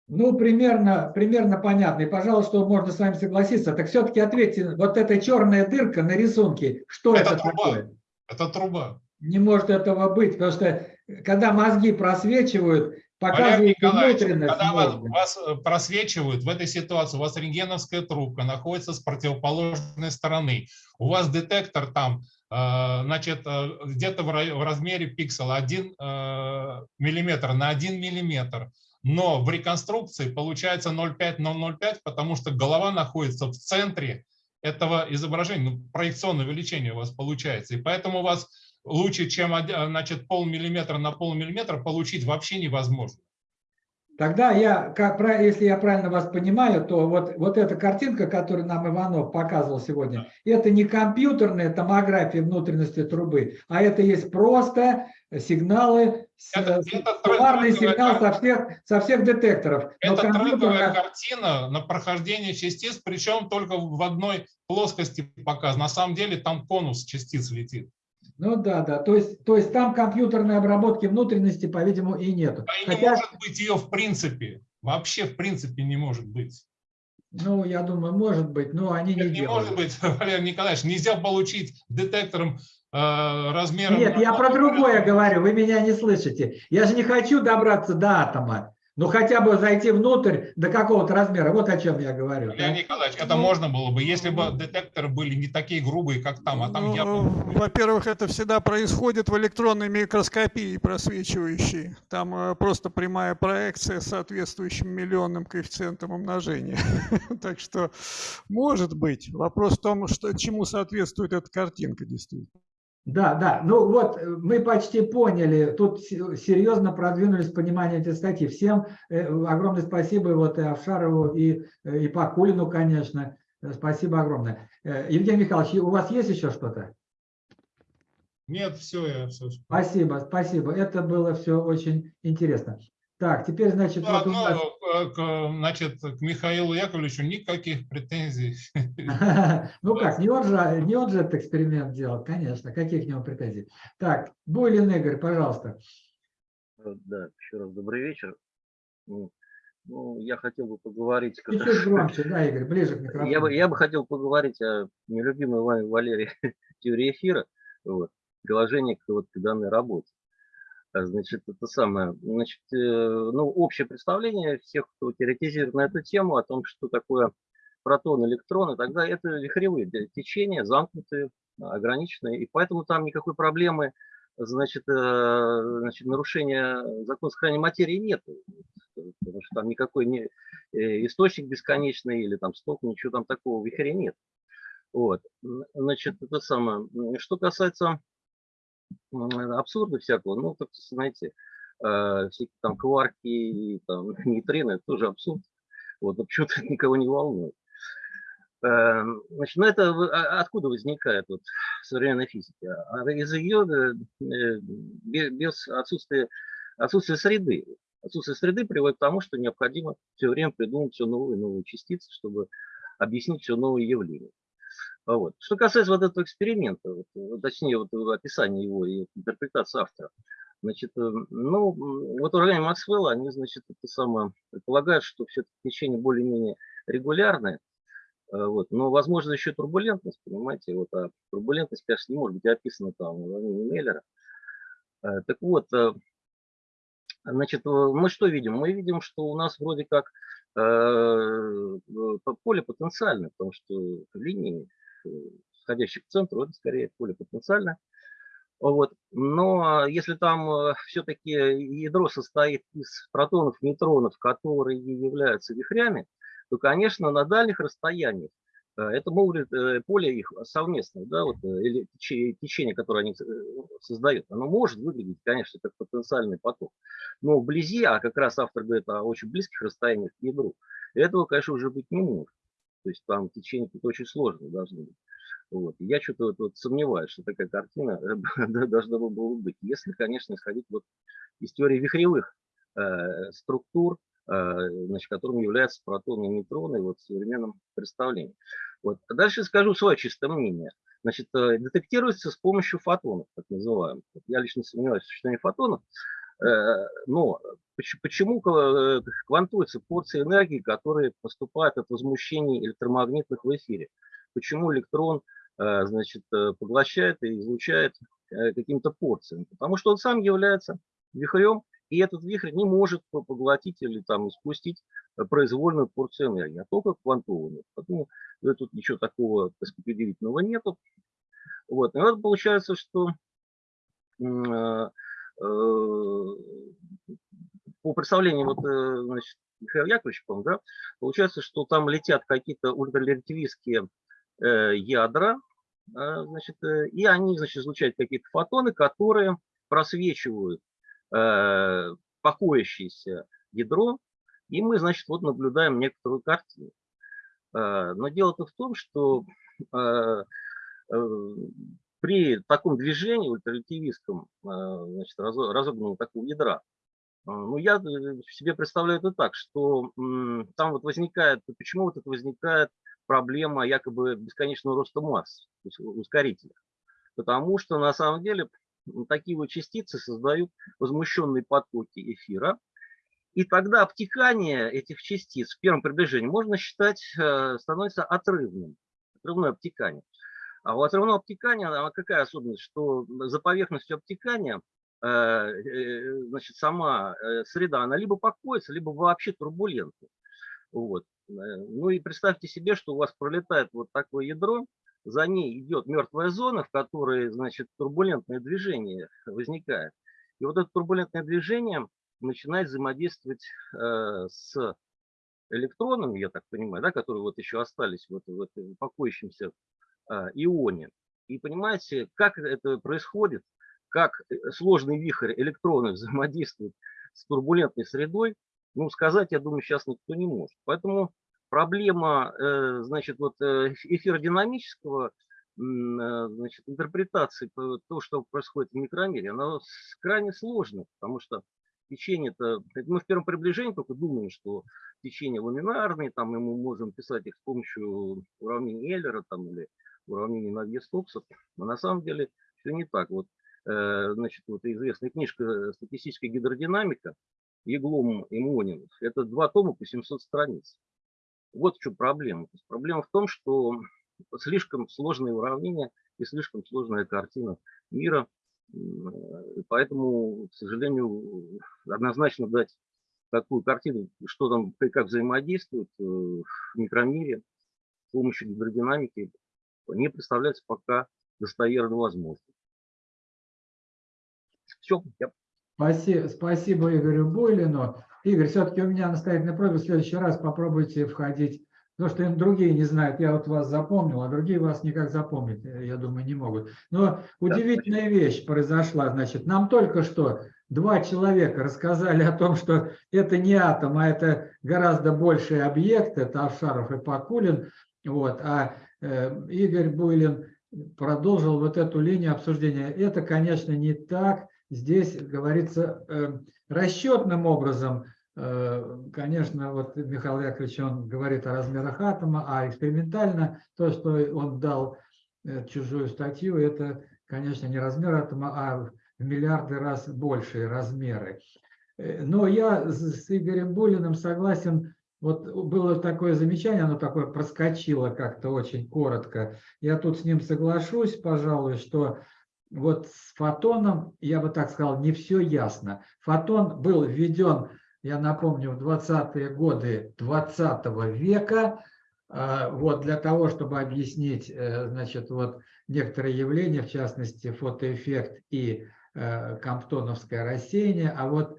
Ну, примерно, примерно понятно. И, пожалуй, что можно с вами согласиться. Так все-таки ответьте, вот эта черная дырка на рисунке, что это, Это труба. такое? Это труба. Не может этого быть, потому что когда мозги просвечивают, показывают внутренность когда вас, вас э, просвечивают в этой ситуации, у вас рентгеновская трубка находится с противоположной стороны, у вас детектор там, э, значит, э, где-то в ра- в размере пиксела 1 миллиметр на 1 миллиметр, но в реконструкции получается 0,5 на 0,05, потому что голова находится в центре этого изображения, ну, проекционное увеличение у вас получается, и поэтому у вас лучше, чем оди- значит, полмиллиметра на полмиллиметра получить вообще невозможно. Тогда я, как, если я правильно вас понимаю, то вот, вот эта картинка, которую нам Иванов показывал сегодня, это не компьютерная томография внутренности трубы, а это есть просто сигналы, Это- трендовая сигнал со всех, со всех детекторов. Это трендовая компьютерная- картина на прохождение частиц, причем только в одной плоскости показана. На самом деле там конус частиц летит. Ну да, да. То есть, то есть там компьютерной обработки внутренности, по-видимому, и нету. А и не Хотя, может быть ее в принципе. Вообще в принципе не может быть. ну, я думаю, может быть, но они не Не делают. может быть, Валерий Николаевич, нельзя получить детектором э, размером... Нет, я про другое говорю, вы меня не слышите. Я же не хочу добраться до атома, но хотя бы зайти внутрь до какого-то размера. Вот о чем я говорю. да. Валерий Николаевич, это можно было бы, если бы детекторы были не такие грубые, как там, а там Ну, явно... Во-первых, это всегда происходит в электронной микроскопии просвечивающей. Там э, просто прямая проекция с соответствующим миллионным коэффициентом умножения. Так что, может быть. Вопрос в том, что, чему соответствует эта картинка действительно. Да, да. Ну вот э, мы почти поняли. Тут се- серьезно продвинулись в понимании этой статьи. Всем э, огромное спасибо вот и Авшарову, и, э, и Пакулину, конечно. Спасибо огромное. Евгений Михайлович, у вас есть еще что-то? Нет, все, я все. Спасибо, спасибо. Это было все очень интересно. Так, теперь, значит, вот у Ну, нас... э, к, значит, к Михаилу Яковлевичу никаких претензий. Ну как, не он же, не он же этот эксперимент делал, конечно. Какие к нему претензий? Так, Буйлин Игорь, пожалуйста. Э, Да, еще раз добрый вечер. Ну, ну, я хотел бы поговорить... Чуть-чуть раз- громче, да, Игорь, ближе к микрофону. Я бы, я бы хотел поговорить о нелюбимой вами Валерии теории эфира, вот, приложение к, вот, к данной работе. А, Значит, это самое, значит, э, ну, общее представление всех, кто теоретизирует на эту тему, о том, что такое протон, электрон и далее, это вихревые те- течения, замкнутые, ограниченные, и поэтому там никакой проблемы, значит, э, значит нарушения закона сохранения материи нет, потому что там никакой не, э, источник бесконечный или там сток, ничего там такого в вихре нет. Вот. Значит, это самое. Что касается абсурда всякого, ну, так знаете, э, всякие там кварки там нейтрино, это тоже абсурд. Вот, но почему-то никого не волнует. Э, значит, ну это а, откуда возникает вот в современной физике? А из ее э, без отсутствия, отсутствия среды. Отсутствие среды приводит к тому, что необходимо все время придумать все новые и новые частицы, чтобы объяснить все новые явления. Вот. Что касается вот этого эксперимента, вот, точнее вот описания его и интерпретации автора, значит, э, ну, вот уравнение Максвелла, они, значит, это самое, предполагают, что все-таки течение более-менее регулярное, э, вот, но, возможно, еще турбулентность, понимаете, вот, а турбулентность, конечно, не может быть описана там в уравнении. Э, так вот, значит, мы что видим? Мы видим, что у нас вроде как поле потенциальное, потому что линии сходящих к центру, это скорее поле потенциально. Вот. Но если там э, все-таки ядро состоит из протонов, нейтронов, которые являются вихрями, то, конечно, на дальних расстояниях э, это э, поле их совместное, да, вот, или течение, которое они создают, оно может выглядеть, конечно, как потенциальный поток. Но вблизи, а как раз автор говорит о очень близких расстояниях к ядру, этого, конечно, уже быть не может. То есть там течение тут очень сложные должны быть. Вот. Я что-то вот, вот сомневаюсь, что такая картина должна была быть. Если, конечно, исходить вот из теории вихревых э, структур, э, значит, которым являются протоны и нейтроны вот, в современном представлении. Вот. А дальше скажу свое чистое мнение. Значит, э, детектируется с помощью фотонов, так называемых. Я лично сомневаюсь в существовании фотонов, Э, но почему э, квантуются порции энергии, которые поступают от возмущений электромагнитных в эфире? Почему электрон э, значит, поглощает и излучает какими-то порциями? Потому что он сам является вихрем, и этот вихрь не может поглотить или там испустить произвольную порцию энергии, а только квантованную. Поэтому тут ничего такого, так нету. Вот. И вот получается, что по представлению вот, э, значит, Михаила Яковлевича, да, получается, что там летят какие-то ультрарелятивистские э, ядра, э, значит, э, и они значит, излучают какие-то фотоны, которые просвечивают э, покоящееся ядро, и мы, значит, вот наблюдаем некоторую картину. Э, но дело-то в том, что э, э, при таком движении ультрарелятивистском, а, значит, разогнанного такого ядра, а, ну, я э, себе представляю это так, что там вот возникает, почему вот это возникает проблема якобы бесконечного роста масс, то есть ускорителя. Потому что на самом деле такие вот частицы создают возмущенные потоки эфира, и тогда обтекание этих частиц в первом приближении можно считать э, становится отрывным, отрывное обтекание. А у отрывного обтекания она какая особенность, что за поверхностью обтекания э, э, значит, сама э, среда, она либо покоится, либо вообще турбулентна. Вот. Ну и представьте себе, что у вас пролетает вот такое ядро, за ней идет мертвая зона, в которой, значит, турбулентное движение возникает. И вот это турбулентное движение начинает взаимодействовать э, с электронами, я так понимаю, да, которые вот еще остались вот в этом покоящемся а, ионе. И понимаете, как это происходит, как э, сложный вихрь электронов взаимодействует с турбулентной средой, ну, сказать, я думаю, сейчас никто не может. Поэтому проблема, э, значит, вот э, эфиродинамического, значит, интерпретации того, что происходит в микромире, она крайне сложна, потому что течение-то, мы в первом приближении только думаем, что течение ламинарные, там, и мы можем писать их с помощью уравнений Эйлера там, или уравнение на вес Стокса, но на самом деле все не так. Вот, э, значит, вот известная книжка «Статистическая гидродинамика» Еглом и Монин, это два тома по 700 страниц. Вот в чем проблема. То есть проблема в том, что слишком сложные уравнения и слишком сложная картина мира. Поэтому, к сожалению, однозначно дать такую картину, что там как взаимодействует э, в микромире с помощью гидродинамики, не представляется пока достоверно возможным. Все. Я... Спасибо, спасибо Игорю Бойлину. Игорь, все-таки у меня настоятельная просьба, в следующий раз попробуйте входить Потому что другие не знают, я вот вас запомнил, а другие вас никак запомнить, э, я думаю, не могут. Но удивительная вещь произошла, значит, нам только что два человека рассказали о том, что это не атом, а это гораздо больший объект, это Авшаров и Пакулин, вот, а э, Игорь Буйлин продолжил вот эту линию обсуждения. Это, конечно, не так. Здесь говорится э, расчетным образом Э, конечно, вот Михаил Яковлевич, он говорит о размерах атома, а экспериментально то, что он дал чужую статью, это, конечно, не размер атома, а в миллиарды раз большие размеры. Но я с Игорем Булиным согласен, вот было такое замечание, оно такое проскочило как-то очень коротко. Я тут с ним соглашусь, пожалуй, что вот с фотоном, я бы так сказал, не все ясно. Фотон был введен я напомню, в 20-е годы 20 -го века, а, вот для того, чтобы объяснить, э, значит, вот некоторые явления, в частности, фотоэффект и э, комптоновское рассеяние, а вот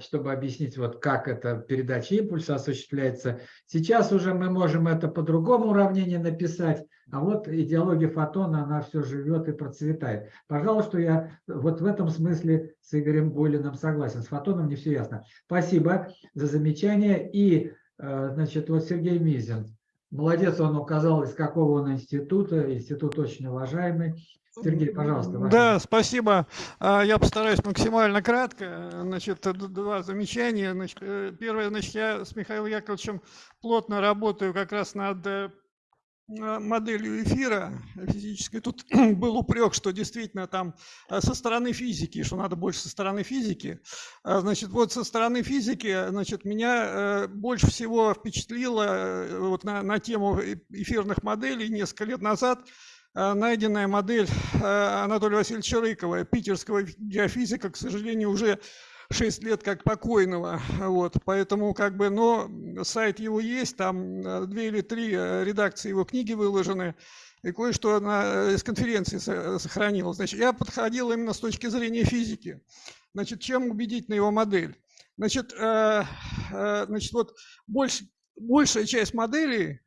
чтобы объяснить, вот как эта передача импульса осуществляется. Сейчас уже мы можем это по другому уравнению написать, а вот идеология фотона, она все живет и процветает. Пожалуйста, я вот в этом смысле с Игорем Болиным согласен. С фотоном не все ясно. Спасибо за замечание. И, э, значит, вот Сергей Мизин. Молодец, он указал, из какого он института. Институт очень уважаемый. Сергей, пожалуйста. Ваше. Да, спасибо. А, я постараюсь максимально кратко. Значит, два замечания. Значит, э, первое, значит, я с Михаилом Яковлевичем плотно работаю как раз над э, моделью эфира физической. Тут был упрек, что действительно там э, со стороны физики, что надо больше со стороны физики. А, значит, вот со стороны физики, значит, меня больше всего впечатлило вот на, на тему эфирных моделей несколько лет назад – найденная модель э, Анатолия Васильевича Рыкова, питерского геофизика, к сожалению, уже 6 лет как покойного. Вот, поэтому как бы, но сайт его есть, там э, две или три редакции его книги выложены, и кое-что из конференции сохранилось. Значит, я подходил именно с точки зрения физики. Значит, чем убедить на его модель? Значит, значит вот больш, большая часть моделей,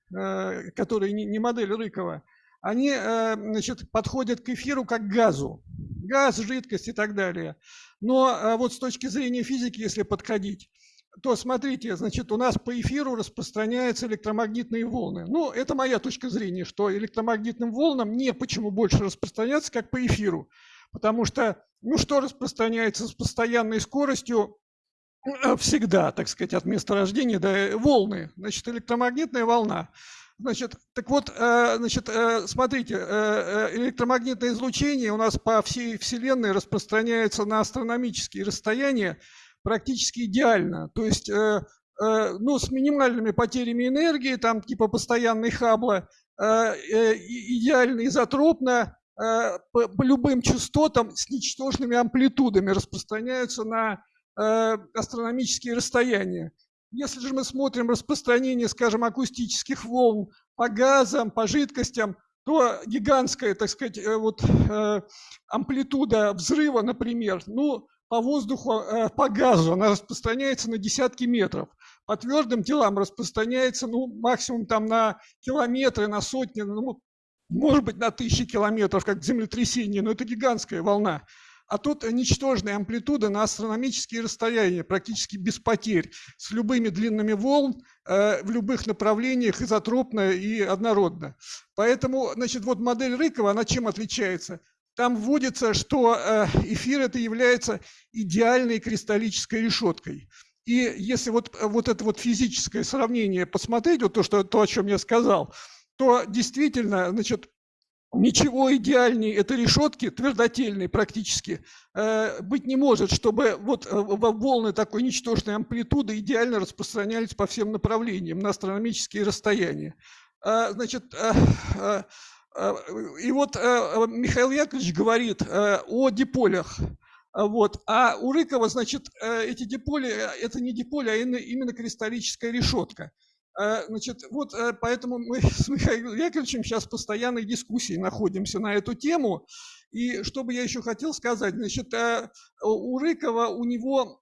которые не модель Рыкова, они э, значит, подходят к эфиру как к газу. Газ, жидкость и так далее. Но э, вот с точки зрения физики, если подходить, то смотрите, значит, у нас по эфиру распространяются электромагнитные волны. Ну, это моя точка зрения, что электромагнитным волнам не почему больше распространяться, как по эфиру. Потому что, ну, что распространяется с постоянной скоростью, э, всегда, так сказать, от месторождения, да, волны. Значит, электромагнитная волна. Значит, так вот, э, значит, э, смотрите, э, электромагнитное излучение у нас по всей Вселенной распространяется на астрономические расстояния практически идеально. То есть, ну, с минимальными потерями энергии, там типа постоянной Хаббла, идеально изотропно, по любым частотам с ничтожными амплитудами распространяются на астрономические расстояния. Если же мы смотрим распространение, скажем, акустических волн по газам, по жидкостям, то гигантская, так сказать, э, вот, э, амплитуда взрыва, например, ну, по воздуху, э, по газу, она распространяется на десятки метров. По твердым телам распространяется, ну, максимум там на километры, на сотни, ну, может быть, на тысячи километров, как землетрясение, но это гигантская волна. А тут ничтожная амплитуда на астрономические расстояния, практически без потерь, с любыми длинами волн, э, в любых направлениях, изотропно и однородно. Поэтому, значит, вот модель Рыкова, она чем отличается? Там вводится, что э, эфир это является идеальной кристаллической решеткой. И если вот, вот это вот физическое сравнение посмотреть, вот то, что, то, о чем я сказал, то действительно, значит, Ничего идеальнее этой решетки, твердотельной практически, э, быть не может, чтобы вот э, волны такой ничтожной амплитуды идеально распространялись по всем направлениям на астрономические расстояния. А, значит, э, и вот Михаил Яковлевич говорит о диполях. Вот. А у Рыкова, значит, эти диполи, это не диполи, а именно кристаллическая решетка. Э, значит, вот э, поэтому мы с Михаилом Яковлевичем сейчас в постоянной дискуссии находимся на эту тему. И что бы я еще хотел сказать, значит, э, у Рыкова, у него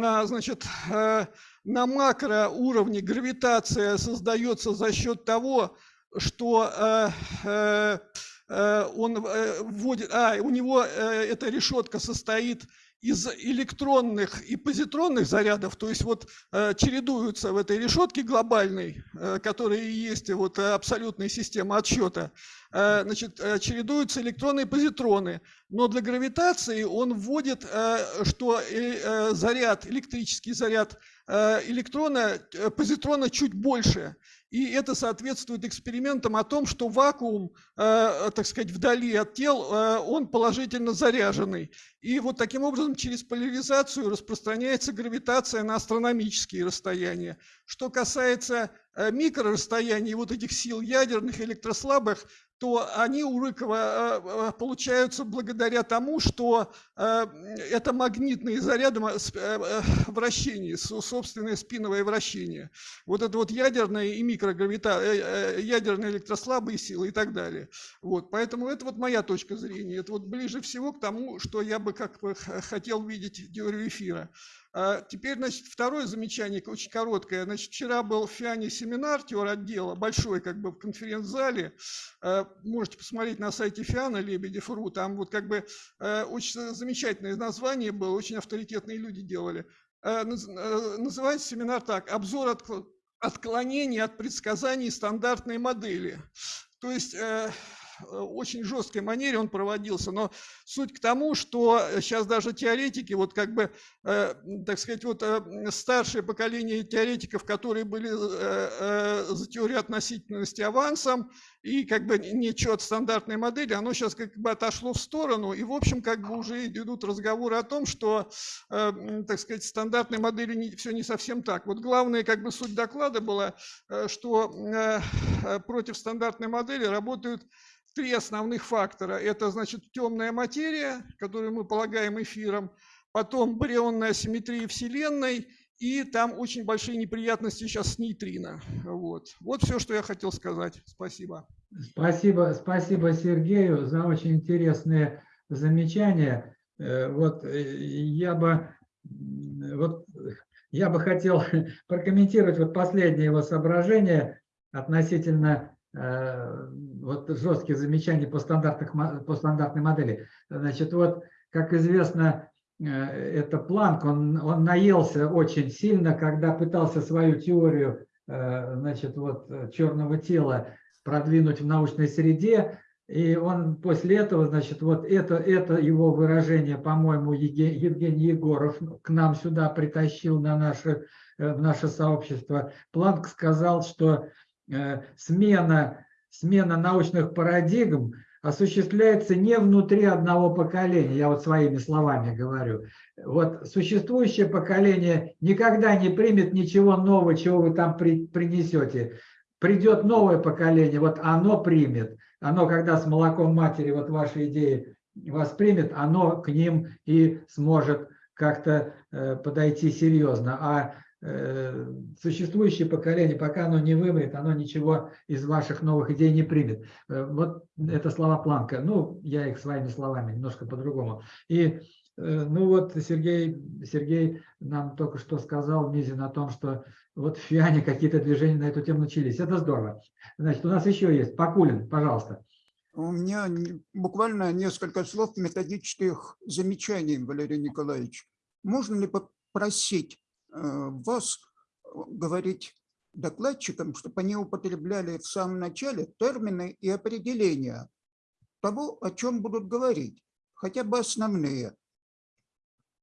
а, значит, на макроуровне гравитация создается за счет того, что он вводит, а, у него эта решетка состоит из электронных и позитронных зарядов, то есть вот э, чередуются в этой решетке глобальной, э, которая и есть вот абсолютная система отсчета, э, значит, чередуются электроны и позитроны. Но для гравитации он вводит, что заряд, электрический заряд электрона, позитрона чуть больше. И это соответствует экспериментам о том, что вакуум, э, так сказать, вдали от тел, э, он положительно заряженный. И вот таким образом через поляризацию распространяется гравитация на астрономические расстояния. Что касается э, микрорасстояний вот этих сил ядерных, электрослабых, то они у Рыкова э, э, получаются благодаря тому, что э, это магнитные заряды вращения, собственное спиновое вращение. Вот это вот ядерные и микрогравита, ядерные электрослабые силы и так далее. Вот, поэтому это вот моя точка зрения. Это вот ближе всего к тому, что я бы как бы хотел видеть теорию эфира. А теперь, значит, второе замечание, очень короткое. Значит, вчера был в ФИАНе семинар теор отдела, большой как бы в конференц-зале. А, можете посмотреть на сайте ФИАНа Лебедев.ру. Там вот как бы а, очень замечательное название было, очень авторитетные люди делали. Называется семинар так «Обзор отклонений от предсказаний стандартной модели». То есть э, Э, очень жесткой манере он проводился, но суть к тому, что сейчас даже теоретики, вот как бы, э, так сказать, вот э, старшее поколение теоретиков, которые были за теорию относительности авансом, и как бы ничего от стандартной модели, оно сейчас как бы отошло в сторону, и в общем как бы уже идут разговоры о том, что, так сказать, стандартной модели все не совсем так. Вот главная как бы суть доклада была, что против стандартной модели работают три основных фактора. Это, значит, темная материя, которую мы полагаем эфиром, потом барионная асимметрия Вселенной, и там очень большие неприятности сейчас с нейтрино. Вот. вот все, что я хотел сказать. Спасибо. Спасибо, спасибо Сергею за очень интересные замечания. Э, вот э, я бы, вот, я бы хотел прокомментировать вот последнее его соображение относительно Э, вот жесткие замечания по, стандартных, по стандартной модели. Значит, вот, как известно, э, это Планк, он, он наелся очень сильно, когда пытался свою теорию э, значит, вот, черного тела продвинуть в научной среде, и он после этого, значит, вот это, это его выражение, по-моему, Евгений Егоров к нам сюда притащил на наше, в наше сообщество. Планк сказал, что Э, смена, смена научных парадигм осуществляется не внутри одного поколения, я вот своими словами говорю. Вот существующее поколение никогда не примет ничего нового, чего вы там при, принесете. Придет новое поколение, вот оно примет. Оно, когда с молоком матери вот ваши идеи воспримет, оно к ним и сможет как-то э, подойти серьезно. А существующее поколение, пока оно не вымрет, оно ничего из ваших новых идей не примет. Э, вот это слова Планка. Ну, я их своими словами, немножко по-другому. И э, ну вот Сергей, Сергей нам только что сказал, Мизин, о том, что вот в ФИАНе какие-то движения на эту тему начались. Это здорово. Значит, у нас еще есть. Покулин, пожалуйста. У меня буквально несколько слов методических замечаний, Валерий Николаевич. Можно ли попросить Э, вас э, говорить докладчикам, чтобы они употребляли в самом начале термины и определения того, о чем будут говорить, хотя бы основные.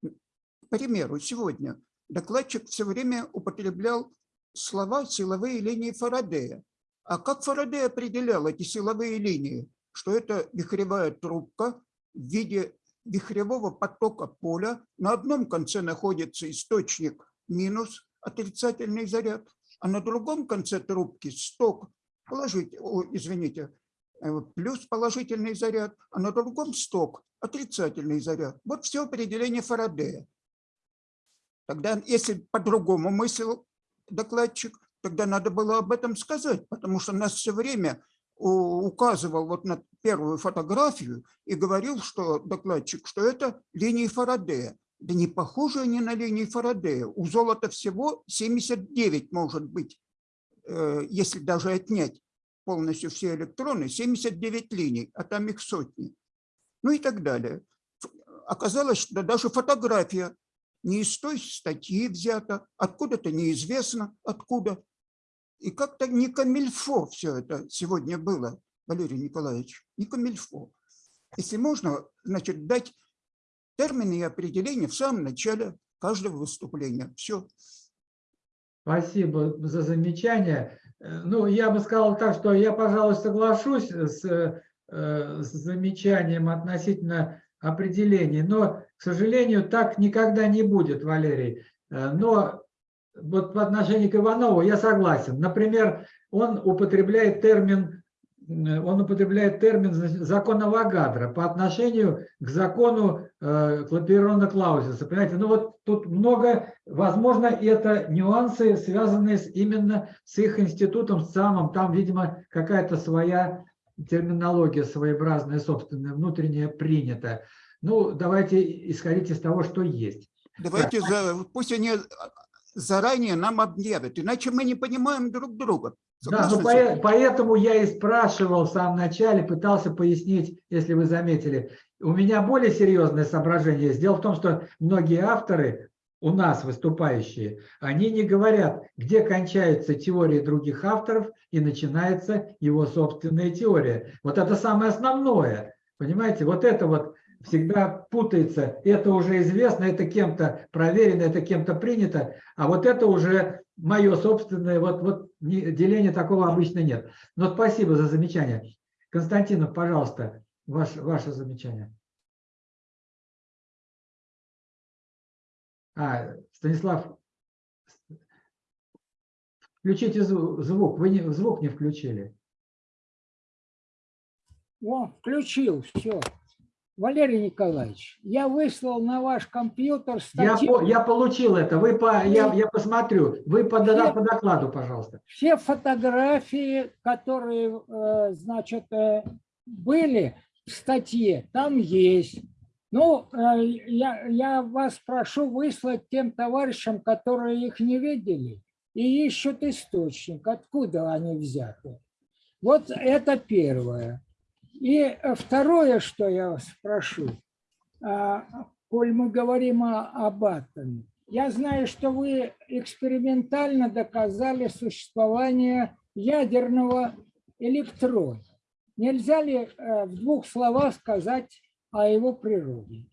К примеру, сегодня докладчик все время употреблял слова «силовые линии Фарадея». А как Фарадей определял эти силовые линии? Что это вихревая трубка в виде вихревого потока поля. На одном конце находится источник минус отрицательный заряд, а на другом конце трубки сток, положить, о, извините, э, плюс положительный заряд, а на другом сток отрицательный заряд. Вот все определение Фарадея. Тогда, если по-другому мыслил докладчик, тогда надо было об этом сказать, потому что нас все время указывал вот на первую фотографию и говорил, что докладчик, что это линии Фарадея. Да не похожи они на линии Фарадея. У золота всего 79 может быть, э, если даже отнять полностью все электроны, 79 линий, а там их сотни. Ну и так далее. Оказалось, что даже фотография не из той статьи взята, откуда-то неизвестно, откуда. И как-то не камильфо все это сегодня было, Валерий Николаевич, не камильфо. Если можно, значит, дать термины и определения в самом начале каждого выступления. Все. Спасибо за замечание. Э, Ну, я бы сказал так, что я, пожалуй, соглашусь с, э, с замечанием относительно определений, но, к сожалению, так никогда не будет, Валерий. Э, Но вот по отношению к Иванову я согласен. Например, он употребляет термин, он употребляет термин значит, закона Вагадра по отношению к закону э, Клаперона Клаузиса. Понимаете, ну вот тут много, возможно, это нюансы, связанные с, именно с их институтом, самым, там, видимо, какая-то своя терминология своеобразная, собственная, внутренняя принята. Ну, давайте исходить из того, что есть. Давайте, за, пусть они заранее нам объявят, иначе мы не понимаем друг друга. Да, ну, по- поэтому я и спрашивал в самом начале, пытался пояснить, если вы заметили. У меня более серьезное соображение. Дело в том, что многие авторы, у нас выступающие, они не говорят, где кончаются теории других авторов и начинается его собственная теория. Вот это самое основное. Понимаете, вот это вот всегда путается. Это уже известно, это кем-то проверено, это кем-то принято, а вот это уже мое собственное, вот, вот деления такого обычно нет. Но спасибо за замечание. Константинов, пожалуйста, ваш, ваше замечание. А, Станислав, включите зву- звук, вы не, звук не включили. О, включил, все. Валерий Николаевич, я выслал на ваш компьютер Я, статью. по- я получил это, вы по, я, я посмотрю, вы по, дода- по докладу, пожалуйста. Все фотографии, которые, э, значит, э, были в статье, там есть. Ну, э, я, я вас прошу выслать тем товарищам, которые их не видели и ищут источник, откуда они взяты. Вот это первое. И э, второе, что я вас прошу, а, коль мы говорим о, об атоме, я знаю, что вы экспериментально доказали существование ядерного электрона. Нельзя ли э, в двух словах сказать о его природе?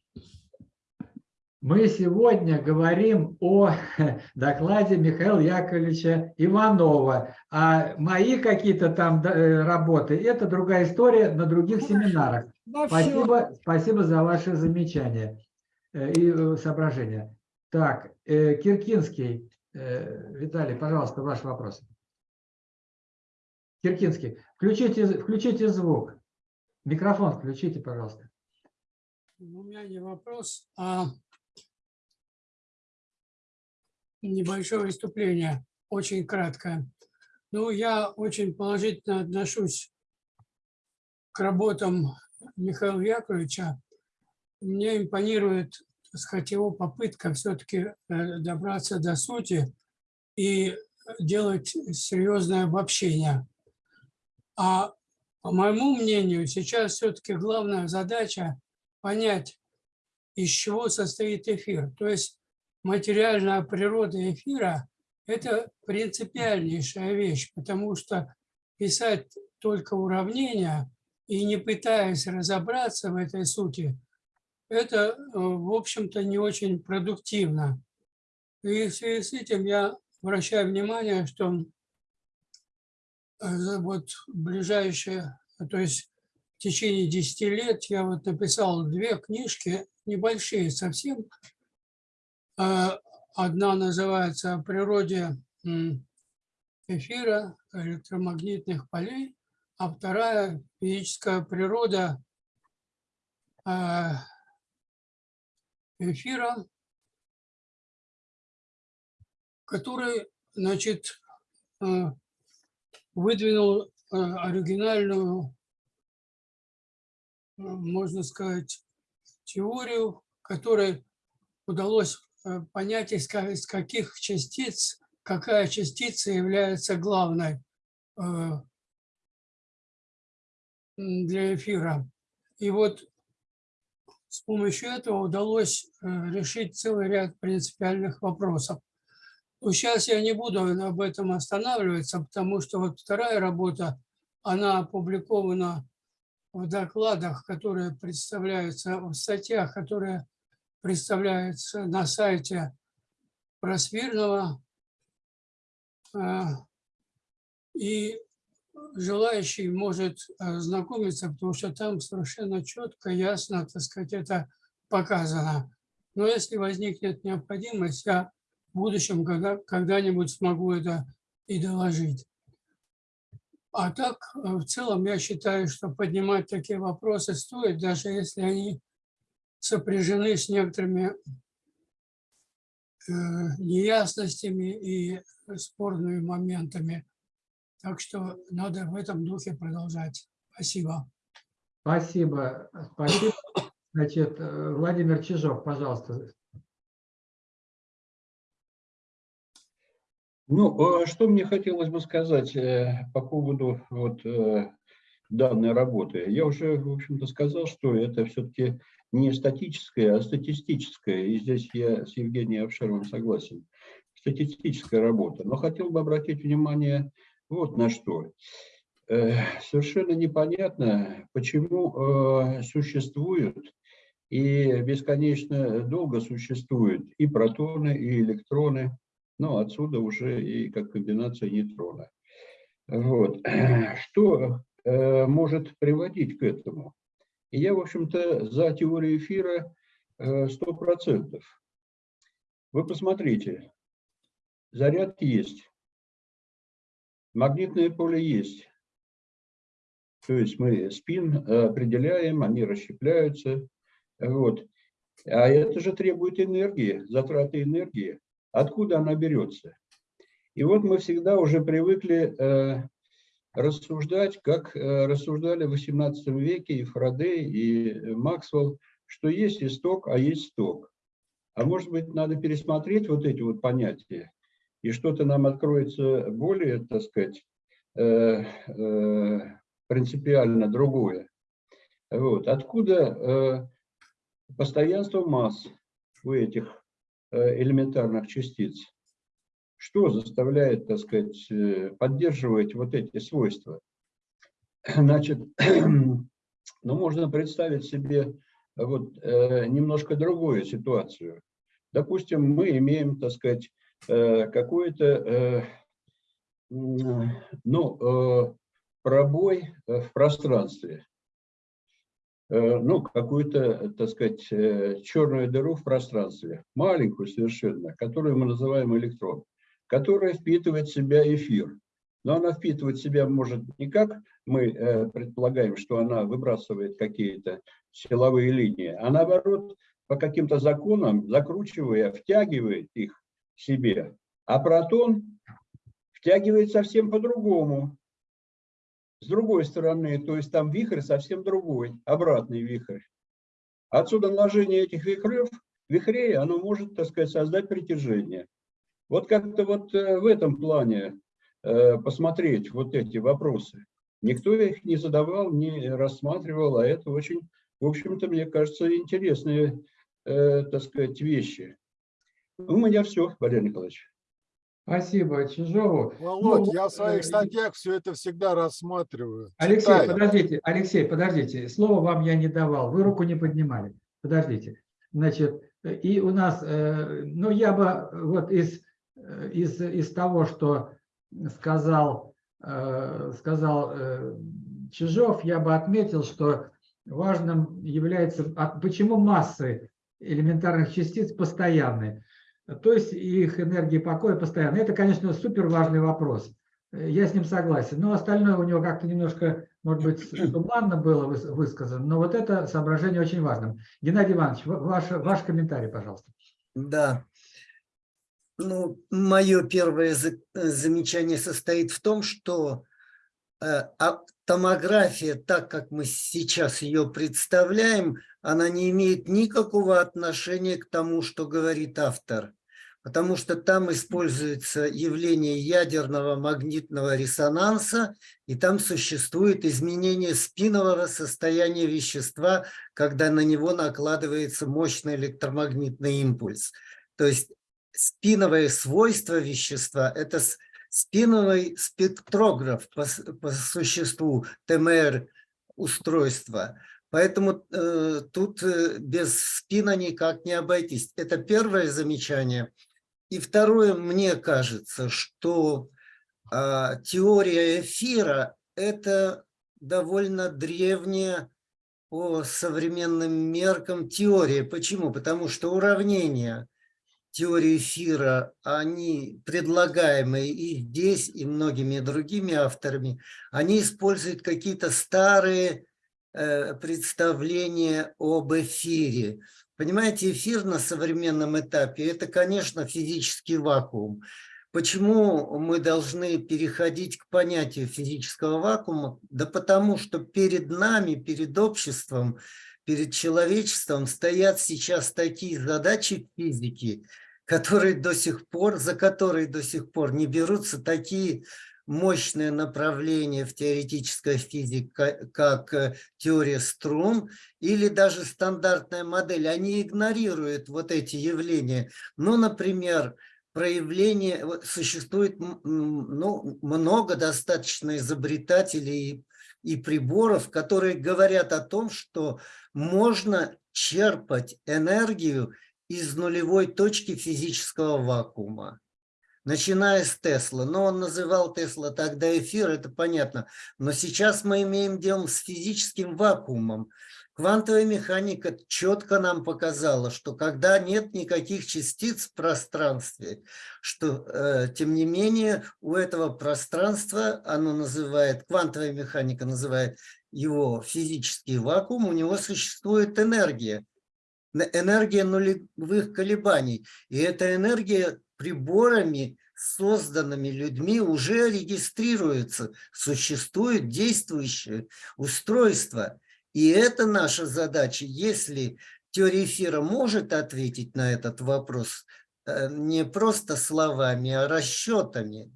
Мы сегодня говорим о докладе Михаила Яковлевича Иванова. А мои какие-то там э, работы – это другая история на других семинарах. Да, Спасибо, спасибо за ваши замечания э, и э, соображения. Так, Киркинский, Виталий, пожалуйста, ваш вопрос. Киркинский, включите, включите звук. Микрофон включите, пожалуйста. У меня не вопрос, а небольшое выступление, очень краткое. Ну, я очень положительно отношусь к работам Михаила Яковлевича. Мне импонирует, так сказать, его попытка все-таки добраться до сути и делать серьезное обобщение. А по моему мнению, сейчас все-таки главная задача понять, из чего состоит эфир. То есть материальная природа эфира – это принципиальнейшая вещь, потому что писать только уравнения и не пытаясь разобраться в этой сути, это, э, в общем-то, не очень продуктивно. И в связи с этим я обращаю внимание, что э, вот ближайшее, то есть в течение 10 лет я вот написал две книжки, небольшие совсем. Э, Одна называется «О природе эфира, электромагнитных полей», а вторая «Физическая природа э, эфира», который, значит, э, выдвинул оригинальную, можно сказать, теорию, которой удалось понять, из ка- из каких частиц, какая частица является главной э, для эфира. И вот с помощью этого удалось э, решить целый ряд принципиальных вопросов. Но сейчас я не буду об этом останавливаться, потому что вот вторая работа, она опубликована в докладах, которые представляются, в статьях, которые представляются на сайте Просвирного. А, И желающий может ознакомиться, потому что там совершенно четко, ясно, так сказать, это показано. Но если возникнет необходимость, я в будущем когда- когда-нибудь смогу это и доложить. А так, э, в целом, я считаю, что поднимать такие вопросы стоит, даже если они сопряжены с некоторыми э, неясностями и спорными моментами. Так что надо в этом духе продолжать. Спасибо. Спасибо. Спасибо. Значит, э, Владимир Чижов, пожалуйста. Ну, э, что мне хотелось бы сказать э, по поводу вот данной работы. Я уже, в общем-то, сказал, что это все-таки не статическое, а статистическое. И здесь я с Евгением Авшеровым согласен. Статистическая работа. Но хотел бы обратить внимание вот на что. Э, Совершенно непонятно, почему э, существуют и бесконечно долго существуют и протоны, и электроны, ну, отсюда уже и как комбинация нейтрона. Вот. Что э, может приводить к этому? Я, в общем-то, за теорию эфира э, 100%. Вы посмотрите, заряд есть, магнитное поле есть. То есть мы спин э, определяем, они расщепляются. Вот. А это же требует энергии, затраты энергии. Откуда она берется? И вот мы всегда уже привыкли э, рассуждать, как э, рассуждали в XVIII веке и Фарадей, и Максвелл, что есть исток, а есть сток. А может быть, надо пересмотреть вот эти вот понятия, и что-то нам откроется более, так сказать, э, э, принципиально другое. Вот. Откуда э, постоянство масс у этих э, элементарных частиц? Что заставляет, так сказать, э, поддерживать вот эти свойства? Значит, ну, можно представить себе вот э, немножко другую ситуацию. Допустим, мы имеем, так сказать, э, какой-то, э, ну, э, пробой э, в пространстве. Э, Ну, какую-то, так сказать, э, черную дыру в пространстве, маленькую совершенно, которую мы называем электрон, которая впитывает в себя эфир. Но она впитывает в себя может не как мы э, предполагаем, что она выбрасывает какие-то силовые линии, а наоборот, по каким-то законам, закручивая, втягивает их в себе. А протон втягивает совсем по-другому. С другой стороны, то есть там вихрь совсем другой, обратный вихрь. Отсюда наложение этих вихрев, вихрей, оно может, так сказать, создать притяжение. Вот как-то вот э, в этом плане э, посмотреть вот эти вопросы. Никто их не задавал, не рассматривал, а это очень, в общем-то, мне кажется, интересные, э, так сказать, вещи. У меня все, Валерий Николаевич. Спасибо Чижову. Володь, Ну, я в своих э, статьях все это всегда рассматриваю. Алексей, читаю. подождите, Алексей, подождите. Слово вам я не давал, вы руку не поднимали. Подождите. Значит, и у нас, э, ну я бы вот из, из, из того, что сказал, э, сказал э, Чижов, я бы отметил, что важным является, а почему массы элементарных частиц постоянны. То есть их энергия покоя постоянно. Это, конечно, супер важный вопрос. Э, Я с ним согласен. Но остальное у него как-то немножко, может быть, туманно было выс- высказано. Но вот это соображение очень важным. Геннадий Иванович, ва- ваш, ваш комментарий, пожалуйста. Да. Ну, мое первое за- замечание состоит в том, что э, а томография, так как мы сейчас ее представляем, она не имеет никакого отношения к тому, что говорит автор. Потому что там используется явление ядерного магнитного резонанса, и там существует изменение спинового состояния вещества, когда на него накладывается мощный электромагнитный импульс. То есть спиновое свойство вещества – это спиновый спектрограф по, по существу ТМР устройства. Поэтому э, тут э, без спина никак не обойтись. Это первое замечание. И второе, мне кажется, что э, теория эфира – это довольно древняя по современным меркам теория. Почему? Потому что уравнения теории эфира, они предлагаемые и здесь, и многими другими авторами, они используют какие-то старые э, представления об эфире. Понимаете, эфир на современном этапе – это, конечно, физический вакуум. Почему мы должны переходить к понятию физического вакуума? Да потому что перед нами, перед обществом, перед человечеством стоят сейчас такие задачи физики – которые до сих пор, за которые до сих пор не берутся такие мощные направления в теоретической физике, как э, теория струн или даже стандартная модель. Они игнорируют вот эти явления. Ну, например, проявление, существует ну, много достаточно изобретателей и, и приборов, которые говорят о том, что можно черпать энергию из нулевой точки физического вакуума. Начиная с Тесла. Но он называл Тесла тогда эфир, это понятно. Но сейчас мы имеем дело с физическим вакуумом. Квантовая механика четко нам показала, что когда нет никаких частиц в пространстве, что, э, тем не менее, у этого пространства, оно называет, квантовая механика называет его физический вакуум, у него существует энергия энергия нулевых колебаний. И эта энергия приборами, созданными людьми, уже регистрируется. Существует действующее устройство. И это наша задача. Если теория эфира может ответить на этот вопрос э, не просто словами, а расчетами,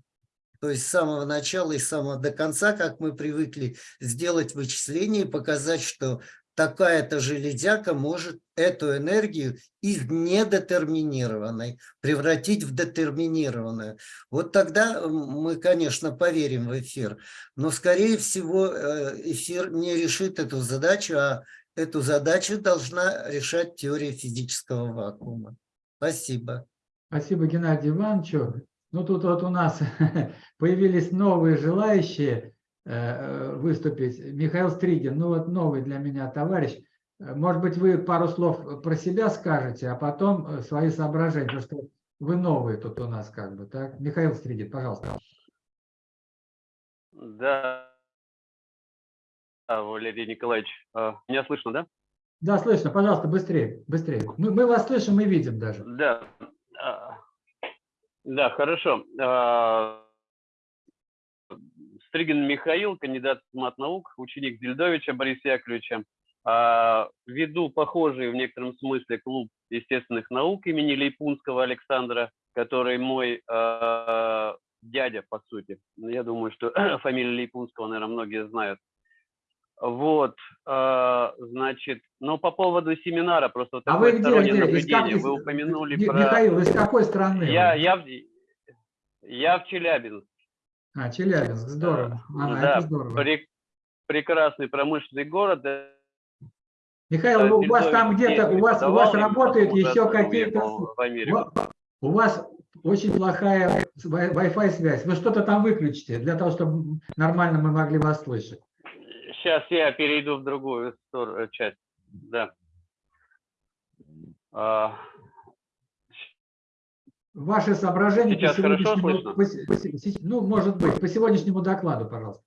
то есть с самого начала и с самого до конца, как мы привыкли сделать вычисление и показать, что такая-то железяка может эту энергию из недетерминированной превратить в детерминированную. Вот тогда мы, конечно, поверим в эфир. Но, скорее всего, э, эфир не решит эту задачу, а эту задачу должна решать теория физического вакуума. Спасибо. Спасибо, Геннадий Иванович. Ну, тут вот у нас появились новые желающие. Э, выступить. Михаил Стригин, ну вот новый для меня товарищ. Э, может быть, вы пару слов про себя скажете, а потом э, свои соображения, потому что вы новые тут у нас как бы, так? Михаил Стригин, пожалуйста. Да, Валерий Николаевич, меня слышно, да? Да, слышно. Пожалуйста, быстрее, быстрее. Мы, мы вас слышим и видим даже. Да, а, да, хорошо. Стригин Михаил, кандидат мат-наук, ученик Дельдовича Бориса Яковлевича. А, веду похожий в некотором смысле клуб естественных наук имени Лейпунского Александра, который мой а, дядя, по сути. Ну, я думаю, что фамилию Лейпунского, наверное, многие знают. Вот, а, значит, ну по поводу семинара, просто вот а вы где, где? наблюдение. Из, вы упомянули Михаил, про... Михаил, из какой страны? Я, я, я в Челябинске. А, Челябинск, здорово. Ага, да, это здорово. Прек прекрасный промышленный город. Михаил, у вас там где-то, у вас, у вас работают еще какие-то... У вас очень плохая Wi-Fi связь. Вы что-то там выключите, для того, чтобы нормально мы могли вас слышать. Сейчас я перейду в другую сторону, часть. Да. А, Ваши соображения Сейчас по сегодняшнему, по, ну, может быть, по сегодняшнему докладу, пожалуйста.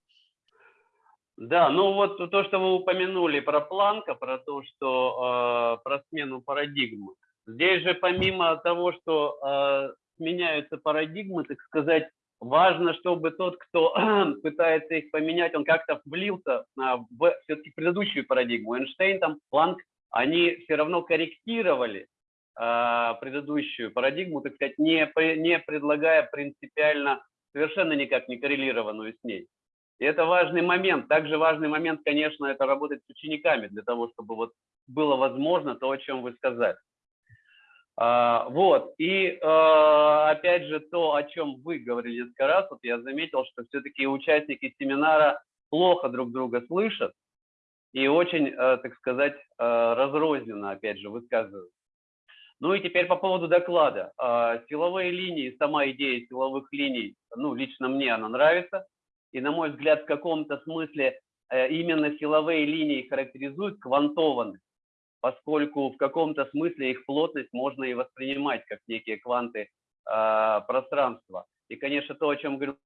Да, ну вот то, что вы упомянули про Планка, про то, что э, про смену парадигмы. Здесь же помимо того, что э, сменяются парадигмы, так сказать, важно, чтобы тот, кто пытается их поменять, он как-то влился а, в все-таки предыдущую парадигму. Эйнштейн, там, Планк, они все равно корректировали а, предыдущую парадигму, так сказать, не, не предлагая принципиально, совершенно никак не коррелированную с ней. И это важный момент. Также важный момент, конечно, это работать с учениками для того, чтобы вот было возможно то, о чем вы сказали. А, вот, и а, опять же то, о чем вы говорили несколько раз, вот я заметил, что все-таки участники семинара плохо друг друга слышат и очень, а, так сказать, разрозненно, опять же, высказываются. Ну и теперь по поводу доклада. Силовые линии, сама идея силовых линий, ну, лично мне она нравится. И, на мой взгляд, в каком-то смысле э, именно силовые линии характеризуют квантованность поскольку в каком-то смысле их плотность можно и воспринимать как некие кванты э, пространства. И, конечно, то, о чем говорил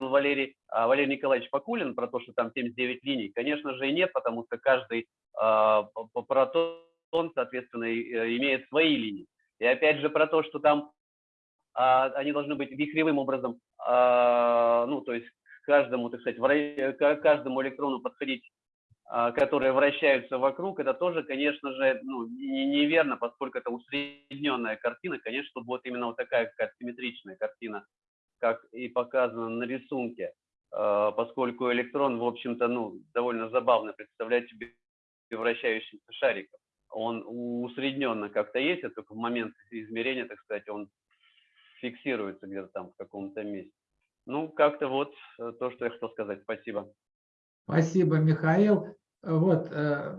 Валерий, э, Валерий Николаевич Покулин, про то, что там 79 линий, конечно же и нет, потому что каждый э, протон, соответственно, э, имеет свои линии. И опять же про то, что там э, они должны быть вихревым образом, э, ну, то есть каждому, так сказать, каждому электрону подходить а, которые вращаются вокруг, это тоже, конечно же, ну, неверно, поскольку это усредненная картина. Конечно, будет именно вот такая какая симметричная картина, как и показано на рисунке, а, поскольку электрон, в общем-то, ну, довольно забавно представляет себе вращающийся шариком. Он усредненно как-то есть, а только в момент измерения, так сказать, он фиксируется где-то там в каком-то месте. Ну, как-то вот э, то, что я хотел сказать. Спасибо. Спасибо, Михаил. Вот, э,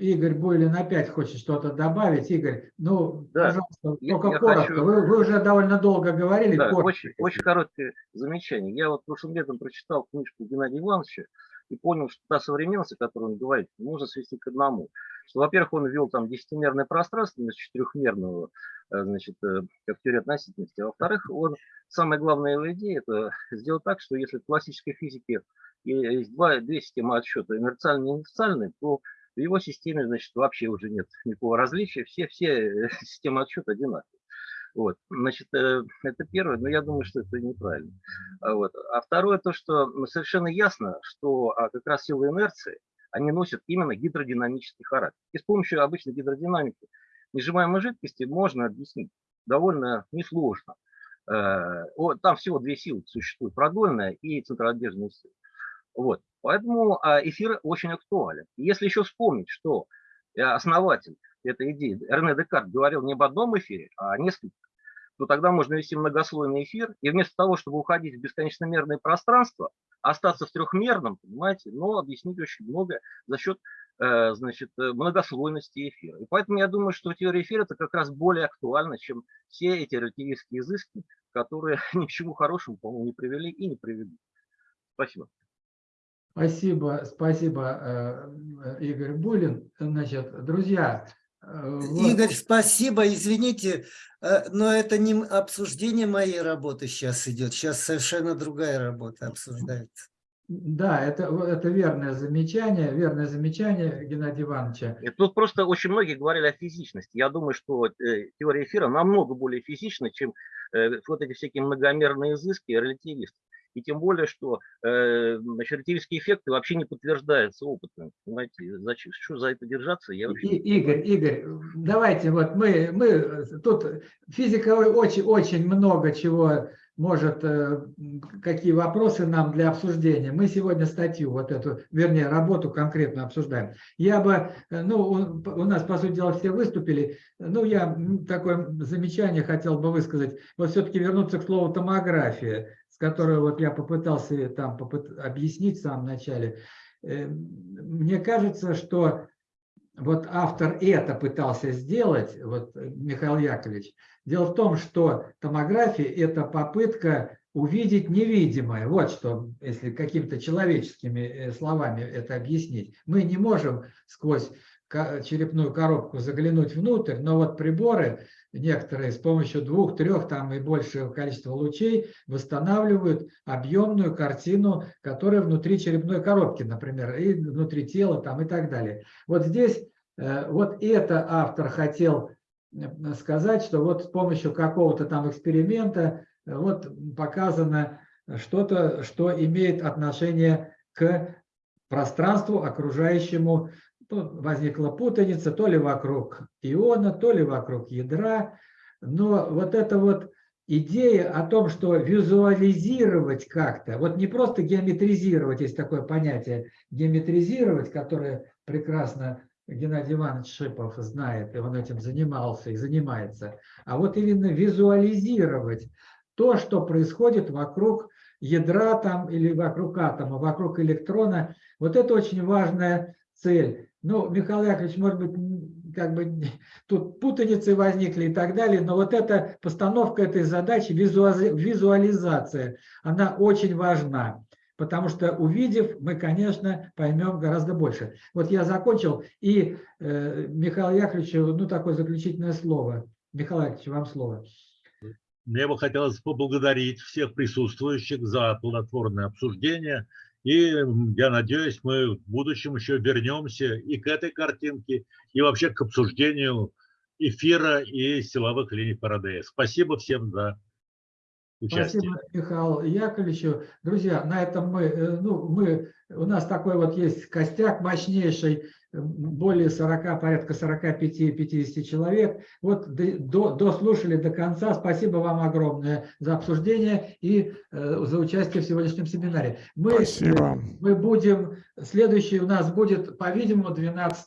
Игорь Буйлин опять хочет что-то добавить. Игорь, ну, да. пожалуйста, я, только я коротко. Хочу... Вы, вы уже довольно долго говорили. Да, коротко. очень, очень короткое замечание. Я вот прошлым летом прочитал книжку Геннадия Ивановича и понял, что та современность, о которой он говорит, можно свести к одному. Что, во-первых, он ввел там десятимерное пространство вместо четырехмерного, э, значит, э, как теория относительности. А во-вторых, он, самая главная его идея, это сделать так, что если в классической физике есть два, две системы отсчета, инерциальная и инерциальная, то в его системе, значит, вообще уже нет никакого различия, все, все системы отсчета одинаковые. Вот, значит, э, это первое, но я думаю, что это неправильно. А вот. А второе, то, что совершенно ясно, что а, как раз силы инерции, они носят именно гидродинамический характер. И с помощью обычной гидродинамики несжимаемой жидкости можно объяснить довольно несложно. Э, там всего две силы существуют, продольная и центроотдельная сила. Вот. Поэтому а, эфир очень актуален. Если еще вспомнить, что э, основатель этой идеи, Эрне Декарт, говорил не об одном эфире, а о нескольких, то тогда можно вести многослойный эфир, и вместо того, чтобы уходить в бесконечномерное пространство, остаться в трехмерном, понимаете, но объяснить очень много за счет э, значит, многослойности эфира. И поэтому я думаю, что теория эфира это как раз более актуальна, чем все эти релятивистские изыски, которые ни к чему хорошему, по-моему, не привели и не приведут. Спасибо. Спасибо, спасибо, э, Игорь Булин. Значит, друзья, э, Игорь, спасибо. Извините, э, но это не обсуждение моей работы сейчас идет. Сейчас совершенно другая работа обсуждается. Да, это, это верное замечание, верное замечание Геннадия Ивановича. И тут просто очень многие говорили о физичности. Я думаю, что э, теория эфира намного более физична, чем э, вот эти всякие многомерные изыски релятивистов. И тем более, что э, релятивистские эффекты вообще не подтверждаются опытом. Понимаете, зачем, что за это держаться? Я вообще И, Игорь, Игорь, давайте, вот мы, мы тут физика очень, очень много чего может, э, какие вопросы нам для обсуждения. Мы сегодня статью, вот эту, вернее, работу конкретно обсуждаем. Я бы, э, ну, у нас, по сути дела, все выступили, ну, я такое замечание хотел бы высказать. Вот все-таки вернуться к слову томография, с которой вот я попытался там попыт... объяснить в самом начале. Э, мне кажется, что вот автор это пытался сделать, вот Михаил Яковлевич, Дело в том, что томография – это попытка увидеть невидимое. Вот что, если какими-то человеческими э, словами это объяснить. Мы не можем сквозь черепную коробку заглянуть внутрь, но вот приборы некоторые с помощью двух, трех там и большего количества лучей восстанавливают объемную картину, которая внутри черепной коробки, например, и внутри тела там и так далее. Вот здесь э, вот это автор хотел сказать, что вот с помощью какого-то там эксперимента э, вот показано что-то, что имеет отношение к пространству окружающему. Возникла путаница то ли вокруг иона, то ли вокруг ядра. Но вот эта вот идея о том, что визуализировать как-то, вот не просто геометризировать, есть такое понятие геометризировать, которое прекрасно Геннадий Иванович Шипов знает, и он этим занимался и занимается, а вот именно визуализировать то, что происходит вокруг ядра там или вокруг атома, вокруг электрона. Вот это очень важная цель. Ну, Михаил Яковлевич, может быть, как бы тут путаницы возникли и так далее, но вот эта постановка этой задачи, визуализация, она очень важна. Потому что увидев, мы, конечно, поймем гораздо больше. Вот я закончил, и э, Михаил Яковлевичу, ну, такое заключительное слово. Михаил Яковлевич, вам слово. Мне бы хотелось поблагодарить всех присутствующих за плодотворное обсуждение. И я надеюсь, мы в будущем еще вернемся и к этой картинке, и вообще к обсуждению эфира и силовых линий Фарадея. Спасибо всем за участие. Спасибо, Михаил Яковлевичу. Друзья, на этом мы, э, ну, мы, у нас такой вот есть костяк мощнейший, более 40, порядка 45-50 человек. Вот до, дослушали до конца. Спасибо вам огромное за обсуждение и э, за участие в сегодняшнем семинаре. Мы, Спасибо. Мы будем, следующий у нас будет, по-видимому, 12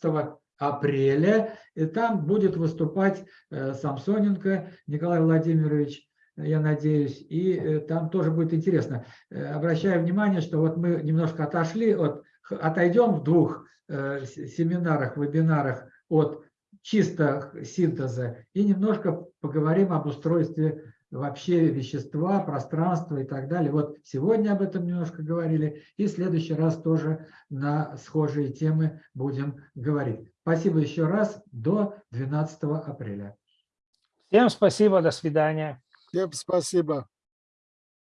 апреля, и там будет выступать э, Самсоненко Николай Владимирович, я надеюсь, и э, там тоже будет интересно. Э, обращаю внимание, что вот мы немножко отошли от, отойдем в двух Э, семинарах, вебинарах от чисто синтеза и немножко поговорим об устройстве вообще вещества, пространства и так далее. Вот сегодня об этом немножко говорили, и в следующий раз тоже на схожие темы будем говорить. Спасибо еще раз, до 12 апреля. Всем спасибо, до свидания. Всем спасибо.